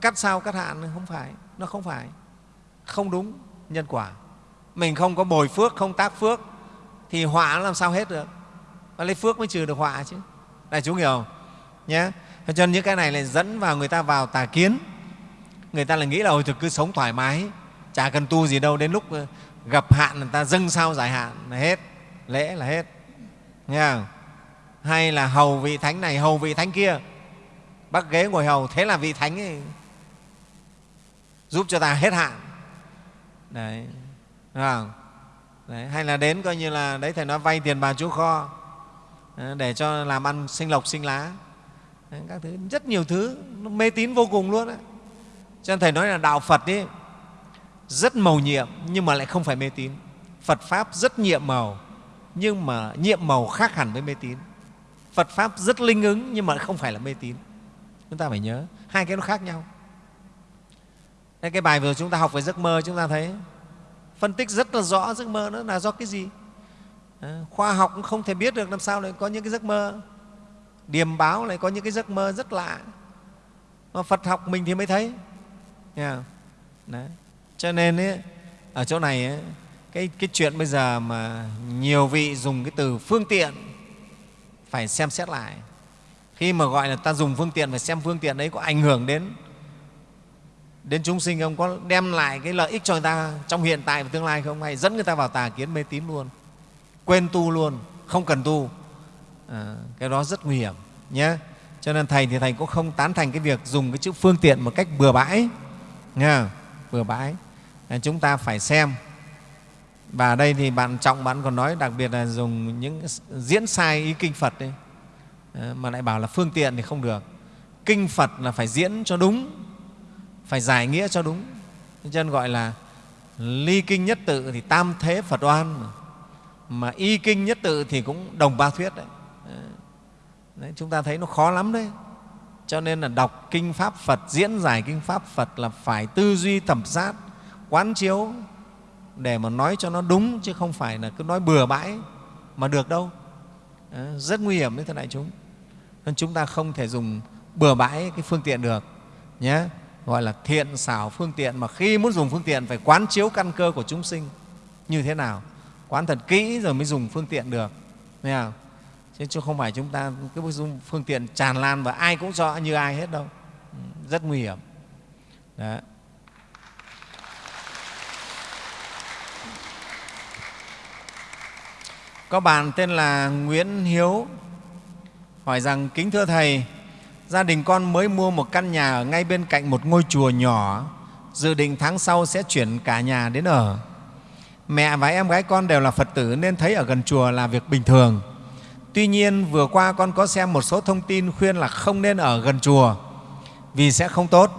cắt sao cắt hạn không phải. Nó không phải. Không đúng nhân quả. Mình không có bồi phước không tác phước thì họa làm sao hết được? Và lấy phước mới trừ được họa chứ. Đại chúng hiểu không nhé cho nên những cái này lại dẫn vào người ta vào tà kiến người ta là nghĩ là ôi thực cứ sống thoải mái chả cần tu gì đâu đến lúc ờ, gặp hạn người ta dâng sao giải hạn là hết lễ là hết nghe không? hay là hầu vị thánh này hầu vị thánh kia bắt ghế ngồi hầu thế là vị thánh ấy giúp cho ta hết hạn đấy, không? đấy hay là đến coi như là đấy thầy nói vay tiền bà chú kho ờ, để cho làm ăn sinh lộc sinh lá các thứ. Rất nhiều thứ. Nó mê tín vô cùng luôn đấy. cho nên thầy nói là đạo phật ấy rất màu nhiệm nhưng mà lại không phải mê tín. Phật pháp rất nhiệm màu nhưng mà nhiệm màu khác hẳn với mê tín. Phật pháp rất linh ứng nhưng mà không phải là mê tín. Chúng ta phải nhớ hai cái nó khác nhau. Đây, cái bài vừa chúng ta học về giấc mơ chúng ta thấy phân tích rất là rõ giấc mơ nó là do cái gì. À, khoa học cũng không thể biết được làm sao lại có những cái giấc mơ điềm báo lại có những cái giấc mơ rất lạ. Mà phật học mình thì mới thấy. Nghe Đấy. cho nên ấy, ở chỗ này ấy, cái, cái chuyện bây giờ mà nhiều vị dùng cái từ phương tiện phải xem xét lại. Khi mà gọi là ta dùng phương tiện phải xem phương tiện đấy có ảnh hưởng đến đến chúng sinh không? Có đem lại cái lợi ích cho người ta trong hiện tại và tương lai không? Hay dẫn người ta vào tà kiến mê tín luôn? Quên tu luôn không cần tu à, cái đó rất nguy hiểm nhé cho nên thầy thì thầy cũng không tán thành cái việc dùng cái chữ phương tiện một cách bừa bãi nghe bừa bãi. À, chúng ta phải xem. Và ở đây thì bạn trọng bạn còn nói đặc biệt là dùng những diễn sai ý kinh phật đấy ờ, mà lại bảo là phương tiện thì không được. Kinh phật là phải diễn cho đúng phải giải nghĩa cho đúng. Cho nên gọi là ly kinh nhất tự thì tam thế phật oan mà, mà y kinh nhất tự thì cũng đồng ba thuyết đấy đấy, chúng ta thấy nó khó lắm đấy. Cho nên là đọc kinh pháp phật, diễn giải kinh pháp phật là phải tư duy thẩm sát, quán chiếu để mà nói cho nó đúng, chứ không phải là cứ nói bừa bãi mà được đâu. Rất nguy hiểm đấy, thưa đại chúng. Nên chúng ta không thể dùng bừa bãi cái phương tiện được, nhé. Gọi là thiện xảo phương tiện, mà khi muốn dùng phương tiện phải quán chiếu căn cơ của chúng sinh như thế nào. Quán thật kỹ rồi mới dùng phương tiện được thấy không? Chứ không phải chúng ta cái phương tiện tràn lan và ai cũng rõ như ai hết đâu. Ừ, rất nguy hiểm. Đấy. có bạn tên là Nguyễn Hiếu, hỏi rằng, kính thưa thầy, gia đình con mới mua một căn nhà ở ngay bên cạnh một ngôi chùa nhỏ, dự định tháng sau sẽ chuyển cả nhà đến ở. Mẹ và em gái con đều là phật tử nên thấy ở gần chùa là việc bình thường tuy nhiên, vừa qua con có xem một số thông tin khuyên là không nên ở gần chùa, vì sẽ không tốt.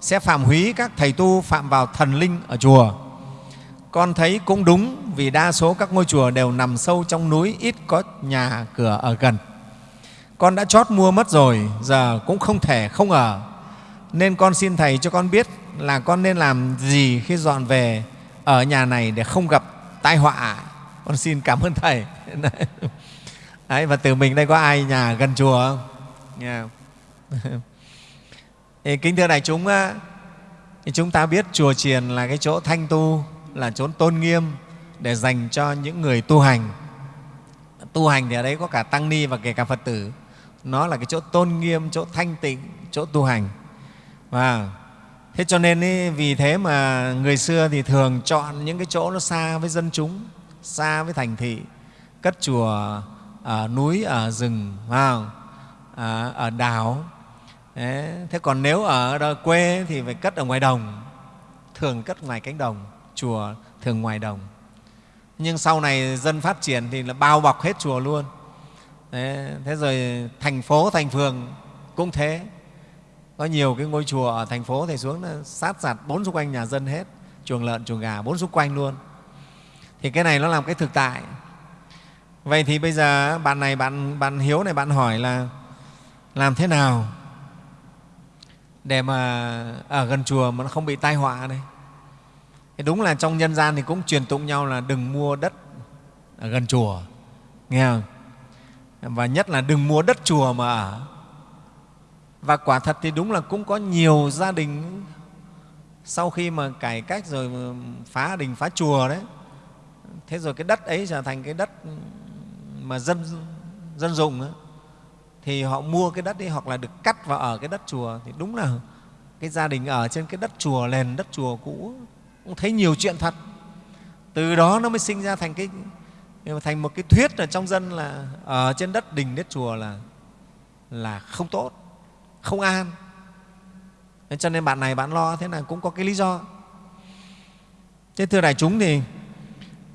Sẽ phạm húy các thầy tu phạm vào thần linh ở chùa. Con thấy cũng đúng, vì đa số các ngôi chùa đều nằm sâu trong núi, ít có nhà cửa ở gần. Con đã chót mua mất rồi, giờ cũng không thể không ở. Nên con xin thầy cho con biết là con nên làm gì khi dọn về ở nhà này để không gặp tai họa. Con xin cảm ơn thầy. [laughs] Đấy, và từ mình đây có ai nhà gần chùa không? Yeah. [laughs] kính thưa đại chúng chúng ta biết chùa chiền là cái chỗ thanh tu là chỗ tôn nghiêm để dành cho những người tu hành. Tu hành thì ở đấy có cả tăng ni và kể cả phật tử. Nó là cái chỗ tôn nghiêm chỗ thanh tịnh chỗ tu hành. Và thế cho nên ý, vì thế mà người xưa thì thường chọn những cái chỗ nó xa với dân chúng xa với thành thị cất chùa ở núi ở rừng vào à, ở đảo. Đấy. thế còn nếu ở quê thì phải cất ở ngoài đồng thường cất ngoài cánh đồng chùa thường ngoài đồng. Nhưng sau này dân phát triển thì là bao bọc hết chùa luôn. Đấy, thế rồi thành phố thành phường cũng thế. Có nhiều cái ngôi chùa ở thành phố thì xuống là sát sạt bốn xung quanh nhà dân hết chuồng lợn chuồng gà bốn xung quanh luôn. Thì cái này nó làm cái thực tại vậy thì bây giờ bạn này, bạn bạn hiếu này, bạn hỏi là làm thế nào để mà, ở gần chùa mà nó không bị tai họa này thì đúng là trong nhân gian thì cũng truyền tụng nhau là đừng mua đất ở gần chùa, nghe không? Và nhất là đừng mua đất chùa mà ở. Và quả thật thì đúng là cũng có nhiều gia đình sau khi mà cải cách rồi phá đình, phá chùa đấy, thế rồi cái đất ấy trở thành cái đất mà dân dân dùng ấy, thì họ mua cái đất ấy hoặc là được cắt vào ở cái đất chùa thì đúng là cái gia đình ở trên cái đất chùa nền đất chùa cũ cũng thấy nhiều chuyện thật. Từ đó nó mới sinh ra thành cái thành một cái thuyết ở trong dân là ở trên đất đình đất chùa là là không tốt không an. Nên cho nên bạn này bạn lo thế là cũng có cái lý do. Thế thưa đại chúng thì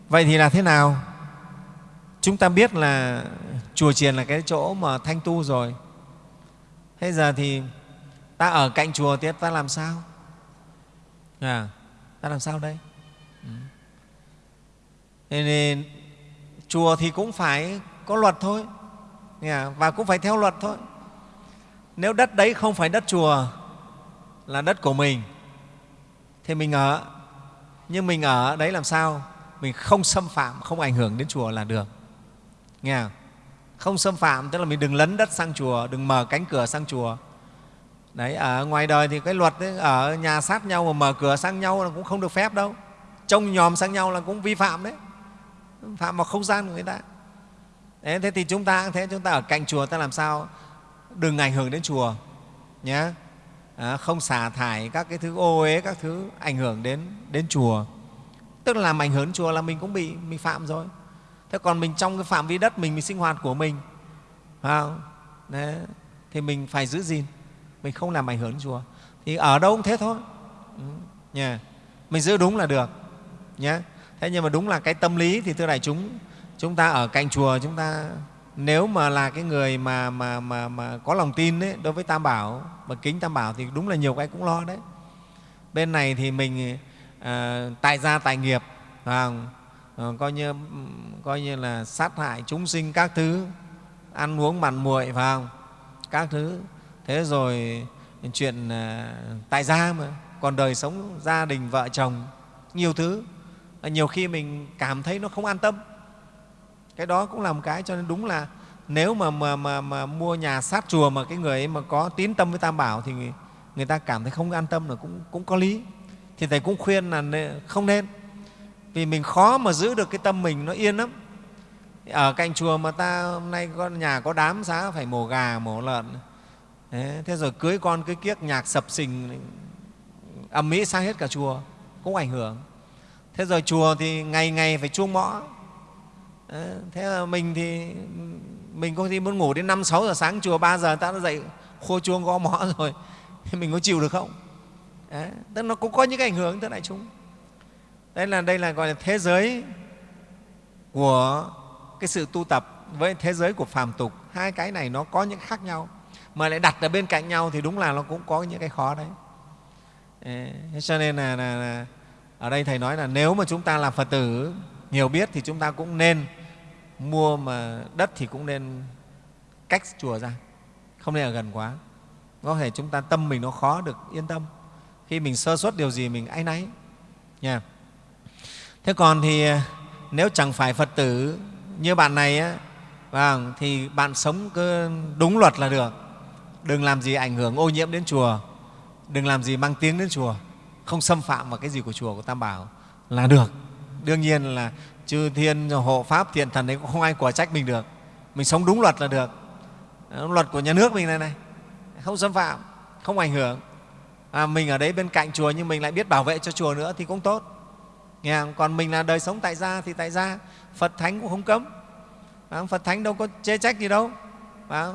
vậy thì là thế nào? Chúng ta biết là chùa chiền là cái chỗ mà thanh tu rồi. Thế giờ thì ta ở cạnh chùa thì ta làm sao? À, ta làm sao đây? Ừ. Thế nên chùa thì cũng phải có luật thôi. À? Và cũng phải theo luật thôi. Nếu đất đấy không phải đất chùa là đất của mình thì mình ở. Nhưng mình ở đấy làm sao? Mình không xâm phạm không ảnh hưởng đến chùa là được nghe không? không xâm phạm tức là mình đừng lấn đất sang chùa đừng mở cánh cửa sang chùa. Đấy ở ngoài đời thì cái luật ấy, ở nhà sát nhau mà mở cửa sang nhau là cũng không được phép đâu. Trông nhòm sang nhau là cũng vi phạm đấy. Phạm vào không gian của người ta. Đấy, thế thì chúng ta cũng thế chúng ta ở cạnh chùa ta làm sao? Đừng ảnh hưởng đến chùa nhé à, ờ, không xả thải các cái thứ ô uế các thứ ảnh hưởng đến đến chùa. Tức là làm ảnh hưởng đến chùa là mình cũng bị mình phạm rồi thế còn mình trong cái phạm vi đất mình mình sinh hoạt của mình không? Đấy, thì mình phải giữ gìn. Mình không làm ảnh hưởng đến chùa thì ở đâu cũng thế thôi. Ừ, mình giữ đúng là được nhé thế nhưng mà đúng là cái tâm lý thì thưa đại chúng chúng ta ở cạnh chùa chúng ta nếu mà là cái người mà, mà, mà, mà có lòng tin đấy, đối với tam bảo mà kính tam bảo thì đúng là nhiều cái cũng lo đấy. Bên này thì mình à, tại gia tại nghiệp không? Ờ, coi như coi như là sát hại chúng sinh các thứ ăn uống mặn muội phải không? Các thứ. Thế rồi chuyện ờ, tại gia mà còn đời sống gia đình vợ chồng nhiều thứ. Nhiều khi mình cảm thấy nó không an tâm. Cái đó cũng là một cái cho nên đúng là nếu mà, mà, mà, mà mua nhà sát chùa mà cái người ấy mà có tín tâm với tam bảo thì người, người ta cảm thấy không an tâm là cũng, cũng có lý. Thì thầy cũng khuyên là không nên vì mình khó mà giữ được cái tâm mình nó yên lắm. Ở cạnh chùa mà ta hôm nay con nhà có đám xá phải mổ gà mổ lợn. Thế, thế rồi cưới con cưới kiếc nhạc sập sình âm mỹ sang hết cả chùa cũng ảnh hưởng. Thế rồi chùa thì ngày ngày phải chuông mõ. Thế là mình thì mình có khi muốn ngủ đến năm sáu giờ sáng chùa ba giờ ta đã dậy khô chuông gõ mõ [laughs] rồi. Mình có chịu được không? Đấy, tức nó cũng có những cái ảnh hưởng tới đại chúng đây là đây là gọi là thế giới của cái sự tu tập với thế giới của phàm tục. Hai cái này nó có những khác nhau mà lại đặt ở bên cạnh nhau thì đúng là nó cũng có những cái khó đấy. Thế cho nên là, là, là ở đây thầy nói là nếu mà chúng ta là phật tử nhiều biết thì chúng ta cũng nên mua mà đất thì cũng nên cách chùa ra không nên ở gần quá. Có thể chúng ta tâm mình nó khó được yên tâm. Khi mình sơ suất điều gì mình áy náy. Nha thế còn thì à, nếu chẳng phải phật tử như bạn này á, vâng, thì bạn sống cứ đúng luật là được. Đừng làm gì ảnh hưởng ô nhiễm đến chùa đừng làm gì mang tiếng đến chùa không xâm phạm vào cái gì của chùa của tam bảo là được. Đương nhiên là chư thiên hộ pháp thiện thần đấy cũng không ai quả trách mình được. Mình sống đúng luật là được. Ờ, luật của nhà nước mình này này không xâm phạm không ảnh hưởng. À, mình ở đấy bên cạnh chùa nhưng mình lại biết bảo vệ cho chùa nữa thì cũng tốt nghe không? còn mình là đời sống tại gia thì tại gia. Phật thánh cũng không cấm. Phật thánh đâu có chê trách gì đâu. À,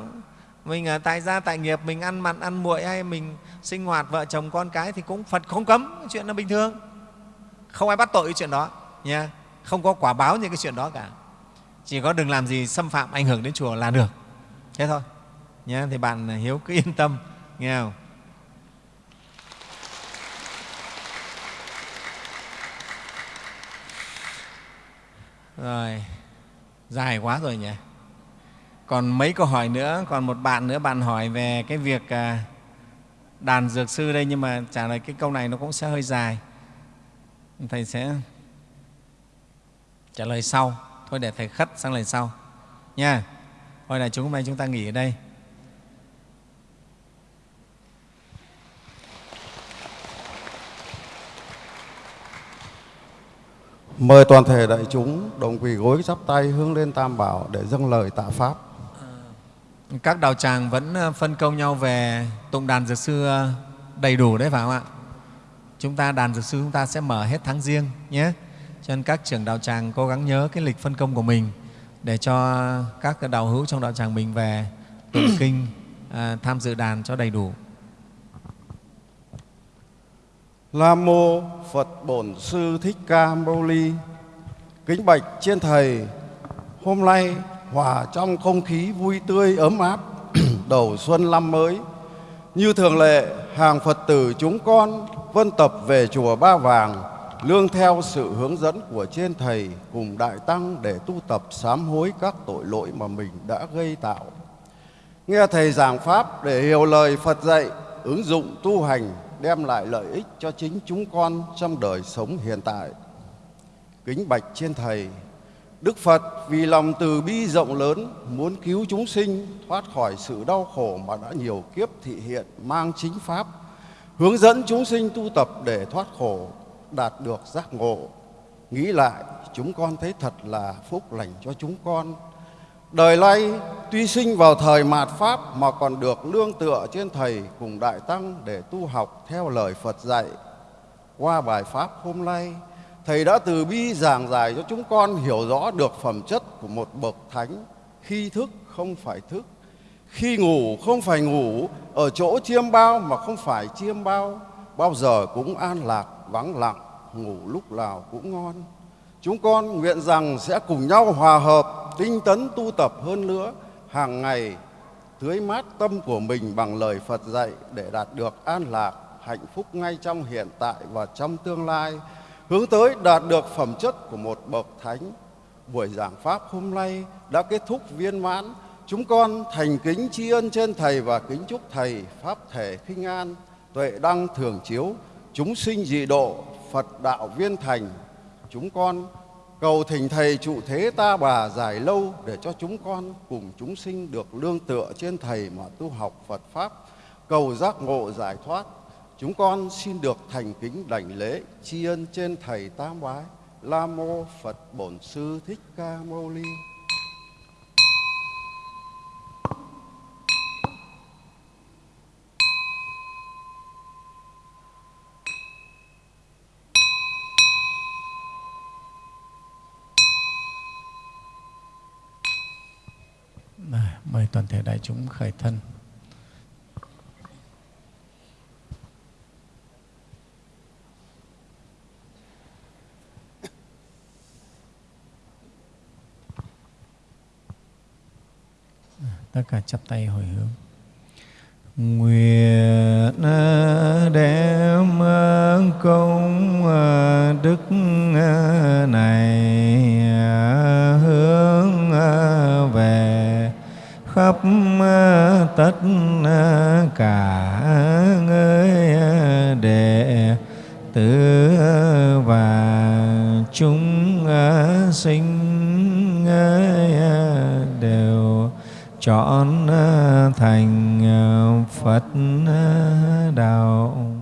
mình ở tại gia tại nghiệp mình ăn mặn ăn muội hay mình sinh hoạt vợ chồng con cái thì cũng phật không cấm. Chuyện là bình thường. Không ai bắt tội cái chuyện đó. Nha. Không có quả báo những cái chuyện đó cả. Chỉ có đừng làm gì xâm phạm ảnh hưởng đến chùa là được. Thế thôi. Nha thì bạn hiếu cứ yên tâm. Nghe không? Rồi, dài quá rồi nhỉ? Còn mấy câu hỏi nữa, còn một bạn nữa, bạn hỏi về cái việc à, đàn dược sư đây, nhưng mà trả lời cái câu này nó cũng sẽ hơi dài. Thầy sẽ trả lời sau. Thôi để thầy khất sang lời sau. Nha, thôi là chúng hôm nay chúng ta nghỉ ở đây. Mời toàn thể đại chúng, đồng quỳ gối chắp tay hướng lên Tam Bảo để dâng lời tạ Pháp. À, các đạo tràng vẫn ờ, phân công nhau về tụng đàn dược sư ờ, đầy đủ đấy phải không ạ? Chúng ta, đàn dược sư chúng ta sẽ mở hết tháng riêng nhé. Cho nên các trưởng đạo tràng cố gắng nhớ cái lịch phân công của mình để cho các đạo hữu trong đạo tràng mình về tụng kinh à, tham dự đàn cho đầy đủ. Nam mô Phật Bổn Sư Thích Ca Mâu Ni. Kính bạch trên thầy, hôm nay hòa trong không khí vui tươi ấm áp [clears throat] đầu xuân năm mới. Như thường lệ, hàng Phật tử chúng con vân tập về chùa Ba Vàng, lương theo sự hướng dẫn của trên thầy cùng đại tăng để tu tập sám hối các tội lỗi mà mình đã gây tạo. Nghe thầy giảng pháp để hiểu lời Phật dạy, ứng dụng tu hành đem lại lợi ích cho chính chúng con trong đời sống hiện tại. Kính bạch trên Thầy, Đức Phật vì lòng từ bi rộng lớn muốn cứu chúng sinh thoát khỏi sự đau khổ mà đã nhiều kiếp thị hiện mang chính Pháp, hướng dẫn chúng sinh tu tập để thoát khổ, đạt được giác ngộ. Nghĩ lại, chúng con thấy thật là phúc lành cho chúng con Đời nay tuy sinh vào thời mạt Pháp mà còn được lương tựa trên Thầy cùng Đại Tăng để tu học theo lời Phật dạy. Qua bài Pháp hôm nay, Thầy đã từ bi giảng giải cho chúng con hiểu rõ được phẩm chất của một bậc thánh khi thức không phải thức, khi ngủ không phải ngủ, ở chỗ chiêm bao mà không phải chiêm bao, bao giờ cũng an lạc, vắng lặng, ngủ lúc nào cũng ngon. Chúng con nguyện rằng sẽ cùng nhau hòa hợp, tinh tấn tu tập hơn nữa, hàng ngày tưới mát tâm của mình bằng lời Phật dạy để đạt được an lạc, hạnh phúc ngay trong hiện tại và trong tương lai, hướng tới đạt được phẩm chất của một bậc thánh. Buổi giảng pháp hôm nay đã kết thúc viên mãn. Chúng con thành kính tri ân trên Thầy và kính chúc Thầy Pháp thể khinh an, tuệ đăng thường chiếu, chúng sinh dị độ, Phật đạo viên thành. Chúng con cầu thỉnh Thầy trụ thế ta bà dài lâu để cho chúng con cùng chúng sinh được lương tựa trên Thầy mà tu học Phật Pháp, cầu giác ngộ giải thoát. Chúng con xin được thành kính đảnh lễ tri ân trên Thầy Tam Bái, La Mô Phật Bổn Sư Thích Ca Mâu Ni. Mời toàn thể đại chúng khởi thân. Tất cả chắp tay hồi hướng. Nguyện à, đem à, công à, đức này hướng về khắp tất cả người đệ tử và chúng sinh đều chọn thành Phật đạo.